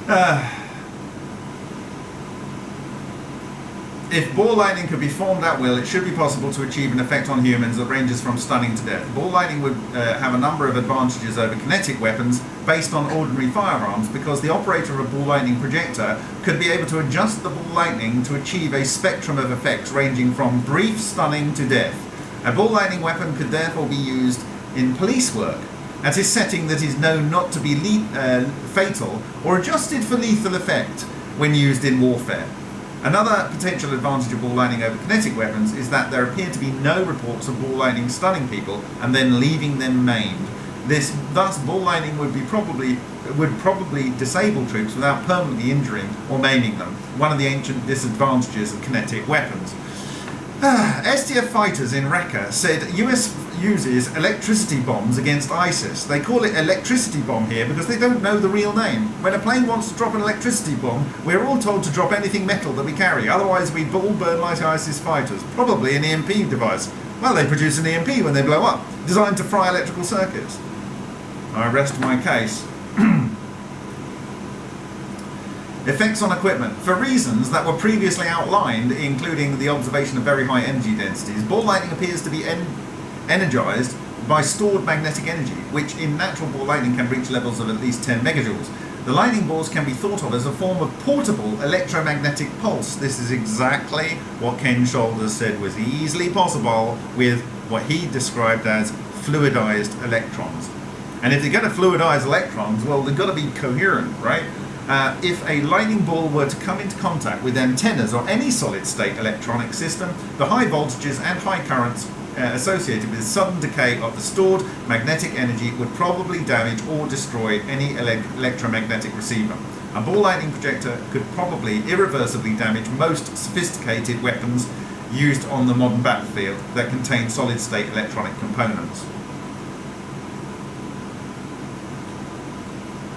Uh, if ball lightning could be formed at will, it should be possible to achieve an effect on humans that ranges from stunning to death. Ball lightning would uh, have a number of advantages over kinetic weapons based on ordinary firearms because the operator of a ball lightning projector could be able to adjust the ball lightning to achieve a spectrum of effects ranging from brief stunning to death. A ball lightning weapon could therefore be used in police work at a setting that is known not to be uh, fatal or adjusted for lethal effect when used in warfare. Another potential advantage of ball lightning over kinetic weapons is that there appear to be no reports of ball lightning stunning people and then leaving them maimed. This, thus, ball lightning would be probably would probably disable troops without permanently injuring or maiming them. One of the ancient disadvantages of kinetic weapons. SDF fighters in Raqqa said US uses electricity bombs against ISIS. They call it electricity bomb here because they don't know the real name. When a plane wants to drop an electricity bomb, we're all told to drop anything metal that we carry. Otherwise, we'd all burn like ISIS fighters. Probably an EMP device. Well, they produce an EMP when they blow up, designed to fry electrical circuits. I rest my case. Effects on equipment. For reasons that were previously outlined, including the observation of very high energy densities, ball lightning appears to be energized by stored magnetic energy, which in natural ball lightning can reach levels of at least 10 megajoules. The lightning balls can be thought of as a form of portable electromagnetic pulse. This is exactly what Ken Shoulders said was easily possible with what he described as fluidized electrons. And if they're going to fluidize electrons, well, they've got to be coherent, right? Uh, if a lightning ball were to come into contact with antennas or any solid state electronic system, the high voltages and high currents uh, associated with sudden decay of the stored magnetic energy would probably damage or destroy any ele- electromagnetic receiver. A ball lightning projector could probably irreversibly damage most sophisticated weapons used on the modern battlefield that contain solid state electronic components.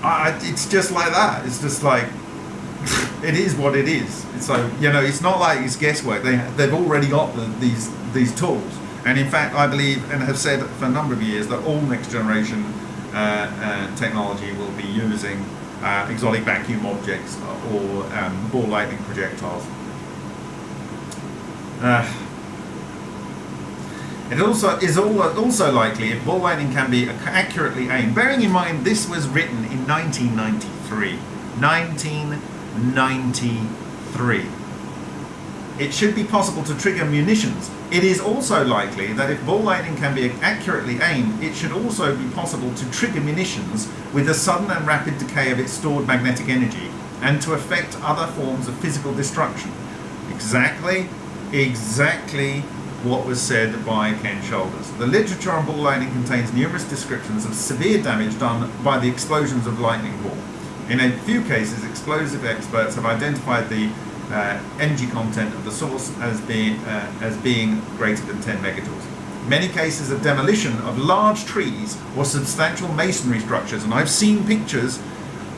I, it's just like that. It's just like it is what it is. So you know, it's not like it's guesswork. They they've already got the, these these tools, and in fact, I believe and have said for a number of years that all next generation uh, uh, technology will be using uh, exotic vacuum objects or um, ball lightning projectiles. Uh, it also is also likely if ball lightning can be accurately aimed. Bearing in mind this was written in 1993. 1993. It should be possible to trigger munitions. It is also likely that if ball lightning can be accurately aimed, it should also be possible to trigger munitions with the sudden and rapid decay of its stored magnetic energy and to affect other forms of physical destruction. Exactly, exactly what was said by Ken Shoulders. The literature on ball lightning contains numerous descriptions of severe damage done by the explosions of lightning ball. In a few cases, explosive experts have identified the energy content of the source as being, uh, as being greater than 10 megajoules. Many cases of demolition of large trees or substantial masonry structures, and I've seen pictures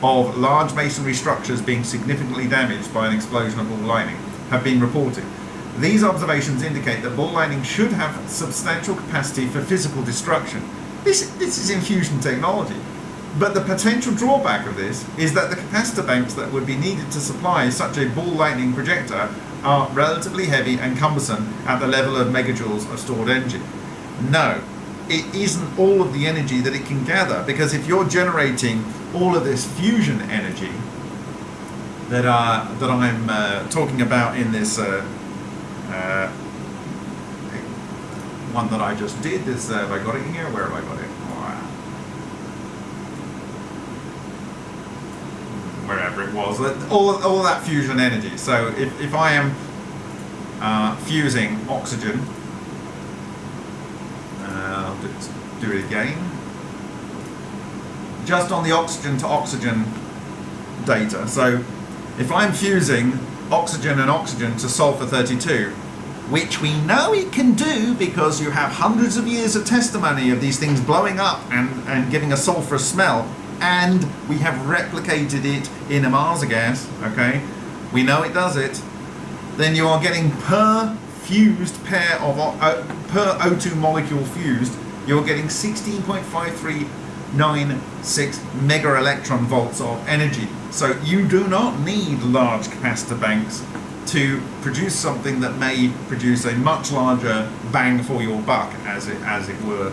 of large masonry structures being significantly damaged by an explosion of ball lightning, have been reported. These observations indicate that ball lightning should have substantial capacity for physical destruction. This, this is infusion technology. But the potential drawback of this is that the capacitor banks that would be needed to supply such a ball lightning projector are relatively heavy and cumbersome at the level of megajoules of stored energy. No, it isn't all of the energy that it can gather because if you're generating all of this fusion energy that, uh, that I'm uh, talking about in this uh, uh, one that I just did, this, uh, have I got it here? Where have I got it? Wherever it was, all, all that fusion energy. So if, if I am uh, fusing oxygen, uh, I'll do, do it again. just on the oxygen to oxygen data. So if I'm fusing oxygen and oxygen to sulfur 32, which we know it can do because you have hundreds of years of testimony of these things blowing up and, and giving a sulfurous smell, and we have replicated it in a Mars gas, okay? We know it does it. Then you are getting per fused pair of, uh, per O2 molecule fused, you're getting 16.5396 mega electron volts of energy. So you do not need large capacitor banks to produce something that may produce a much larger bang for your buck, as it as it were.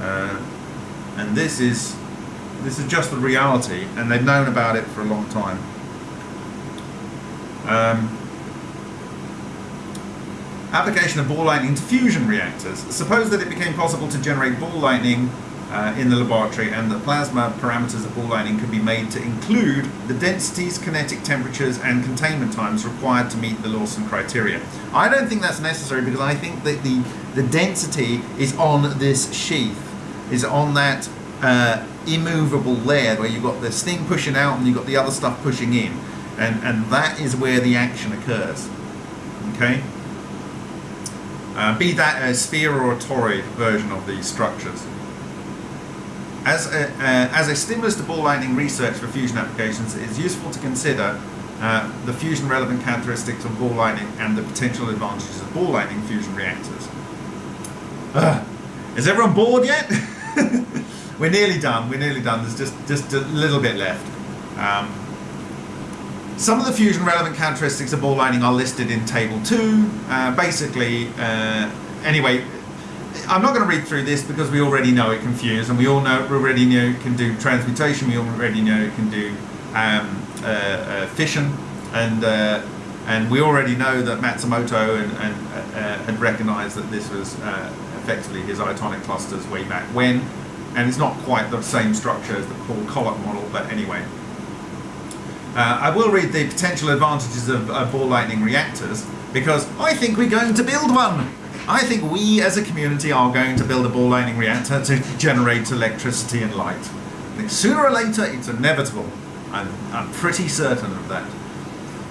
Uh, and this is this is just the reality, and they've known about it for a long time. Um, application of ball lightning to fusion reactors. Suppose that it became possible to generate ball lightning uh, in the laboratory and the plasma parameters of ball lightning could be made to include the densities, kinetic temperatures and containment times required to meet the Lawson criteria. I don't think that's necessary because I think that the, the density is on this sheath, is on that uh, immovable layer where you've got this thing pushing out and you've got the other stuff pushing in and, and that is where the action occurs. Okay? Uh, be that a sphere or a toroid version of these structures. As a, uh, as a stimulus to ball lightning research for fusion applications, it is useful to consider uh, the fusion relevant characteristics of ball lightning and the potential advantages of ball lightning fusion reactors. Uh, is everyone bored yet? we're nearly done, we're nearly done, there's just, just a little bit left. Um, some of the fusion relevant characteristics of ball lightning are listed in table 2. Uh, basically, uh, anyway, I'm not going to read through this because we already know it can fuse and we all know we already know it can do transmutation, we already know it can do um, uh, uh, fission. And uh, and we already know that Matsumoto and, and uh, had recognized that this was effectively his itonic clusters way back when and it's not quite the same structure as the Paul Koloc model but anyway. Uh, I will read the potential advantages of ball lightning reactors because I think we're going to build one. I think we as a community are going to build a ball lightning reactor to generate electricity and light. I think sooner or later it's inevitable. I'm, I'm pretty certain of that.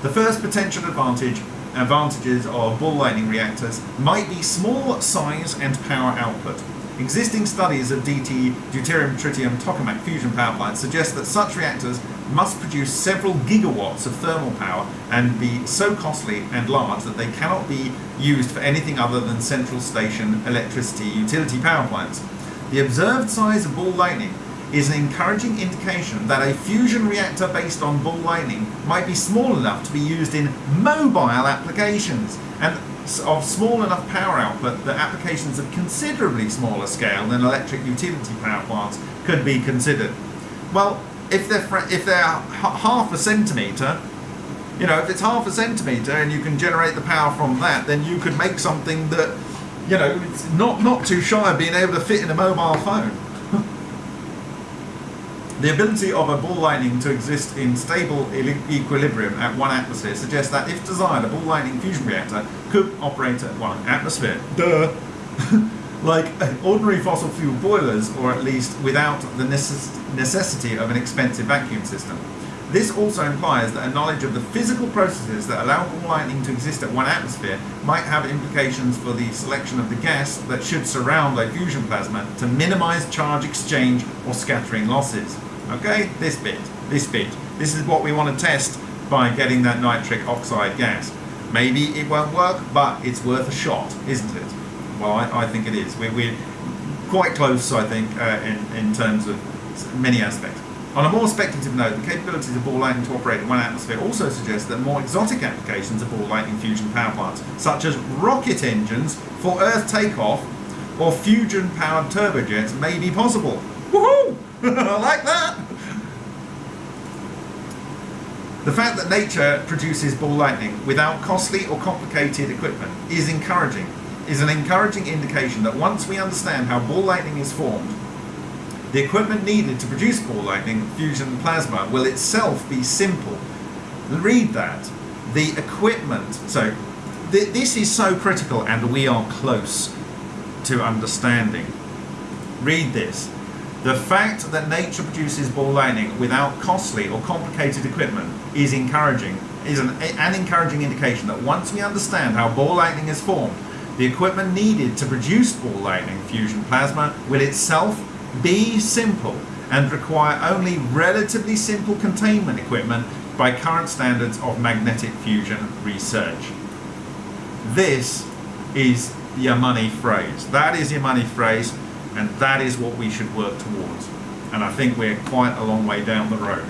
The first potential advantage advantages of ball lightning reactors might be small size and power output. Existing studies of DT, deuterium, tritium, tokamak fusion power plants suggest that such reactors must produce several gigawatts of thermal power and be so costly and large that they cannot be used for anything other than central station electricity utility power plants. The observed size of ball lightning is an encouraging indication that a fusion reactor based on ball lightning might be small enough to be used in mobile applications and of small enough power output that applications of considerably smaller scale than electric utility power plants could be considered. Well, if they're if they're half a centimeter, you know, if it's half a centimeter and you can generate the power from that, then you could make something that, you know, it's not not too shy of being able to fit in a mobile phone. The ability of a ball lightning to exist in stable equilibrium at one atmosphere suggests that, if desired, a ball lightning fusion reactor could operate at one atmosphere. Duh. like ordinary fossil fuel boilers, or at least without the necessity of an expensive vacuum system. This also implies that a knowledge of the physical processes that allow ball lightning to exist at one atmosphere might have implications for the selection of the gas that should surround a fusion plasma to minimize charge exchange or scattering losses. Okay, this bit, this bit. This is what we want to test by getting that nitric oxide gas. Maybe it won't work, but it's worth a shot, isn't it? Well, I, I think it is. We're, we're quite close, I think, uh, in, in terms of many aspects. On a more speculative note, the capabilities of ball lightning to operate in one atmosphere also suggest that more exotic applications of ball lightning fusion power plants, such as rocket engines for Earth takeoff or fusion-powered turbojets, may be possible. Woohoo! I like that! The fact that nature produces ball lightning without costly or complicated equipment is encouraging is an encouraging indication that once we understand how ball lightning is formed, the equipment needed to produce ball lightning fusion plasma will itself be simple. Read that. The equipment, so th this is so critical and we are close to understanding. Read this. The fact that nature produces ball lightning without costly or complicated equipment is encouraging, is an, an encouraging indication that once we understand how ball lightning is formed, the equipment needed to produce ball lightning fusion plasma will itself be simple and require only relatively simple containment equipment by current standards of magnetic fusion research. This is your money phrase. That is your money phrase, and that is what we should work towards. And I think we're quite a long way down the road.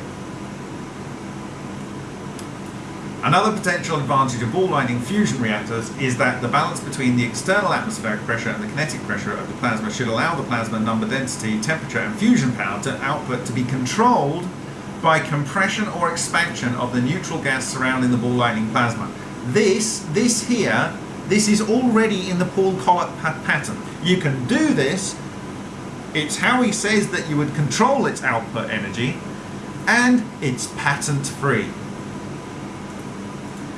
Another potential advantage of ball lightning fusion reactors is that the balance between the external atmospheric pressure and the kinetic pressure of the plasma should allow the plasma number density, temperature and fusion power to output to be controlled by compression or expansion of the neutral gas surrounding the ball lightning plasma. This, this here, this is already in the Paul Koloc pattern. You can do this, it's how he says that you would control its output energy, and it's patent free.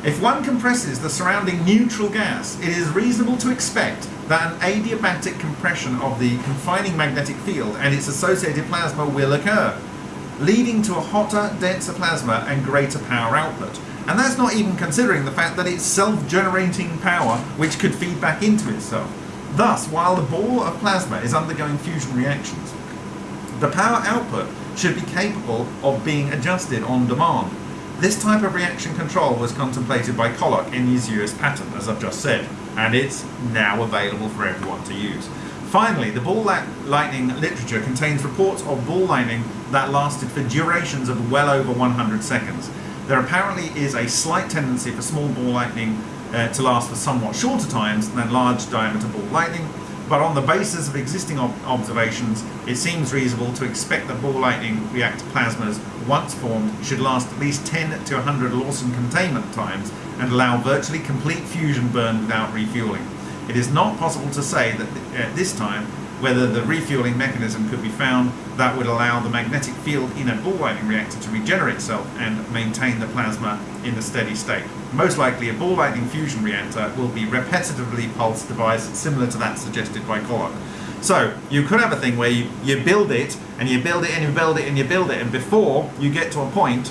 If one compresses the surrounding neutral gas, it is reasonable to expect that an adiabatic compression of the confining magnetic field and its associated plasma will occur, leading to a hotter, denser plasma and greater power output. And that's not even considering the fact that it's self-generating power which could feed back into itself. Thus, while the ball of plasma is undergoing fusion reactions, the power output should be capable of being adjusted on demand this type of reaction control was contemplated by Koloc in his US patent, as I've just said, and it's now available for everyone to use. Finally, the ball lightning literature contains reports of ball lightning that lasted for durations of well over 100 seconds. There apparently is a slight tendency for small ball lightning uh, to last for somewhat shorter times than large diameter ball lightning, but on the basis of existing ob observations, it seems reasonable to expect that ball lightning reactor plasmas, once formed, should last at least 10 to 100 Lawson containment times and allow virtually complete fusion burn without refueling. It is not possible to say that at this time whether the refueling mechanism could be found that would allow the magnetic field in a ball lightning reactor to regenerate itself and maintain the plasma in a steady state. Most likely a ball lightning fusion reactor will be repetitively pulsed device similar to that suggested by Koloc. So you could have a thing where you, you build it and you build it and you build it and you build it and before you get to a point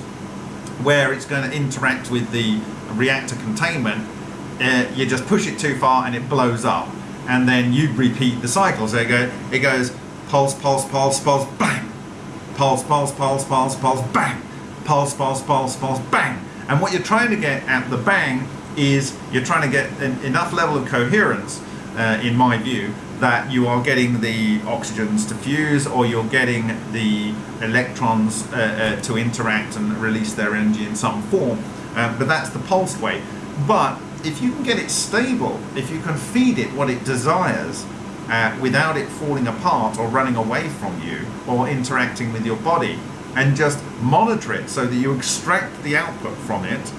where it's going to interact with the reactor containment, uh, you just push it too far and it blows up and then you repeat the cycle. So it, go, it goes pulse, pulse, pulse, pulse, bang, pulse, pulse, pulse, pulse, pulse, bang, pulse, pulse, pulse, pulse, bang. And what you're trying to get at the bang is you're trying to get an, enough level of coherence, uh, in my view, that you are getting the oxygens to fuse or you're getting the electrons uh, uh, to interact and release their energy in some form. Uh, but that's the pulsed way. But if you can get it stable, if you can feed it what it desires uh, without it falling apart or running away from you or interacting with your body, and just monitor it so that you extract the output from it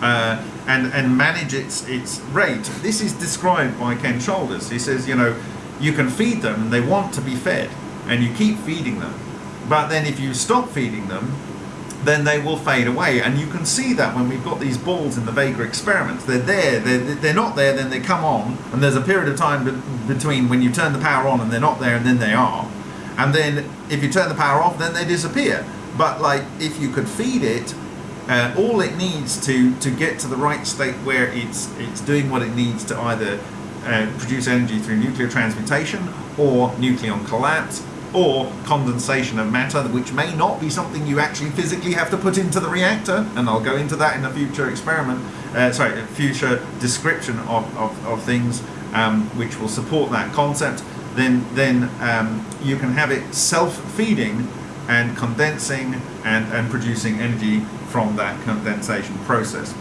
uh, and, and manage its, its rate. This is described by Ken Shoulders. He says, you know, you can feed them and they want to be fed and you keep feeding them. But then if you stop feeding them, then they will fade away. And you can see that when we've got these balls in the Vega experiments. They're there, they're, they're not there, then they come on, and there's a period of time be between when you turn the power on and they're not there and then they are. And then if you turn the power off, then they disappear. But like if you could feed it, uh, all it needs to, to get to the right state where it's, it's doing what it needs to either uh, produce energy through nuclear transmutation or nucleon collapse or condensation of matter, which may not be something you actually physically have to put into the reactor, and I'll go into that in a future experiment, uh, sorry, a future description of, of, of things um, which will support that concept, then, then um, you can have it self-feeding and condensing and, and producing energy from that condensation process.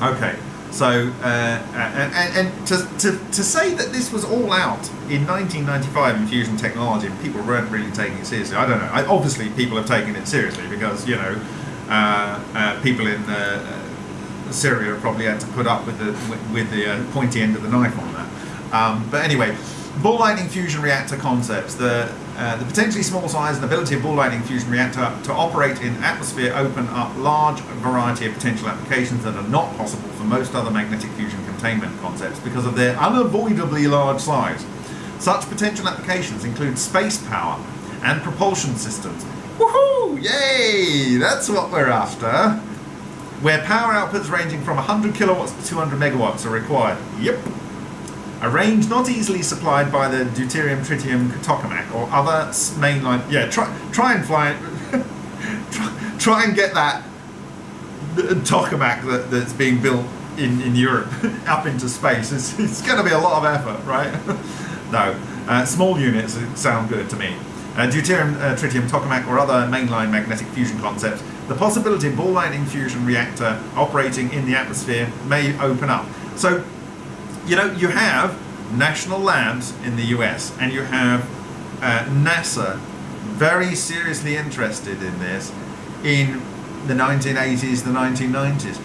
Okay, so, uh, and, and to, to, to say that this was all out in 1995 in fusion technology and people weren't really taking it seriously, I don't know. I, obviously, people have taken it seriously because, you know, uh, uh, people in uh, Syria probably had to put up with the, with, the uh, pointy end of the knife on that. Um, but anyway, ball lightning fusion reactor concepts. The, uh, the potentially small size and ability of ball lightning fusion reactor to operate in atmosphere open up large variety of potential applications that are not possible for most other magnetic fusion containment concepts because of their unavoidably large size. Such potential applications include space power, and propulsion systems. Woohoo! Yay! That's what we're after. Where power outputs ranging from 100 kilowatts to 200 megawatts are required. Yep. A range not easily supplied by the deuterium tritium tokamak or other mainline. Yeah, try try and fly. try, try and get that tokamak that, that's being built in, in Europe up into space. It's, it's going to be a lot of effort, right? no, uh, small units sound good to me. Uh, deuterium, uh, tritium, tokamak, or other mainline magnetic fusion concepts, the possibility of ball lightning fusion reactor operating in the atmosphere may open up. So, you know, you have national labs in the US and you have uh, NASA very seriously interested in this in the 1980s, the 1990s.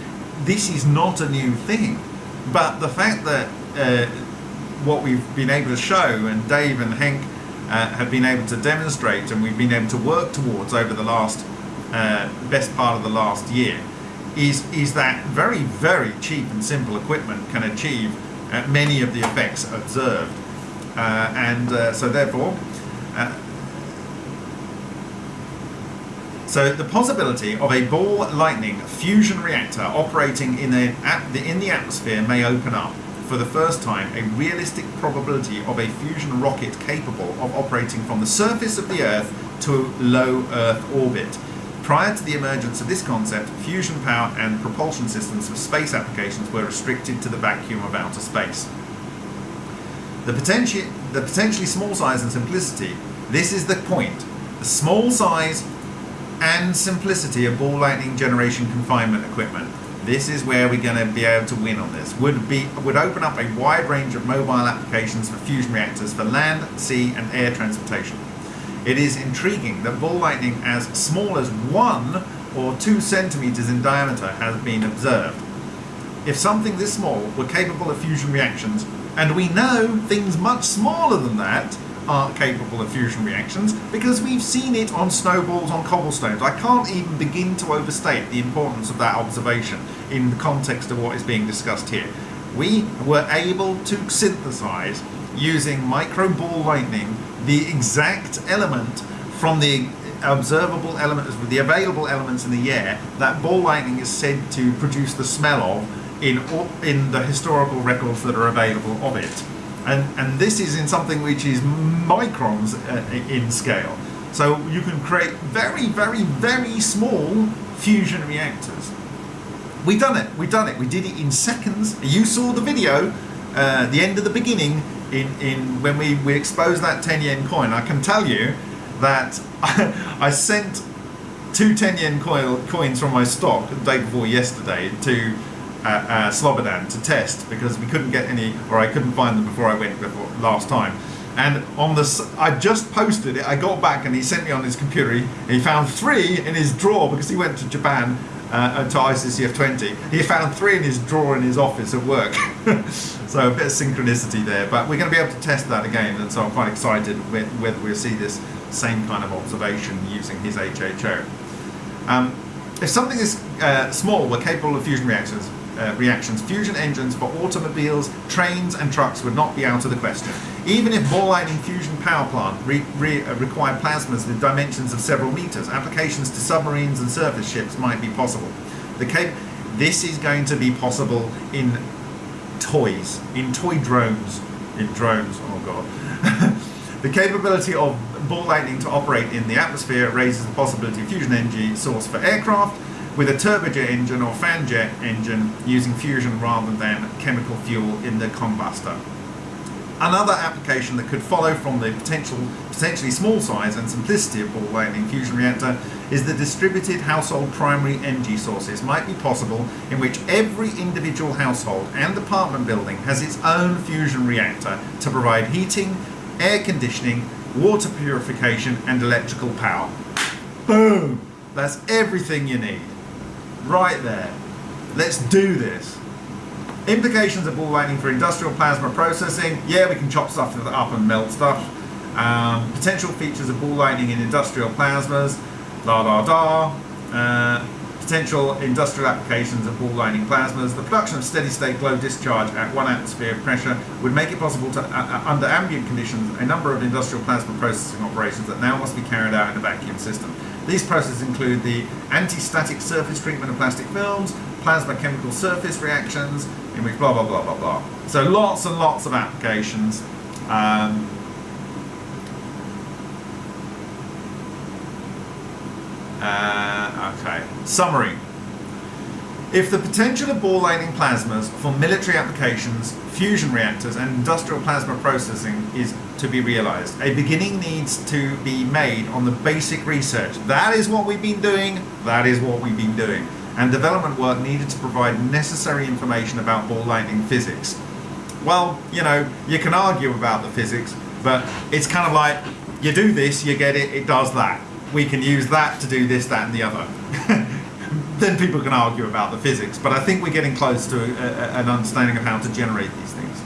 This is not a new thing, but the fact that uh, what we've been able to show, and Dave and Henk uh, have been able to demonstrate, and we've been able to work towards over the last uh, best part of the last year, is is that very very cheap and simple equipment can achieve many of the effects observed, uh, and uh, so therefore. Uh, so the possibility of a ball lightning fusion reactor operating in, a, in the atmosphere may open up for the first time a realistic probability of a fusion rocket capable of operating from the surface of the Earth to low Earth orbit. Prior to the emergence of this concept, fusion power and propulsion systems for space applications were restricted to the vacuum of outer space. The, potenti- the potentially small size and simplicity, this is the point. The small size and simplicity of ball lightning generation confinement equipment. This is where we're going to be able to win on this. Would be would open up a wide range of mobile applications for fusion reactors for land, sea, and air transportation. It is intriguing that ball lightning as small as one or two centimeters in diameter has been observed. If something this small were capable of fusion reactions, and we know things much smaller than that aren't capable of fusion reactions because we've seen it on snowballs on cobblestones. I can't even begin to overstate the importance of that observation in the context of what is being discussed here. We were able to synthesize using micro ball lightning the exact element from the observable elements, the available elements in the air that ball lightning is said to produce the smell of in, in the historical records that are available of it and and this is in something which is microns uh, in scale. So you can create very, very, very small fusion reactors. We've done it. we've done it. We did it in seconds. You saw the video, uh, the end of the beginning, in in when we we exposed that 10 yen coin. I can tell you that I, I sent two 10 yen coin, coins from my stock the day before yesterday to at uh, Slobodan to test because we couldn't get any, or I couldn't find them before I went before last time. And on this, I just posted it. I got back and he sent me on his computer. He, he found three in his drawer because he went to Japan uh, to ICCF 20. He found three in his drawer in his office at work. so a bit of synchronicity there. But we're going to be able to test that again. And so I'm quite excited whether we'll see this same kind of observation using his HHO. Um, if something is uh, small, we're capable of fusion reactions uh, reactions, fusion engines for automobiles, trains and trucks would not be out of the question. Even if ball lightning fusion power plant re re uh, required plasmas with dimensions of several meters, applications to submarines and surface ships might be possible. The cap this is going to be possible in toys, in toy drones, in drones, oh god. the capability of ball lightning to operate in the atmosphere raises the possibility of fusion energy source for aircraft, with a turbojet engine or fanjet engine using fusion rather than chemical fuel in the combustor. Another application that could follow from the potential, potentially small size and simplicity of ball lightning fusion reactor is the distributed household primary energy sources might be possible in which every individual household and apartment building has its own fusion reactor to provide heating, air conditioning, water purification and electrical power. Boom! That's everything you need right there. Let's do this. Implications of ball lightning for industrial plasma processing. Yeah, we can chop stuff up and melt stuff. Um, potential features of ball lightning in industrial plasmas. La da da. Uh, potential industrial applications of ball lightning plasmas. The production of steady state glow discharge at one atmosphere of pressure would make it possible to, uh, uh, under ambient conditions, a number of industrial plasma processing operations that now must be carried out in a vacuum system. These processes include the anti-static surface treatment of plastic films, plasma chemical surface reactions, in which blah blah blah blah blah. So lots and lots of applications. Um, Uh, okay. Summary. If the potential of ball lightning plasmas for military applications, fusion reactors, and industrial plasma processing is to be realized, a beginning needs to be made on the basic research. That is what we've been doing. That is what we've been doing. And development work needed to provide necessary information about ball lightning physics. Well, you know, you can argue about the physics, but it's kind of like you do this, you get it, it does that we can use that to do this, that, and the other. then people can argue about the physics, but I think we're getting close to a, a, an understanding of how to generate these things.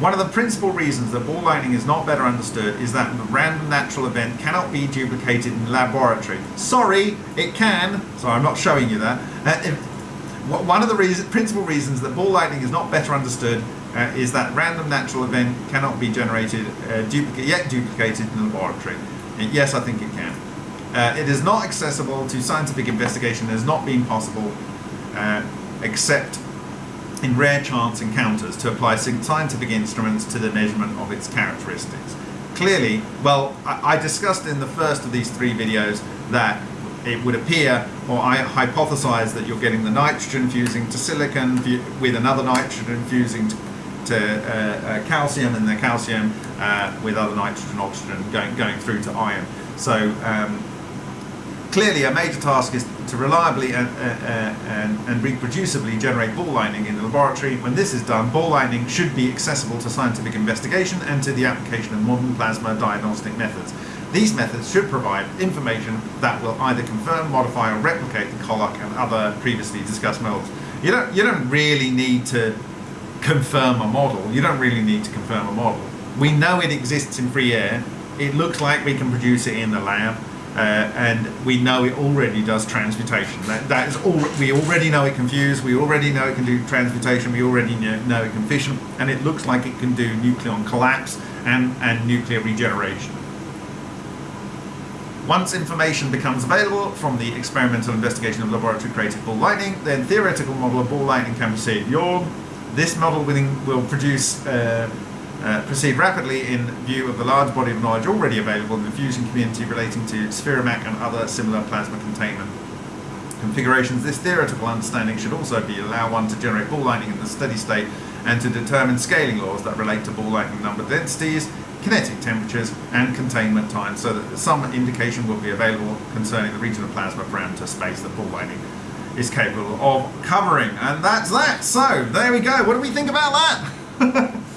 One of the principal reasons that ball lightning is not better understood is that the random natural event cannot be duplicated in the laboratory. Sorry, it can. Sorry, I'm not showing you that. Uh, if, one of the reason, principal reasons that ball lightning is not better understood uh, is that random natural event cannot be generated, uh, yet duplicated in the laboratory. Yes, I think it can. Uh, it is not accessible to scientific investigation. It has not been possible, uh, except in rare chance encounters, to apply scientific instruments to the measurement of its characteristics. Clearly, well, I, I discussed in the first of these three videos that it would appear, or I hypothesize that you're getting the nitrogen fusing to silicon with another nitrogen fusing to to uh, uh, calcium and the calcium uh, with other nitrogen, oxygen going, going through to iron. So um, clearly a major task is to reliably and, uh, uh, and, and, reproducibly generate ball lightning in the laboratory. When this is done, ball lightning should be accessible to scientific investigation and to the application of modern plasma diagnostic methods. These methods should provide information that will either confirm, modify or replicate the Koloc and other previously discussed models. You don't, you don't really need to confirm a model. You don't really need to confirm a model. We know it exists in free air. It looks like we can produce it in the lab. Uh, and we know it already does transmutation. That, that is all. We already know it can fuse. We already know it can do transmutation. We already know, it can fission, and it looks like it can do nucleon collapse and and nuclear regeneration. Once information becomes available from the experimental investigation of laboratory created ball lightning, then theoretical model of ball lightning can be proceed. Your this model will produce uh, uh, proceed rapidly in view of the large body of knowledge already available in the fusion community relating to Spheromak and other similar plasma containment configurations. This theoretical understanding should also be allow one to generate ball lightning in the steady state and to determine scaling laws that relate to ball lightning number densities, kinetic temperatures and containment times so that some indication will be available concerning the region of plasma parameter space that ball lightning is capable of covering. And that's that. So, there we go. What do we think about that?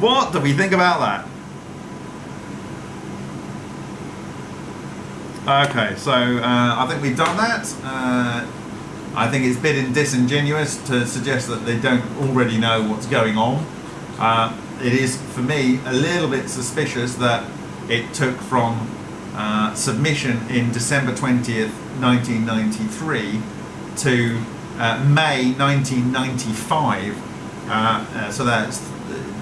what do we think about that? Okay, so uh, I think we've done that. Uh, I think it's a bit disingenuous to suggest that they don't already know what's going on. Uh, it is, for me, a little bit suspicious that it took from uh, submission in December 20th, 1993 to uh, May 1995. Uh, uh, so that's,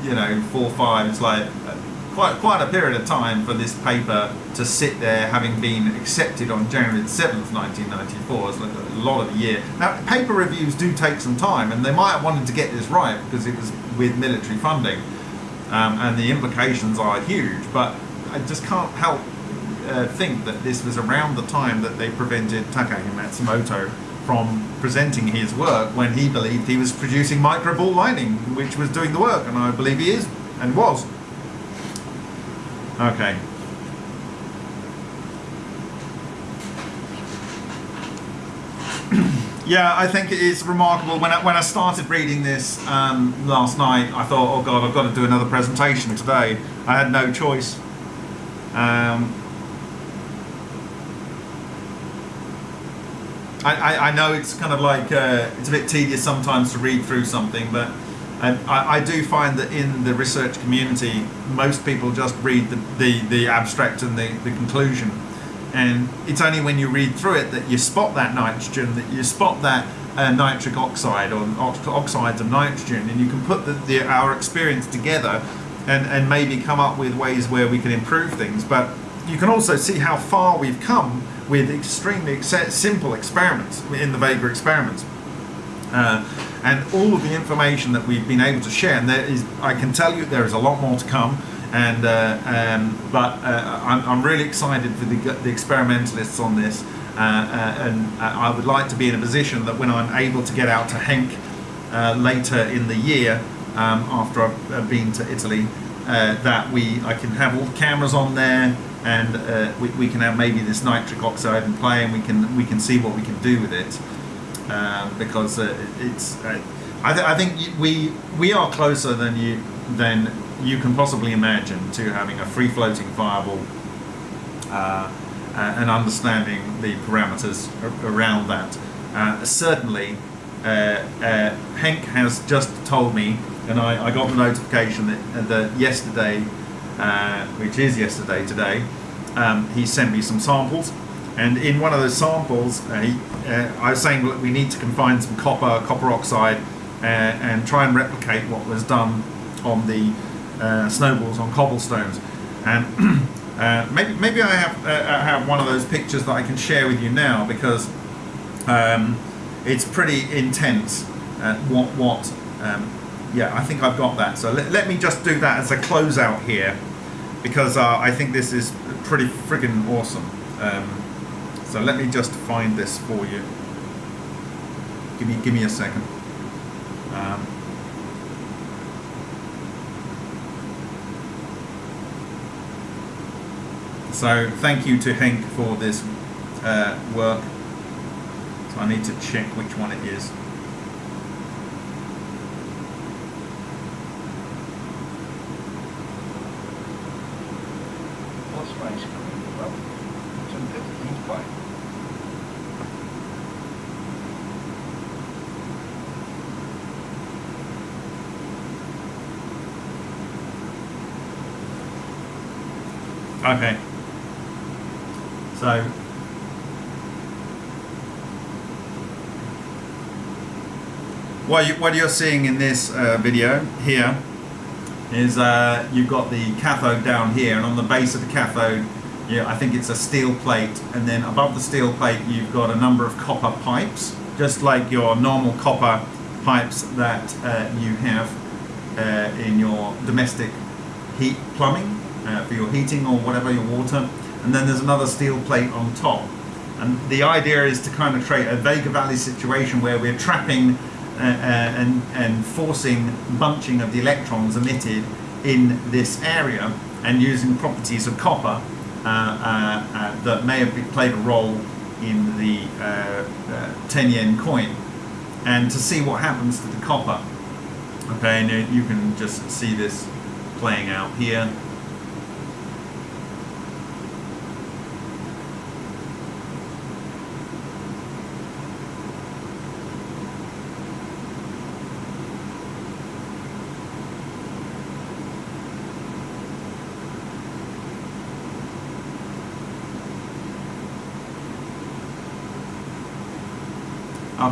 you know, four, five, it's like uh, quite, quite a period of time for this paper to sit there having been accepted on January 7th, 1994. It's like a lot of a year. Now, paper reviews do take some time, and they might have wanted to get this right because it was with military funding, um, and the implications are huge, but I just can't help uh, think that this was around the time that they prevented Takaaki Matsumoto from presenting his work when he believed he was producing microball lightning, which was doing the work, and I believe he is and was. Okay. yeah, I think it is remarkable. When I, when I started reading this um, last night, I thought, oh God, I've got to do another presentation today. I had no choice. Um, I, I, know it's kind of like uh, it's a bit tedious sometimes to read through something, but um, I, I, do find that in the research community, most people just read the, the, the abstract and the, the conclusion. and it's only when you read through it that you spot that nitrogen, that you spot that uh, nitric oxide or ox- oxides of nitrogen, and you can put the, the, our experience together and, and maybe come up with ways where we can improve things. But you can also see how far we've come with extremely ex- simple experiments in the Vega experiments. Uh, and all of the information that we've been able to share, and there is, I can tell you there is a lot more to come. And uh, um, but uh, I'm, I'm really excited for the, the experimentalists on this, uh, uh, and uh, I would like to be in a position that when I'm able to get out to Henk later in the year, um, after I've been to Italy, uh, that we I can have all the cameras on there, and uh, we, we can have maybe this nitric oxide in play, and we can we can see what we can do with it, um, because uh, it's. Uh, I, th- I think we we are closer than you than you can possibly imagine to having a free floating fireball uh, uh, and understanding the parameters around that. Certainly, Henk has just told me, and I, I got the notification that, uh, that yesterday, uh, which is yesterday today, um, he sent me some samples. And in one of those samples, uh, he, uh, I was saying look, we need to combine some copper, copper oxide, uh, and try and replicate what was done on the uh, snowballs on cobblestones. And uh, maybe maybe I have uh, have one of those pictures that I can share with you now because um, it's pretty intense. What what? Um, yeah, I think I've got that. So let, let me just do that as a closeout here because uh, I think this is pretty friggin' awesome. Um, so let me just find this for you. Give me give me a second. Um, so thank you to Henk for this uh, work. So I need to check which one it is. What's space coming from? Some different play. Okay. So what you what you're seeing in this uh, video here is uh, you've got the cathode down here, and on the base of the cathode, yeah, I think it's a steel plate, and then above the steel plate, you've got a number of copper pipes, just like your normal copper pipes that uh, you have uh, in your domestic heat plumbing uh, for your heating or whatever your water, and then there's another steel plate on top. And the idea is to kind of create a Vega Valley situation where we're trapping uh, uh, and, and forcing bunching of the electrons emitted in this area and using properties of copper uh, uh, that may have played a role in the uh, uh, 10 yen coin and to see what happens to the copper. Okay, and you can just see this playing out here.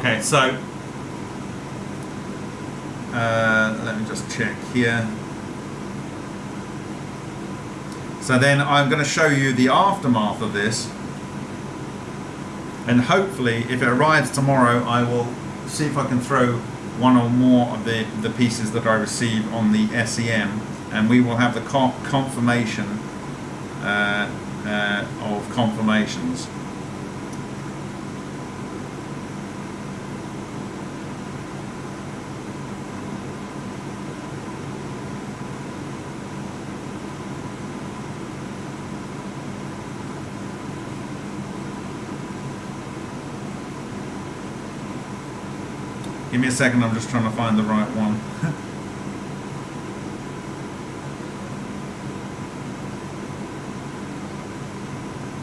Okay, so uh, let me just check here. So then I'm going to show you the aftermath of this. And hopefully, if it arrives tomorrow, I will see if I can throw one or more of the, the pieces that I receive on the SEM. And we will have the confirmation uh, uh, of confirmations. Give me a second, I'm just trying to find the right one.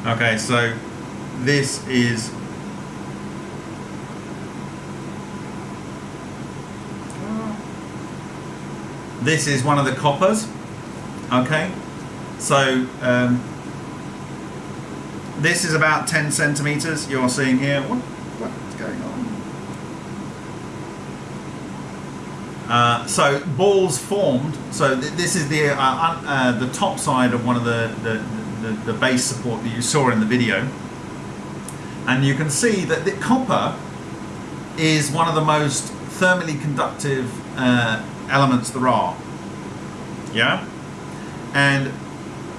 okay, so this is this is one of the coppers. Okay, so um, this is about 10 centimeters. You're seeing here. What, what's going on? Uh, so balls formed. So th- this is the uh, uh, the top side of one of the the, the the base support that you saw in the video, and you can see that the copper is one of the most thermally conductive uh, elements there are. Yeah, and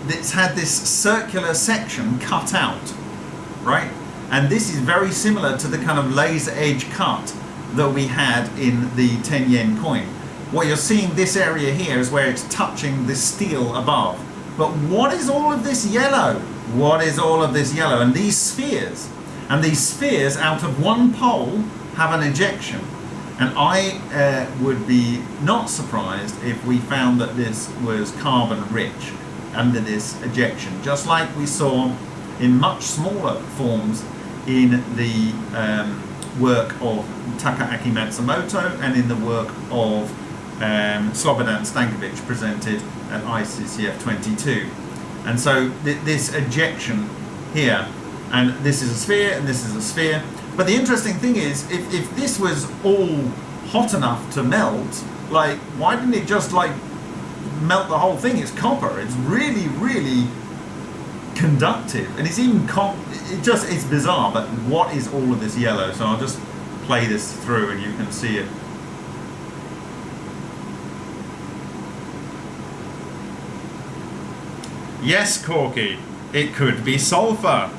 it's had this circular section cut out, right? And this is very similar to the kind of laser edge cut that we had in the 10 yen coin. What you're seeing this area here is where it's touching the steel above. But what is all of this yellow? What is all of this yellow? And these spheres, and these spheres out of one pole have an ejection. And I uh, would be not surprised if we found that this was carbon rich under this ejection, just like we saw in much smaller forms in the um, work of Takaaki Matsumoto and in the work of um, Slobodan Stankovic presented at ICCF 22. And so th- this ejection here, and this is a sphere and this is a sphere. But the interesting thing is, if, if this was all hot enough to melt, like, why didn't it just like melt the whole thing? It's copper. It's really, really conductive, and it's even it just it's bizarre. But what is all of this yellow? So I'll just play this through, and you can see it. Yes, Corky, it could be sulfur.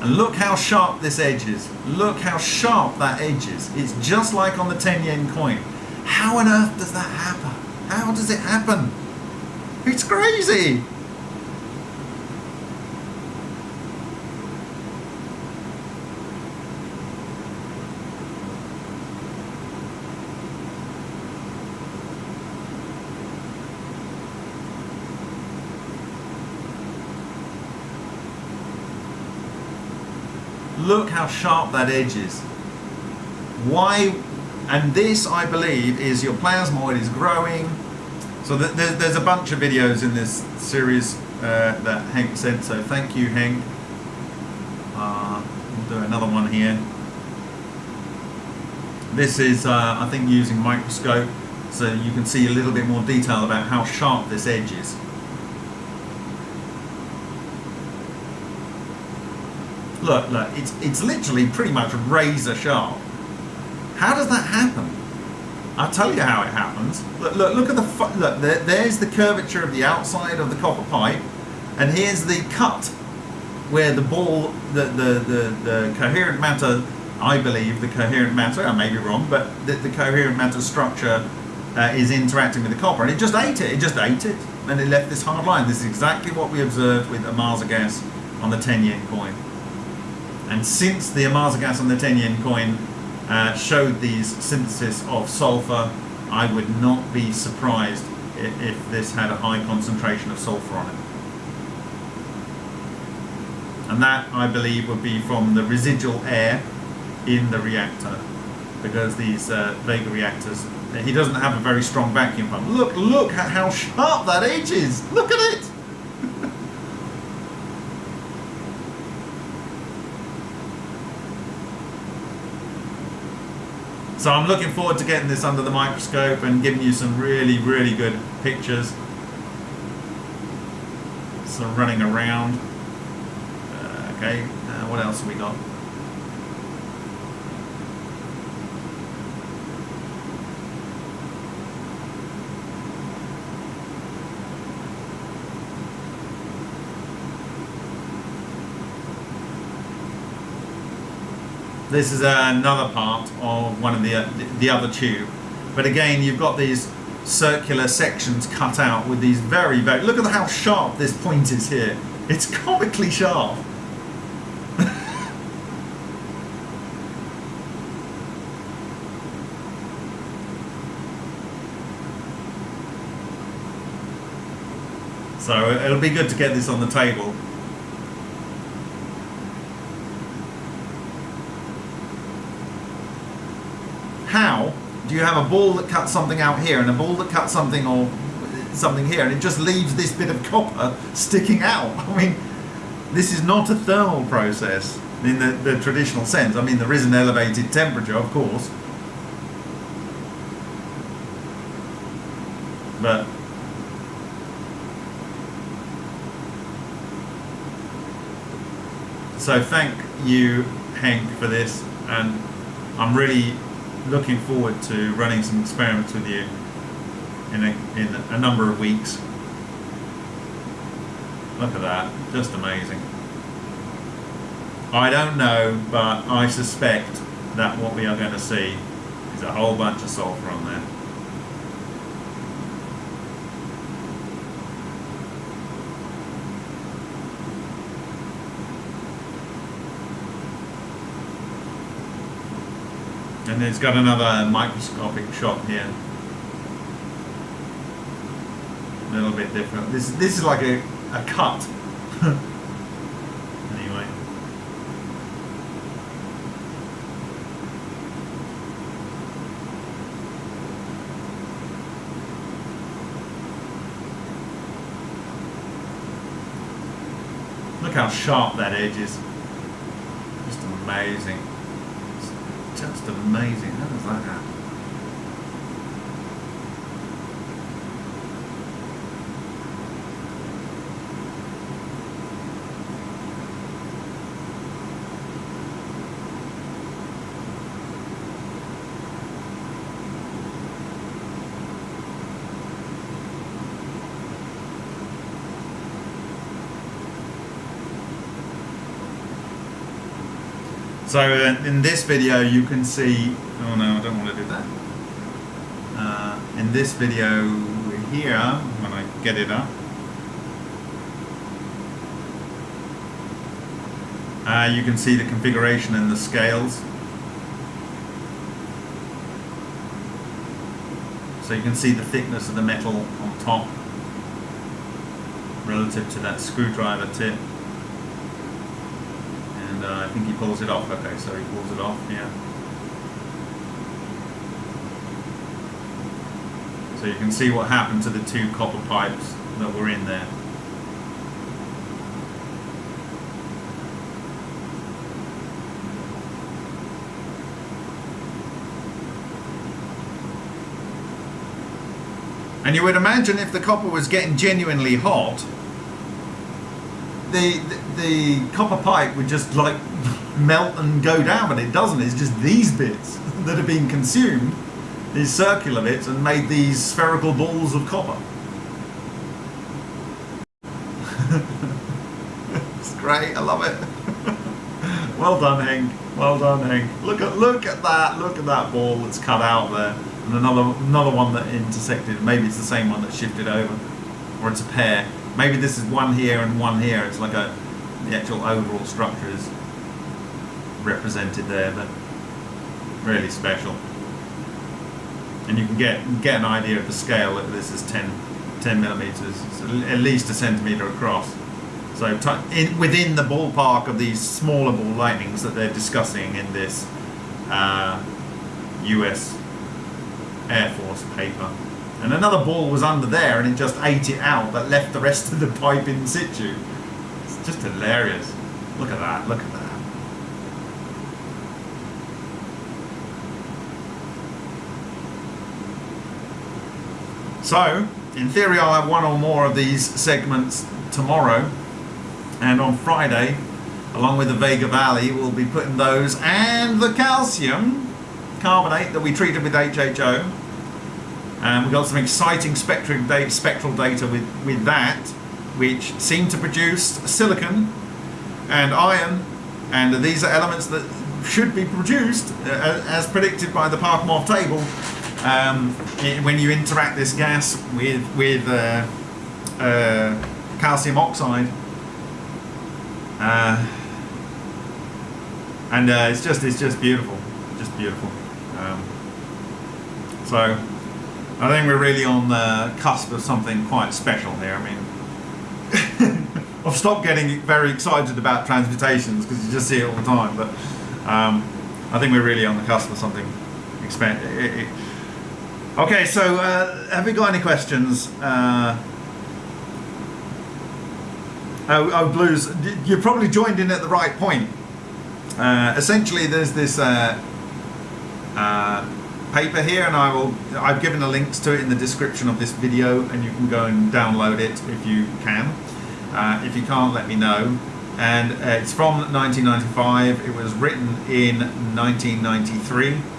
And look how sharp this edge is. Look how sharp that edge is. It's just like on the 10 yen coin. How on earth does that happen? How does it happen? It's crazy. Look how sharp that edge is. Why? And this, I believe, is your plasmoid is growing. So th- there's, there's a bunch of videos in this series uh, that Henk sent. So thank you, Henk. Uh, we'll do another one here. This is, uh, I think, using microscope, so you can see a little bit more detail about how sharp this edge is. Look, look, it's it's literally pretty much razor sharp. How does that happen? I'll tell you how it happens. Look, look, look at the look. There, there's the curvature of the outside of the copper pipe, and here's the cut where the ball, the the the, the coherent matter. I believe the coherent matter. I may be wrong, but the, the coherent matter structure uh, is interacting with the copper, and it just ate it. It just ate it, and it left this hard line. This is exactly what we observed with Ohmasa gas on the 10 yen coin. And since the Ohmasa gas on the 10 yen coin uh, showed these synthesis of sulfur, I would not be surprised if, if this had a high concentration of sulfur on it. And that, I believe, would be from the residual air in the reactor, because these uh, Vega reactors, he doesn't have a very strong vacuum pump. Look, look at how sharp that edge is. Look at it. So I'm looking forward to getting this under the microscope and giving you some really, really good pictures. So running around. Uh, okay, uh, what else have we got? This is another part of one of the the other tube, but again you've got these circular sections cut out with these very very. Look at how sharp this point is here. It's comically sharp. so it'll be good to get this on the table. How do you have a ball that cuts something out here and a ball that cuts something or something here, and it just leaves this bit of copper sticking out? I mean, this is not a thermal process in the, the traditional sense. I mean, there is an elevated temperature, of course, but so thank you Henk for this and I'm really looking forward to running some experiments with you in a, in a number of weeks. Look at that just amazing. I don't know but I suspect that what we are going to see is a whole bunch of sulfur on there And it's got another microscopic shot here. A little bit different. This this is like a, a cut. anyway. Look how sharp that edge is. Just amazing. Amazing. How does that happen? So uh, in this video you can see, oh no I don't want to do that. Uh, in this video here, when I get it up, uh, you can see the configuration and the scales. So you can see the thickness of the metal on top relative to that screwdriver tip. Think he pulls it off. Okay, so he pulls it off, yeah. So you can see what happened to the two copper pipes that were in there. And you would imagine if the copper was getting genuinely hot, the, the the copper pipe would just like melt and go down, but it doesn't. It's just these bits that are being consumed, these circular bits, and made these spherical balls of copper. it's great. I love it. well done, Henk. Well done, Henk. Look at look at that. Look at that ball that's cut out there, and another another one that intersected. Maybe it's the same one that shifted over, or it's a pair. Maybe this is one here and one here. It's like a the actual overall structure is represented there, but really special. And you can get get an idea of the scale. That this is 10, 10 millimeters, it's at least a centimeter across. So in, within the ballpark of these smaller ball lightnings that they're discussing in this uh, U.S. Air Force paper. And another ball was under there and it just ate it out but left the rest of the pipe in situ. It's just hilarious. Look at that, look at that. So, in theory I'll have one or more of these segments tomorrow. And on Friday along with the Vega Valley we'll be putting those and the calcium carbonate that we treated with HHO and we've got some exciting spectral data, spectral data with, with that which seem to produce silicon and iron. And these are elements that should be produced uh, as predicted by the Parkhomov table um, when you interact this gas with, with uh, uh, calcium oxide uh, and uh, it's just it's just beautiful just beautiful. Um, so I think we're really on the cusp of something quite special here I mean I've stopped getting very excited about transmutations because you just see it all the time but um, I think we're really on the cusp of something Okay, so uh, have we got any questions? Uh, oh, oh, Blues, you probably joined in at the right point. Uh, essentially, there's this uh, uh, paper here, and I will. I've given the links to it in the description of this video, and you can go and download it if you can. Uh, if you can't, let me know. And uh, it's from 1995. It was written in 1993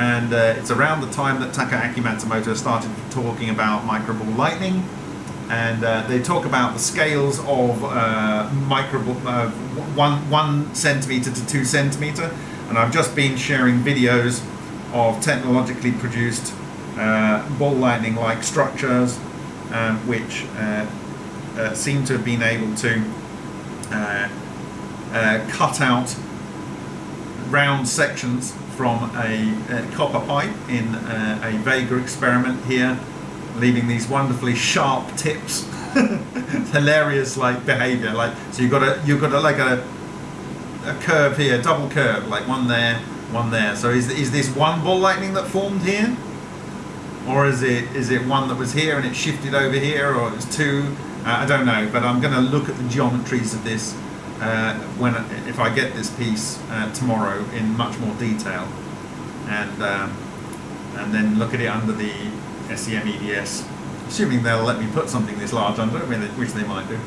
and uh, it's around the time that Takaaki Matsumoto started talking about microball lightning. And uh, they talk about the scales of uh, microball uh, one one centimeter to two centimeter. And I've just been sharing videos of technologically produced uh, ball lightning like structures um, which uh, seem to have been able to cut out round sections from a, a copper pipe in a, a Vega experiment here, leaving these wonderfully sharp tips. hilarious like behavior like so you've got a you've got a like a a curve here double curve like one there one there. So is, is this one ball lightning that formed here? Or is it is it one that was here and it shifted over here or it's two? Uh, I don't know but I'm going to look at the geometries of this uh, when if I get this piece uh, tomorrow in much more detail and um, and then look at it under the SEM EDS assuming they'll let me put something this large under it which they might do.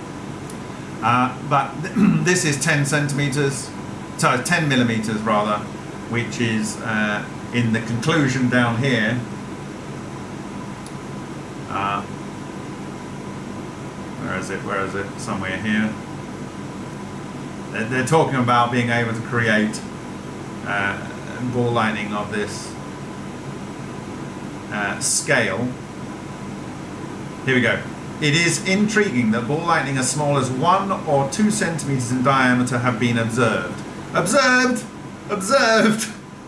Uh, but this is 10 centimeters so 10 millimeters rather which is uh, in the conclusion down here. Uh, where is it? Where is it? Somewhere here they're talking about being able to create uh, ball lightning of this uh, scale. Here we go. It is intriguing that ball lightning as small as one or two centimeters in diameter have been observed. Observed! Observed!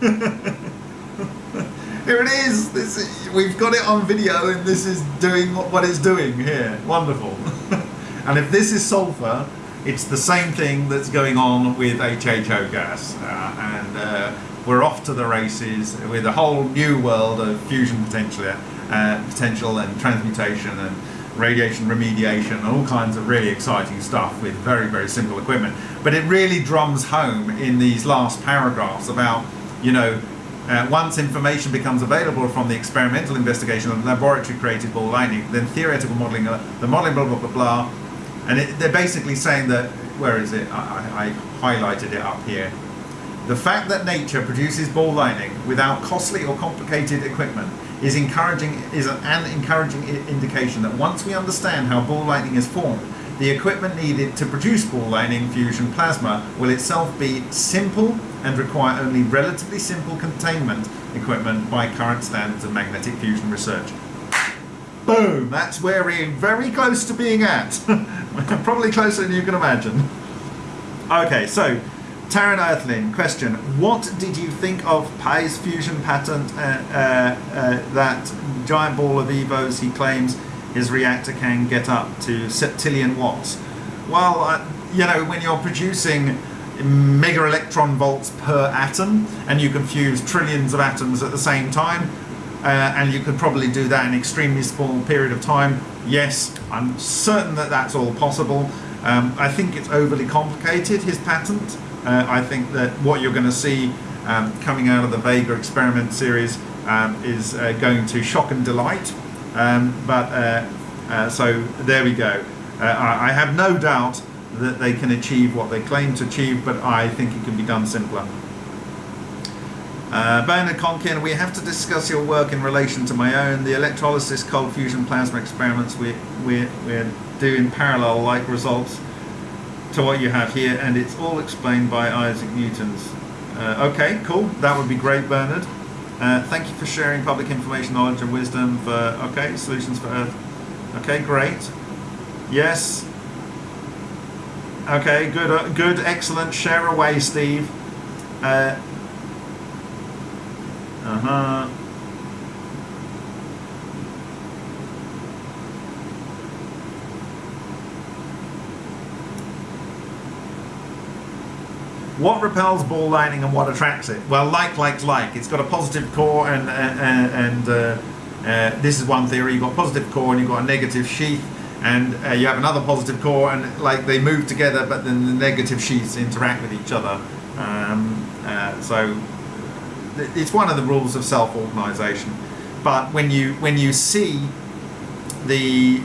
here it is. This is, We've got it on video and this is doing what it's doing here. Wonderful. and if this is sulfur, it's the same thing that's going on with HHO gas, uh, and uh, we're off to the races with a whole new world of fusion potential, uh, potential and transmutation and radiation remediation and all kinds of really exciting stuff with very very simple equipment. But it really drums home in these last paragraphs about you know uh, once information becomes available from the experimental investigation of laboratory created ball lightning, then theoretical modeling, uh, the modeling blah blah blah blah and it, they're basically saying that, where is it? I, I, highlighted it up here. The fact that nature produces ball lightning without costly or complicated equipment is encouraging is an encouraging indication that once we understand how ball lightning is formed, the equipment needed to produce ball lightning fusion plasma will itself be simple and require only relatively simple containment equipment by current standards of magnetic fusion research. Boom! That's where we're very close to being at. Probably closer than you can imagine. Okay, so Taran Earthling, question. What did you think of Pais' fusion patent uh, uh, uh, that giant ball of EVOs he claims his reactor can get up to septillion watts? Well, uh, you know, when you're producing mega electron volts per atom and you can fuse trillions of atoms at the same time, uh, and you could probably do that in an extremely small period of time. Yes, I'm certain that that's all possible. Um, I think it's overly complicated, his patent. Uh, I think that what you're going to see um, coming out of the Vega experiment series um, is uh, going to shock and delight. Um, but uh, uh, so there we go. Uh, I, I have no doubt that they can achieve what they claim to achieve, but I think it can be done simpler. Uh, Bernard Conkin, we have to discuss your work in relation to my own. The electrolysis cold fusion plasma experiments we, we, we're doing parallel like results to what you have here and it's all explained by Isaac Newton's. Uh, okay, cool. That would be great, Bernard. Uh, thank you for sharing public information, knowledge and wisdom for, okay, solutions for Earth. Okay, great. Yes. Okay, good, uh, good, excellent. Share away, Steve. Uh, uh-huh. What repels ball lightning and what attracts it? Well, like likes like. It's got a positive core and and and, uh, uh, this is one theory. You've got a positive core and you've got a negative sheath, and uh, you have another positive core, and like they move together, but then the negative sheaths interact with each other. Um, uh, so it's one of the rules of self-organization. But when you when you see the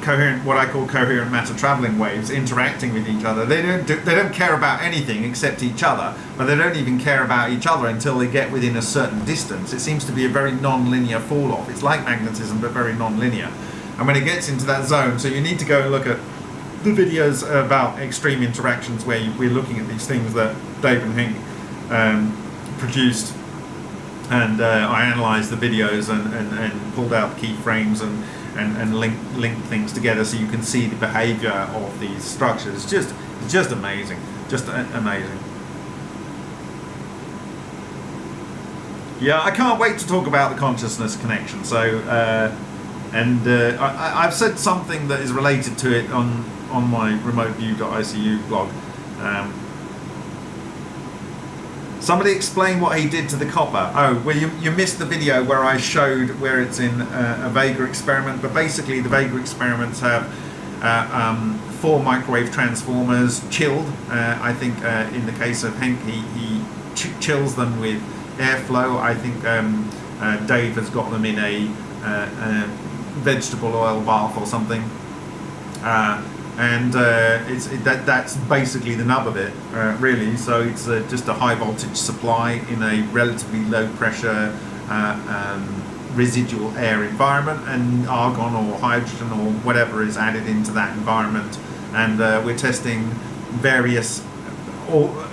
coherent, what I call coherent matter traveling waves interacting with each other. They don't do, they don't care about anything except each other, but they don't even care about each other until they get within a certain distance. It seems to be a very non-linear fall off. It's like magnetism, but very non-linear. And when it gets into that zone, so you need to go and look at the videos about extreme interactions where we're looking at these things that Dave and Henk um, produced and uh, I analysed the videos and, and, and pulled out key frames and and, and link link things together so you can see the behavior of these structures. Just just amazing, just amazing. Yeah, I can't wait to talk about the consciousness connection. So, uh, and uh, I, I've said something that is related to it on on my remoteview.icu blog. Um, Somebody explain what he did to the copper. Oh, well, you, you missed the video where I showed where it's in uh, a Vega experiment, but basically the Vega experiments have uh, um, four microwave transformers chilled. Uh, I think uh, in the case of Henk, he, he ch chills them with airflow. I think um, uh, Dave has got them in a, a vegetable oil bath or something and uh, it's it, that that's basically the nub of it uh, really. So it's uh, just a high voltage supply in a relatively low pressure uh, um, residual air environment and argon or hydrogen or whatever is added into that environment. And uh, we're testing various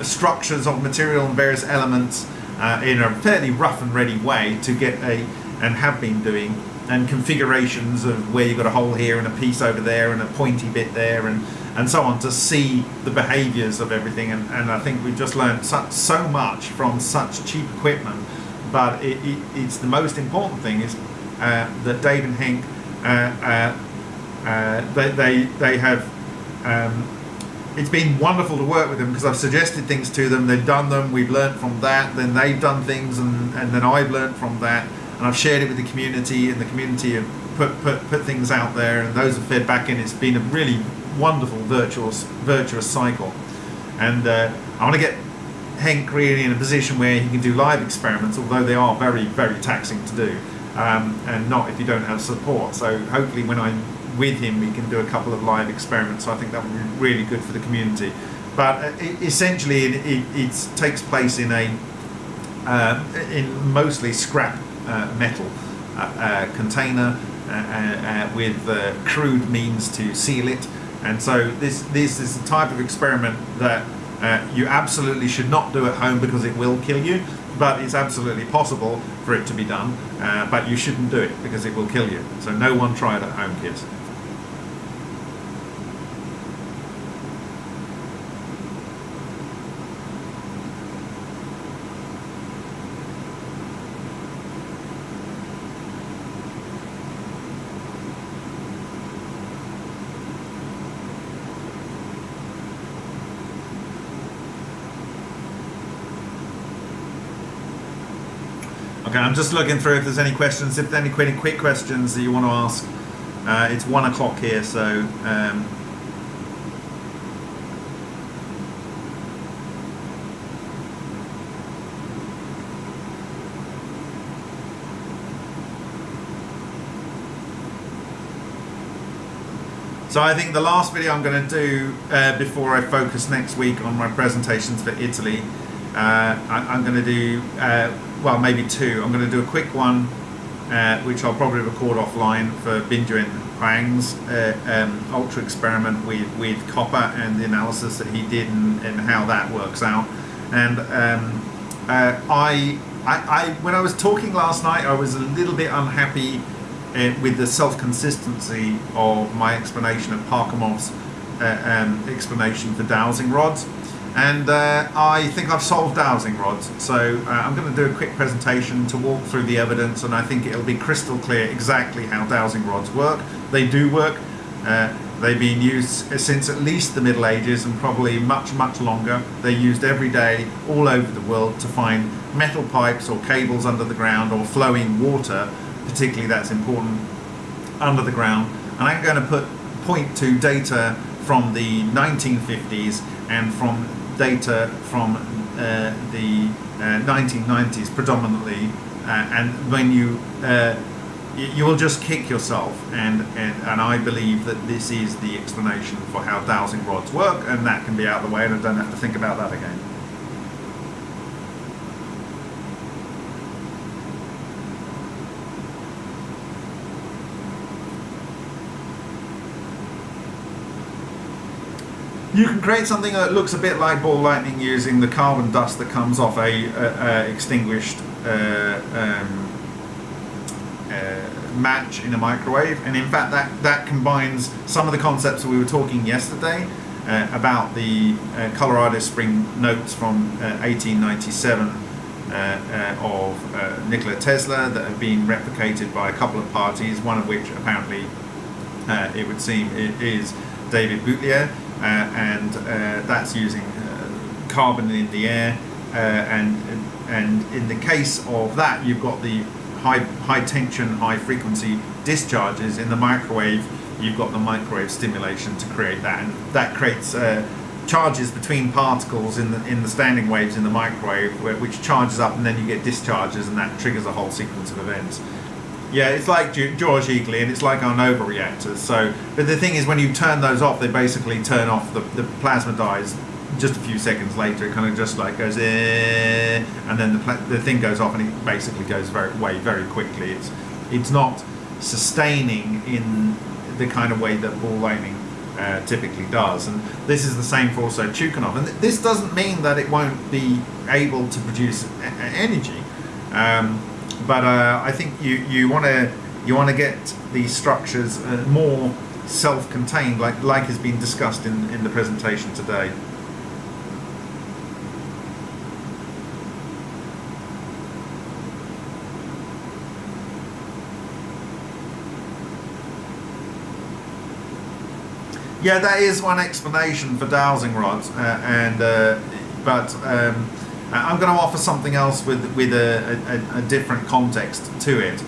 structures of material and various elements in a fairly rough and ready way to get a and have been doing and configurations of where you've got a hole here and a piece over there and a pointy bit there and and so on to see the behaviors of everything. And, and I think we've just learned so, so much from such cheap equipment. But it, it, it's the most important thing is uh, that Dave and Henk uh, uh, uh, they, they, they have um, it's been wonderful to work with them because I've suggested things to them. They've done them. We've learned from that. Then they've done things and, and then I've learned from that and I've shared it with the community and the community have put, put, put things out there and those have fed back in. It's been a really wonderful virtuous, virtuous cycle. And uh, I want to get Henk really in a position where he can do live experiments, although they are very, very taxing to do, um, and not if you don't have support. So hopefully when I'm with him, we can do a couple of live experiments. So I think that would be really good for the community. But uh, essentially, it, it, it, takes place in a uh, in mostly scrap metal uh, uh, container with crude means to seal it. And so this, this is the type of experiment that you absolutely should not do at home because it will kill you but it's absolutely possible for it to be done uh, but you shouldn't do it because it will kill you so no one try it at home kids Okay, I'm just looking through if there's any questions. If there's any quick, questions that you want to ask, uh, it's one o'clock here, so um, So I think the last video I'm going to do uh, before I focus next week on my presentations for Italy, uh, I, am going to do uh, well, maybe two. I'm going to do a quick one, uh, which I'll probably record offline for Binjuan Huang's uh, um, ultra experiment with, with copper and the analysis that he did and, and how that works out. And um, uh, I, I, I, when I was talking last night, I was a little bit unhappy uh, with the self-consistency of my explanation of Parkhomov's uh, um, explanation for dowsing rods and uh, I think I've solved dowsing rods so uh, I'm going to do a quick presentation to walk through the evidence and I think it'll be crystal clear exactly how dowsing rods work. They do work. Uh, they've been used since at least the Middle Ages and probably much much longer. They're used every day all over the world to find metal pipes or cables under the ground or flowing water particularly that's important under the ground. And I'm going to put point to data from the 1950s and from data from uh, the uh, 1990s predominantly. Uh, and when you uh, you will just kick yourself, and, and and I believe that this is the explanation for how dowsing rods work, and that can be out of the way, and I don't have to think about that again. You can create something that looks a bit like ball lightning using the carbon dust that comes off a, a, a extinguished uh, um, uh, match in a microwave, and in fact that that combines some of the concepts that we were talking yesterday uh, about the uh, Colorado Springs notes from uh, 1897 uh, uh, of Nikola Tesla that have been replicated by a couple of parties, one of which apparently it would seem is David Boutlier, and uh, that's using uh, carbon in the air. Uh, and and in the case of that, you've got the high high tension, high frequency discharges in the microwave. You've got the microwave stimulation to create that, and that creates uh, charges between particles in the in the standing waves in the microwave, which charges up, and then you get discharges, and that triggers a whole sequence of events. Yeah, it's like George Egely, and it's like our Nova reactors. So, but the thing is, when you turn those off, they basically turn off the, the plasma dies just a few seconds later. It kind of just like goes, eh, and then the the thing goes off, and it basically goes very away very quickly. It's it's not sustaining in the kind of way that ball lightning uh, typically does, and this is the same for also Chukanov. And th- this doesn't mean that it won't be able to produce energy. Um, but uh, I think you you want to you want to get these structures uh, more self-contained, like like has been discussed in in the presentation today. Yeah, that is one explanation for dowsing rods, uh, and uh, but um, I'm going to offer something else with with a, a, a different context to it.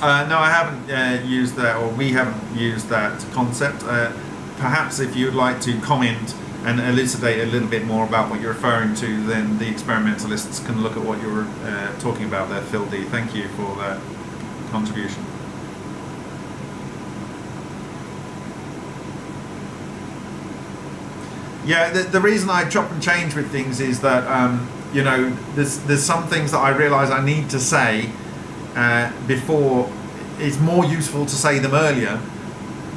Uh, no, I haven't uh, used that, or we haven't used that concept. Uh, perhaps if you'd like to comment and elucidate a little bit more about what you're referring to, then the experimentalists can look at what you're uh, talking about there, Phil D. Thank you for that contribution. Yeah, the, the reason I chop and change with things is that um, you know there's there's some things that I realise I need to say uh, before. It's more useful to say them earlier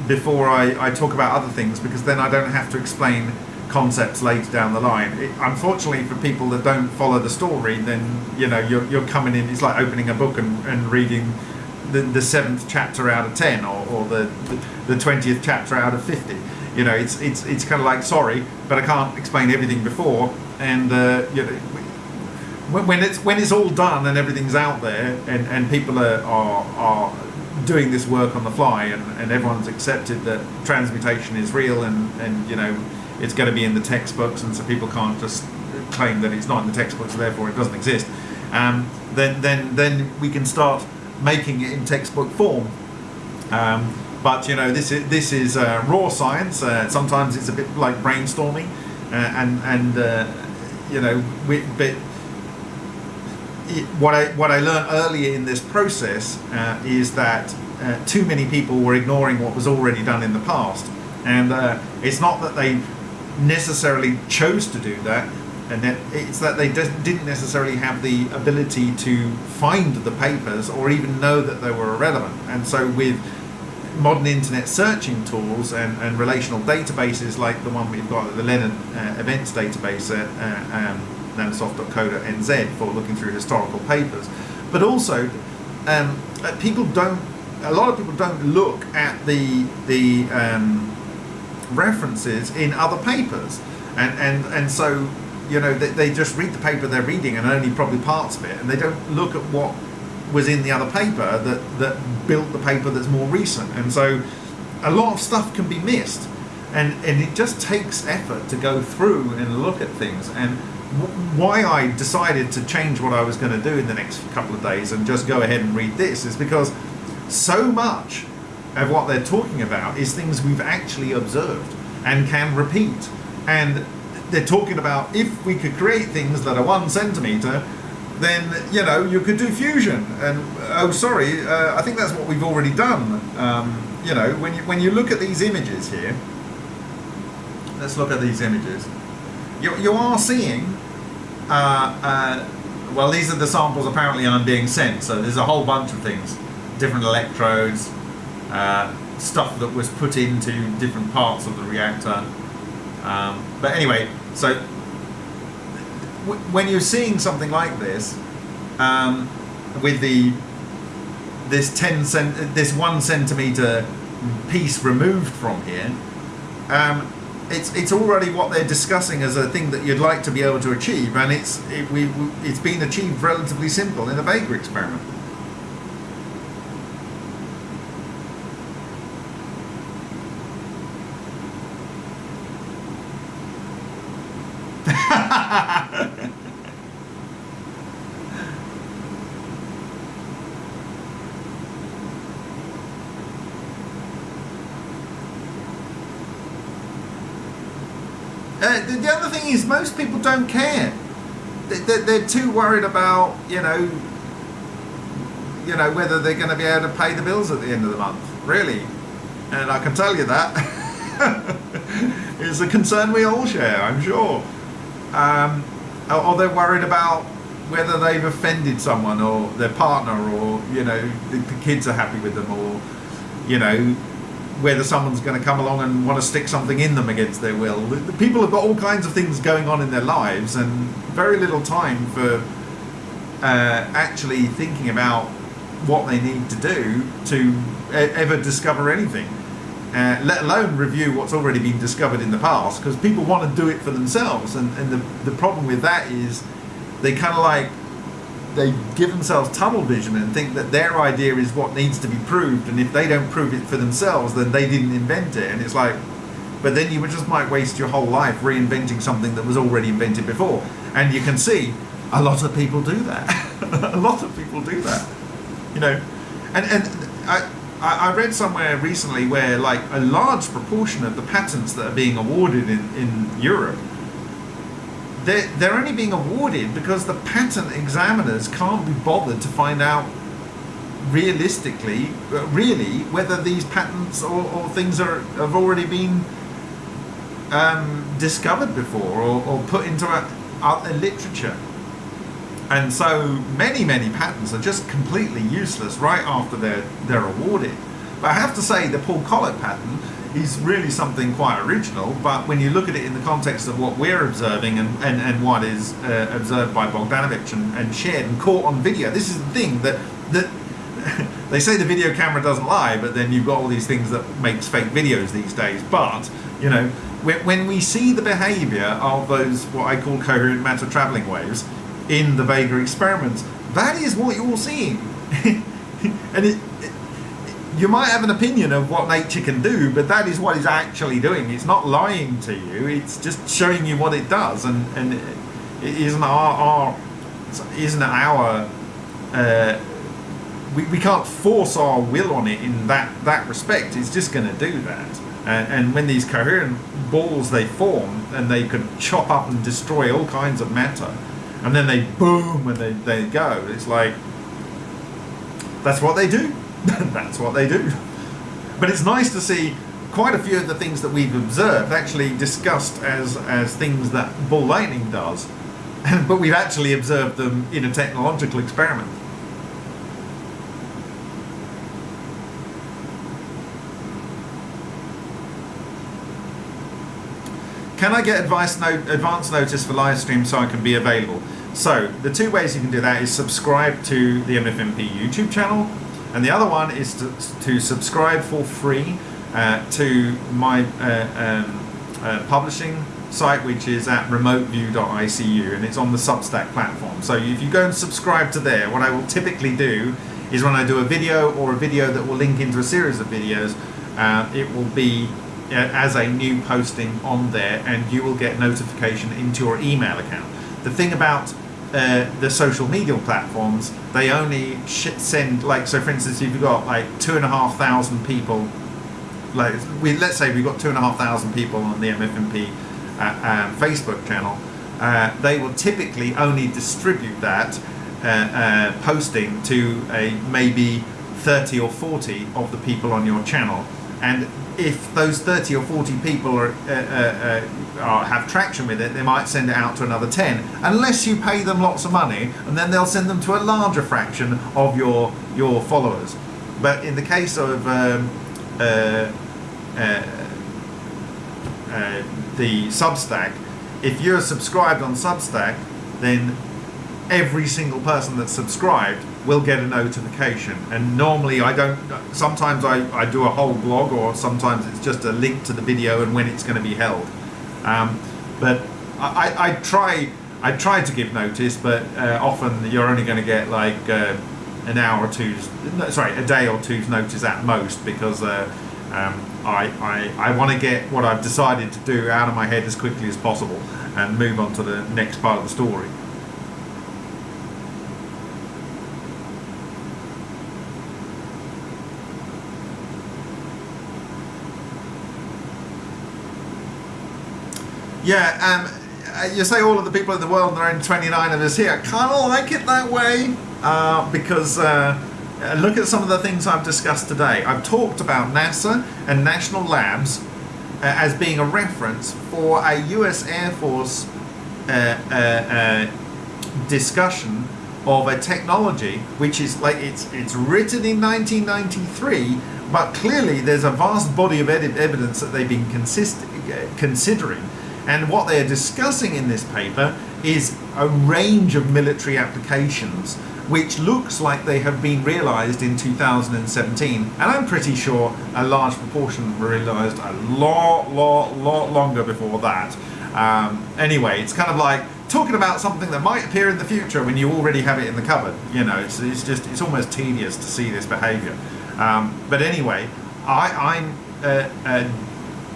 before I, I talk about other things because then I don't have to explain concepts later down the line. It, unfortunately, for people that don't follow the story, then you know you're, you're coming in. It's like opening a book and, and reading the, the seventh chapter out of ten, or, or the the twentieth chapter out of fifty. You know, it's it's it's kind of like sorry, but I can't explain everything before, and uh, you know. When, it's when it's all done and everything's out there and, and people are, are, are doing this work on the fly and, and everyone's accepted that transmutation is real and, and you know it's going to be in the textbooks and so people can't just claim that it's not in the textbooks therefore it doesn't exist um, then then then we can start making it in textbook form. Um, but you know this is this is uh, raw science. Uh, sometimes it's a bit like brainstorming uh, and and uh, you know we, but what I what I learned earlier in this process uh, is that uh, too many people were ignoring what was already done in the past, and it's not that they necessarily chose to do that, and it's that they didn't necessarily have the ability to find the papers or even know that they were irrelevant. And so with modern internet searching tools and, and relational databases like the one we've got, the Leonard uh, Events database at uh, um, nanosoft.co.nz for looking through historical papers. But also, um, uh, people don't, a lot of people don't look at the, the um, references in other papers. And, and, and so, you know, they, they just read the paper they're reading and only probably parts of it, and they don't look at what was in the other paper that, that built the paper that's more recent. And so a lot of stuff can be missed. and and it just takes effort to go through and look at things and why I decided to change what I was going to do in the next couple of days and just go ahead and read this is because so much of what they're talking about is things we've actually observed and can repeat and they're talking about if we could create things that are one centimeter then you know you could do fusion. And oh sorry uh, i think that's what we've already done. Um, you know when you when you look at these images here let's look at these images. You, you are seeing uh, uh, well these are the samples apparently I'm being sent. So there's a whole bunch of things different electrodes uh, stuff that was put into different parts of the reactor. Um, but anyway so when you're seeing something like this um, with the this 10 cent this one centimeter piece removed from here um, it's it's already what they're discussing as a thing that you'd like to be able to achieve and it's it, we it's been achieved relatively simple in the Vega experiment Uh, the, the other is, most people don't care. They, they, they're too worried about, you know, you know whether they're going to be able to pay the bills at the end of the month. Really, and I can tell you that is a concern we all share. I'm sure. Um, or they're worried about whether they've offended someone or their partner, or you know, the kids are happy with them, or you know, whether someone's going to come along and want to stick something in them against their will. People have got all kinds of things going on in their lives and very little time for uh, actually thinking about what they need to do to ever discover anything. Uh, let alone review what's already been discovered in the past because people want to do it for themselves and, and the, the problem with that is they kind of like they give themselves tunnel vision and think that their idea is what needs to be proved and if they don't prove it for themselves then they didn't invent it. And it's like but then you just might waste your whole life reinventing something that was already invented before. And you can see a lot of people do that. A lot of people do that. You know? And and I, I read somewhere recently where like a large proportion of the patents that are being awarded in, in Europe they're, they're only being awarded because the patent examiners can't be bothered to find out realistically, uh, really, whether these patents or, or things are have already been um, discovered before or, or put into a, a literature. And so many, many patents are just completely useless right after they're they're awarded. But I have to say, the Paul Koloc patent is really something quite original. But when you look at it in the context of what we're observing and, and, and what is uh, observed by Bogdanovich and, and shared and caught on video, this is the thing that that they say the video camera doesn't lie, but then you've got all these things that makes fake videos these days. But you know, when, when we see the behaviour of those what I call coherent matter travelling waves in the Vega experiments, that is what you're seeing, and it you might have an opinion of what nature can do, but that is what it's actually doing. It's not lying to you. It's just showing you what it does, and and it isn't our, our isn't our uh, we, we can't force our will on it in that that respect. It's just going to do that. And, and when these coherent balls they form and they can chop up and destroy all kinds of matter, and then they boom and they, they go. It's like that's what they do. that's what they do. But it's nice to see quite a few of the things that we've observed actually discussed as as things that ball lightning does, but we've actually observed them in a technological experiment. Can I get advice no- advance notice for live stream so I can be available? So the two ways you can do that is subscribe to the MFMP YouTube channel, and the other one is to, to subscribe for free uh, to my uh, um, uh, publishing site, which is at remoteview.icu, and it's on the Substack platform. So if you go and subscribe to there, what I will typically do is when I do a video or a video that will link into a series of videos, uh, it will be uh, as a new posting on there, and you will get notification into your email account. The thing about uh, the social media platforms, they only send like so. For instance, if you've got like two and a half thousand people, like we let's say we've got two and a half thousand people on the MFMP uh, um, Facebook channel, uh, they will typically only distribute that uh, uh, posting to a maybe 30 or 40 of the people on your channel and if those 30 or 40 people are, uh, uh, uh, are, have traction with it they might send it out to another 10 unless you pay them lots of money and then they'll send them to a larger fraction of your your followers. But in the case of um, uh, uh, uh, the Substack if you're subscribed on Substack then every single person that's subscribed will get a notification. And normally I don't sometimes I, I do a whole blog or sometimes it's just a link to the video and when it's going to be held. Um, but I, I, I try I try to give notice but uh, often you're only going to get like uh, an hour or two's no, sorry a day or two's notice at most because uh, um, I, I, I want to get what I've decided to do out of my head as quickly as possible and move on to the next part of the story Yeah, um, you say all of the people in the world, and there are only 29 of us here. Kind of like it that way uh, because uh, look at some of the things I've discussed today. I've talked about NASA and national labs uh, as being a reference for a US Air Force uh, uh, uh, discussion of a technology which is like it's it's written in 1993 but clearly there's a vast body of evidence that they've been considering and what they're discussing in this paper is a range of military applications which looks like they have been realized in 2017 and I'm pretty sure a large proportion were realized a lot lot lot longer before that. Um, anyway it's kind of like talking about something that might appear in the future when you already have it in the cupboard. You know it's, it's just it's almost tedious to see this behavior. Um, but anyway I, I'm uh, uh,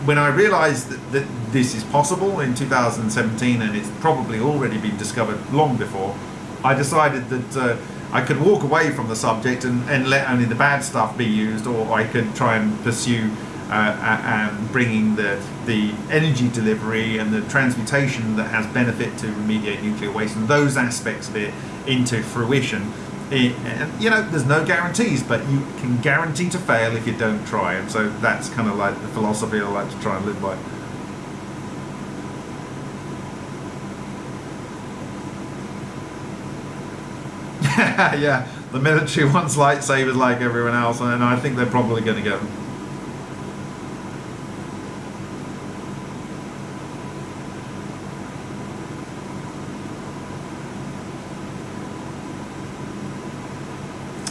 when I realized that, that this is possible in 2017 and it's probably already been discovered long before, I decided that uh, I could walk away from the subject and, and let only the bad stuff be used, or I could try and pursue uh, um, bringing the, the energy delivery and the transmutation that has benefit to remediate nuclear waste and those aspects of it into fruition. You know, there's no guarantees, but you can guarantee to fail if you don't try. And so that's kind of like the philosophy I like to try and live by. yeah, the military wants lightsabers like everyone else, and I think they're probably going to get them.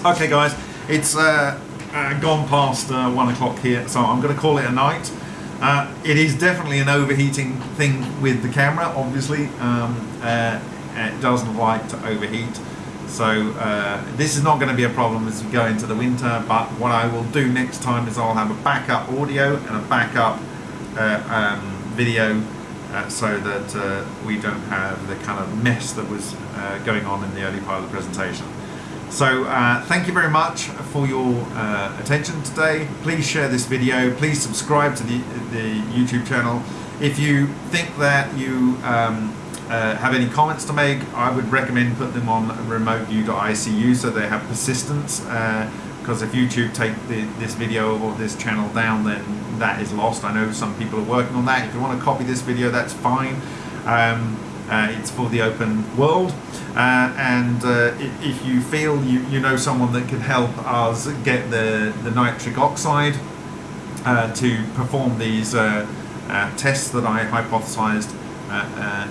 Okay, guys, it's uh, uh, gone past uh, one o'clock here, so I'm going to call it a night. Uh, it is definitely an overheating thing with the camera, obviously. Um, uh, it doesn't like to overheat. So uh, this is not going to be a problem as we go into the winter, but what I will do next time is I'll have a backup audio and a backup um, video uh, so that uh, we don't have the kind of mess that was uh, going on in the early part of the presentation. So uh, thank you very much for your uh, attention today. Please share this video. Please subscribe to the, the YouTube channel. If you think that you um, uh, have any comments to make, I would recommend put them on remoteview.icu so they have persistence. Because if YouTube take the, this video or this channel down, then that is lost. I know some people are working on that. If you want to copy this video, that's fine. Um, uh, it's for the open world. Uh, and uh, if, you feel you, you know someone that can help us get the, the nitric oxide uh, to perform these uh, uh, tests that I hypothesized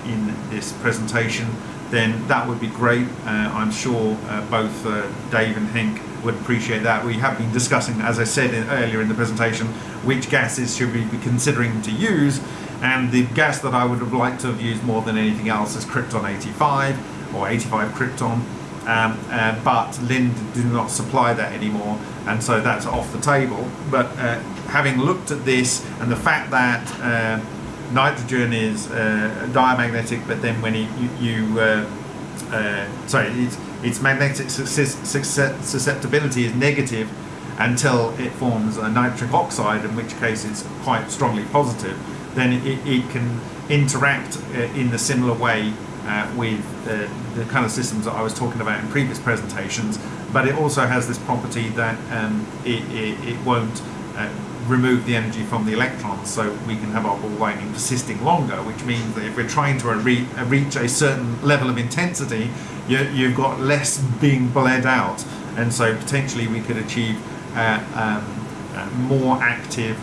in this presentation, then that would be great. I'm sure both Dave and Henk would appreciate that. We have been discussing, as I said in, earlier in the presentation, which gases should we be considering to use and the gas that I would have liked to have used more than anything else is Krypton 85 or 85 Krypton. Um, uh, but Linde do not supply that anymore, and so that's off the table. But uh, having looked at this and the fact that uh, nitrogen is uh, diamagnetic, but then when it, you, you uh, uh, sorry, its, its magnetic sus- sus- susceptibility is negative until it forms a nitric oxide, in which case it's quite strongly positive, then it, it can interact uh, in a similar way uh, with uh, the kind of systems that I was talking about in previous presentations. But it also has this property that um, it, it, it won't uh, remove the energy from the electrons, so we can have our ball lightning persisting longer, which means that if we're trying to re- uh, reach a certain level of intensity, you, you've got less being bled out, and so potentially we could achieve uh, um, uh, more active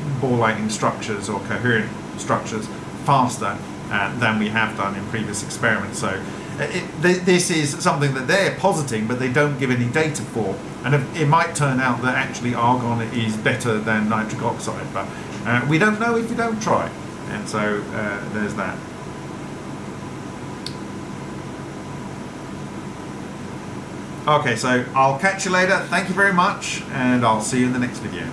uh, uh, ball lightning structures or coherent structures faster uh, than we have done in previous experiments. So uh, it, th- this is something that they're positing, but they don't give any data for. And it, it might turn out that actually argon is better than nitric oxide, but uh, we don't know if we don't try. And so uh, there's that. Okay, so I'll catch you later. Thank you very much, and I'll see you in the next video.